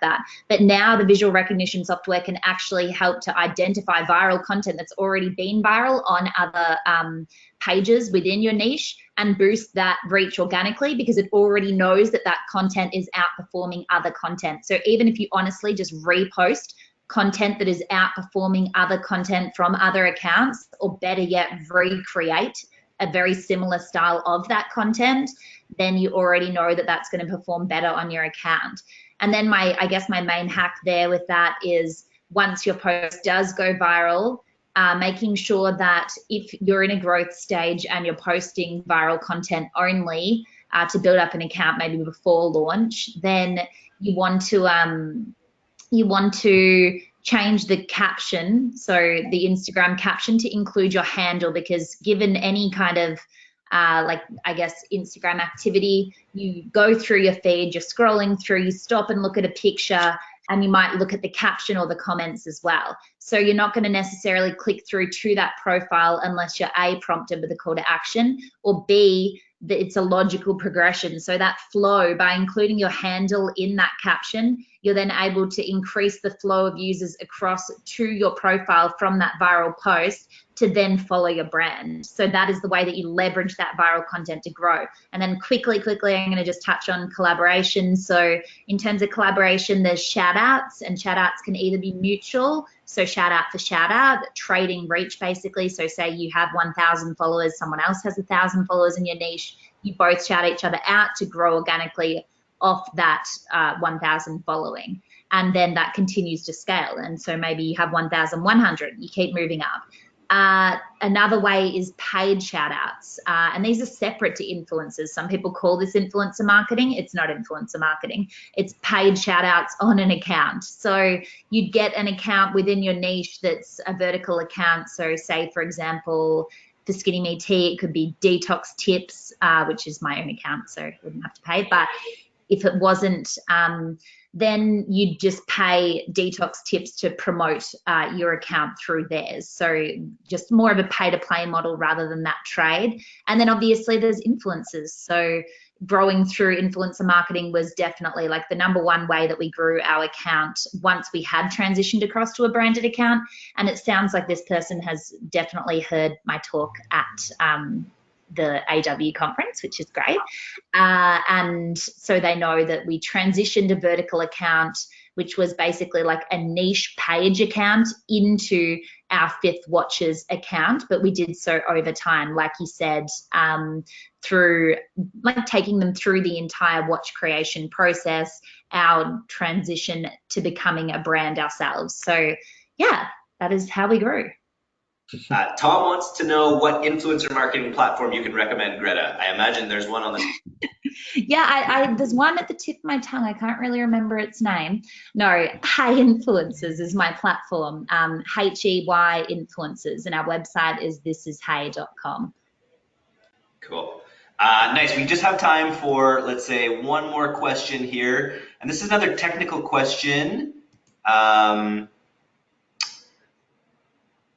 that. But now the visual recognition software can actually help to identify viral content that's already been viral on other um, pages within your niche and boost that reach organically because it already knows that that content is outperforming other content. So even if you honestly just repost content that is outperforming other content from other accounts, or better yet, recreate a very similar style of that content, then you already know that that's going to perform better on your account. And then my, I guess my main hack there with that is once your post does go viral, uh, making sure that if you're in a growth stage and you're posting viral content only uh, to build up an account maybe before launch, then you want to um, you want to change the caption, so the Instagram caption to include your handle because given any kind of uh, like I guess Instagram activity, you go through your feed, you're scrolling through, you stop and look at a picture and you might look at the caption or the comments as well. So you're not going to necessarily click through to that profile unless you're A, prompted with a call to action, or B, that it's a logical progression. So that flow, by including your handle in that caption, you're then able to increase the flow of users across to your profile from that viral post to then follow your brand. So that is the way that you leverage that viral content to grow. And then quickly, quickly, I'm going to just touch on collaboration. So in terms of collaboration, there's shout outs and shout outs can either be mutual. So shout out for shout out, trading reach basically. So say you have 1,000 followers, someone else has thousand followers in your niche. You both shout each other out to grow organically off that uh, 1,000 following. And then that continues to scale. And so maybe you have 1,100, you keep moving up. Uh, another way is paid shout outs. Uh, and these are separate to influencers. Some people call this influencer marketing. It's not influencer marketing. It's paid shout outs on an account. So you'd get an account within your niche that's a vertical account. So say, for example, for Skinny Me Tea, it could be detox tips, uh, which is my own account, so I wouldn't have to pay. But if it wasn't, um, then you'd just pay detox tips to promote uh, your account through theirs. So just more of a pay to play model rather than that trade. And then obviously there's influencers. So growing through influencer marketing was definitely like the number one way that we grew our account once we had transitioned across to a branded account. And it sounds like this person has definitely heard my talk at um, the AW conference, which is great. Uh, and so they know that we transitioned a vertical account, which was basically like a niche page account, into our fifth watches account. But we did so over time, like you said, um, through like taking them through the entire watch creation process, our transition to becoming a brand ourselves. So, yeah, that is how we grew. Uh, Tom wants to know what influencer marketing platform you can recommend, Greta. I imagine there's one on the. yeah, I, I, there's one at the tip of my tongue. I can't really remember its name. No, Hey Influencers is my platform. Um, H E Y Influencers, and our website is thisishey.com. Cool. Uh, nice. We just have time for, let's say, one more question here, and this is another technical question. Um,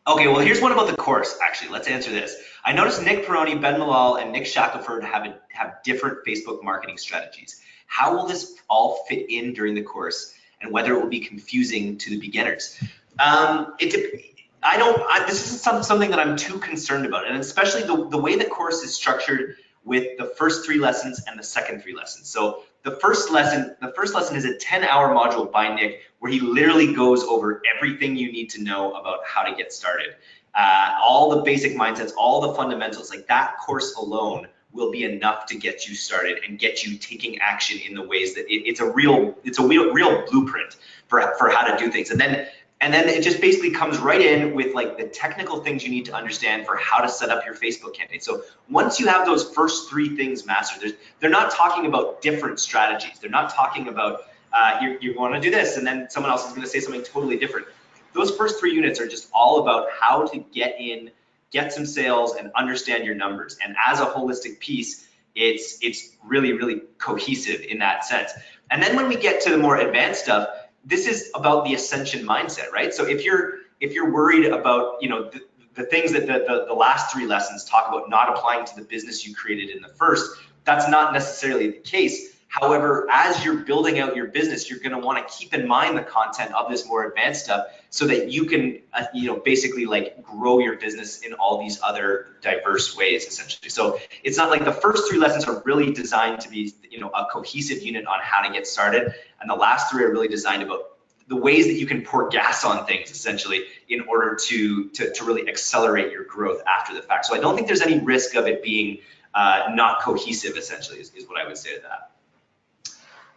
Okay, well, here's one about the course, actually. Let's answer this. I noticed Nick Peroni, Ben Malol, and Nick Shackelford have, a, have different Facebook marketing strategies. How will this all fit in during the course and whether it will be confusing to the beginners? Um, it, I don't, I, this isn't some, something that I'm too concerned about, and especially the, the way the course is structured with the first three lessons and the second three lessons. So the first lesson, the first lesson is a 10 hour module by Nick where he literally goes over everything you need to know about how to get started. Uh, all the basic mindsets, all the fundamentals, like that course alone will be enough to get you started and get you taking action in the ways that it, it's a real, it's a real, real blueprint for, for how to do things. And then and then it just basically comes right in with like the technical things you need to understand for how to set up your Facebook campaign. So once you have those first three things mastered, they're not talking about different strategies. They're not talking about uh, you, you want to do this and then someone else is going to say something totally different. Those first three units are just all about how to get in, get some sales and understand your numbers. And as a holistic piece, it's, it's really, really cohesive in that sense. And then when we get to the more advanced stuff, this is about the ascension mindset, right? So if you're if you're worried about, you know, the, the things that the, the, the last three lessons talk about not applying to the business you created in the first, that's not necessarily the case. However, as you're building out your business, you're going to want to keep in mind the content of this more advanced stuff so that you can, uh, you know, basically like grow your business in all these other diverse ways, essentially. So it's not like the first three lessons are really designed to be, you know, a cohesive unit on how to get started, and the last three are really designed about the ways that you can pour gas on things essentially in order to, to, to really accelerate your growth after the fact. So I don't think there's any risk of it being uh, not cohesive essentially is, is what I would say to that.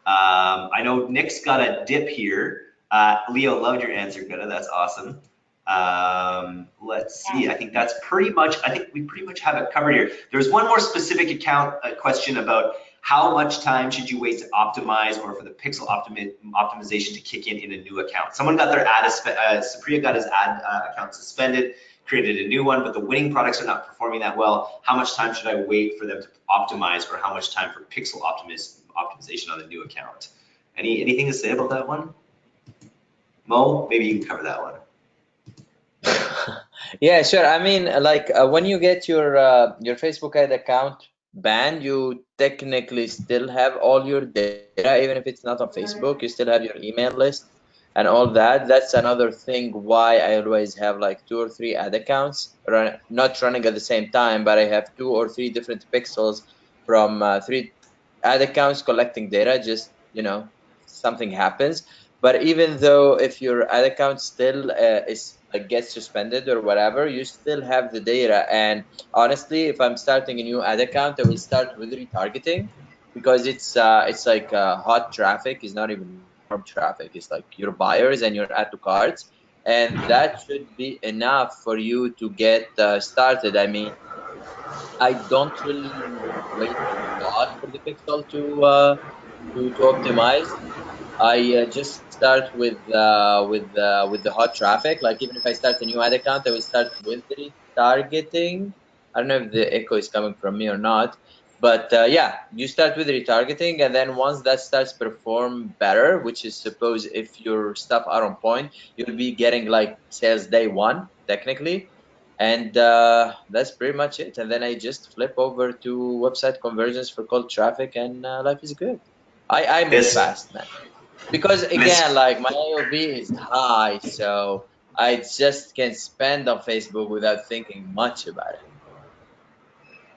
Um, I know Nick's got a dip here. Uh, Leo, loved your answer, Greta. That's awesome. Um, let's see. I think that's pretty much. I think we pretty much have it covered here. There's one more specific account uh, question about how much time should you wait to optimize or for the pixel optimi optimization to kick in in a new account. Someone got their ad, uh, Supriya got his ad uh, account suspended, created a new one, but the winning products are not performing that well. How much time should I wait for them to optimize or how much time for pixel optimiz optimization on the new account. Any anything to say about that one? Mo, maybe you can cover that one. yeah, sure. I mean, like uh, when you get your uh, your Facebook ad account banned, you technically still have all your data, even if it's not on Facebook. You still have your email list and all that. That's another thing why I always have like two or three ad accounts, run, not running at the same time, but I have two or three different pixels from uh, three ad accounts collecting data just you know something happens. But even though if your ad account still uh, is uh, gets suspended or whatever you still have the data. And honestly if i'm starting a new ad account i will start with retargeting because it's uh, it's like uh, hot traffic is not even warm traffic. It's like your buyers and your add to carts and that should be enough for you to get uh, started. I mean I don't really wait a lot for the pixel to uh, to, to optimize. I uh, just start with uh, with uh, with the hot traffic. Like even if I start a new ad account, I will start with retargeting. I don't know if the echo is coming from me or not, but uh, yeah, you start with retargeting, and then once that starts perform better, which is suppose if your stuff are on point, you'll be getting like sales day one technically and uh, that's pretty much it. And then i just flip over to website conversions for cold traffic and uh, life is good. I i move this, fast man. Because again like my AOV is high so i just can spend on facebook without thinking much about it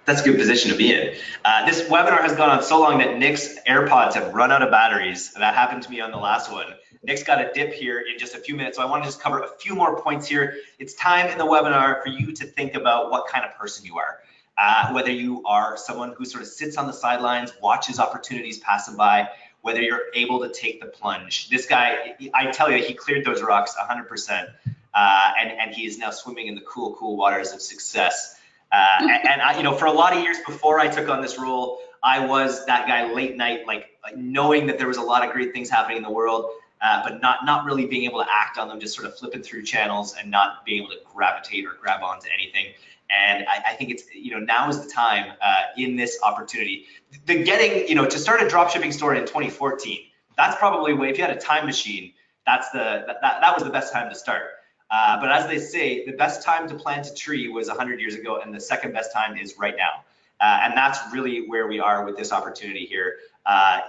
that's a good position to be in. Uh, this webinar has gone on so long that Nick's AirPods have run out of batteries. That happened to me on the last one. Nick's got a dip here in just a few minutes, so I want to just cover a few more points here. It's time in the webinar for you to think about what kind of person you are. Uh, whether you are someone who sort of sits on the sidelines, watches opportunities pass them by, whether you're able to take the plunge. This guy, I tell you, he cleared those rocks 100%, uh, and, and he is now swimming in the cool, cool waters of success. Uh, and, I, you know, for a lot of years before I took on this role, I was that guy late night, like, like knowing that there was a lot of great things happening in the world uh, but not not really being able to act on them, just sort of flipping through channels and not being able to gravitate or grab onto anything. And I, I think it's you know now is the time uh, in this opportunity. The getting you know to start a dropshipping store in 2014. That's probably way if you had a time machine. That's the that, that was the best time to start. Uh, but as they say, the best time to plant a tree was 100 years ago, and the second best time is right now. Uh, and that's really where we are with this opportunity here. Uh,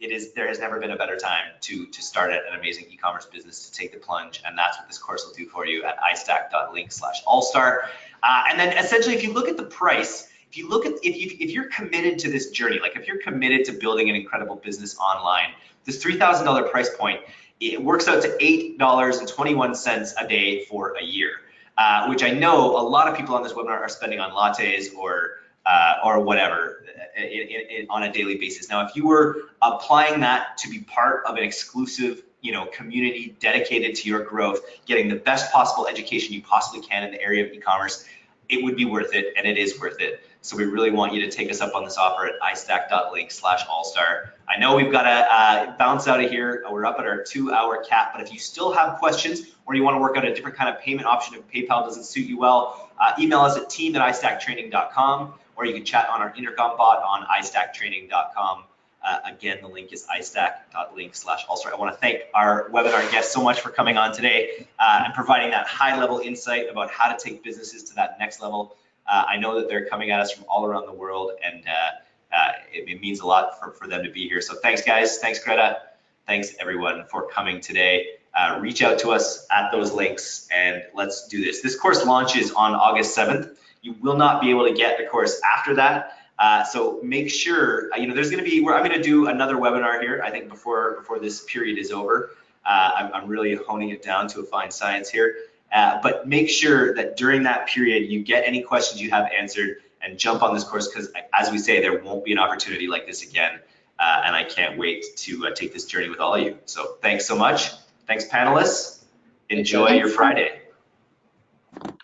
it is there has never been a better time to to start an amazing e-commerce business to take the plunge and that's what this course will do for you at istack.link slash allstar uh, and then essentially if you look at the price if you look at if you if you're committed to this journey like if you're committed to building an incredible business online this $3000 price point it works out to $8.21 a day for a year uh, which I know a lot of people on this webinar are spending on lattes or uh, or whatever in, in, in, on a daily basis. Now, if you were applying that to be part of an exclusive you know, community dedicated to your growth, getting the best possible education you possibly can in the area of e-commerce, it would be worth it, and it is worth it. So we really want you to take us up on this offer at istack.link slash allstar. I know we've got to uh, bounce out of here. We're up at our two hour cap, but if you still have questions or you want to work out a different kind of payment option if PayPal doesn't suit you well, uh, email us at team at istacktraining.com or you can chat on our intercom bot on istacktraining.com. Uh, again, the link is istack.link slash allstar. I want to thank our webinar guests so much for coming on today uh, and providing that high level insight about how to take businesses to that next level. Uh, I know that they're coming at us from all around the world and uh, uh, it, it means a lot for, for them to be here. So thanks guys, thanks Greta, thanks everyone for coming today. Uh, reach out to us at those links and let's do this. This course launches on August 7th. You will not be able to get the course after that. Uh, so make sure, you know, there's going to be, where I'm going to do another webinar here, I think before, before this period is over. Uh, I'm, I'm, really honing it down to a fine science here. Uh, but make sure that during that period, you get any questions you have answered and jump on this course because as we say, there won't be an opportunity like this again. Uh, and I can't wait to uh, take this journey with all of you. So thanks so much. Thanks panelists. Enjoy your Friday.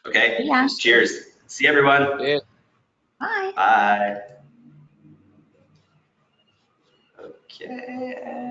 Okay. Yeah. Cheers. See everyone. Yeah. Bye. Bye. Okay.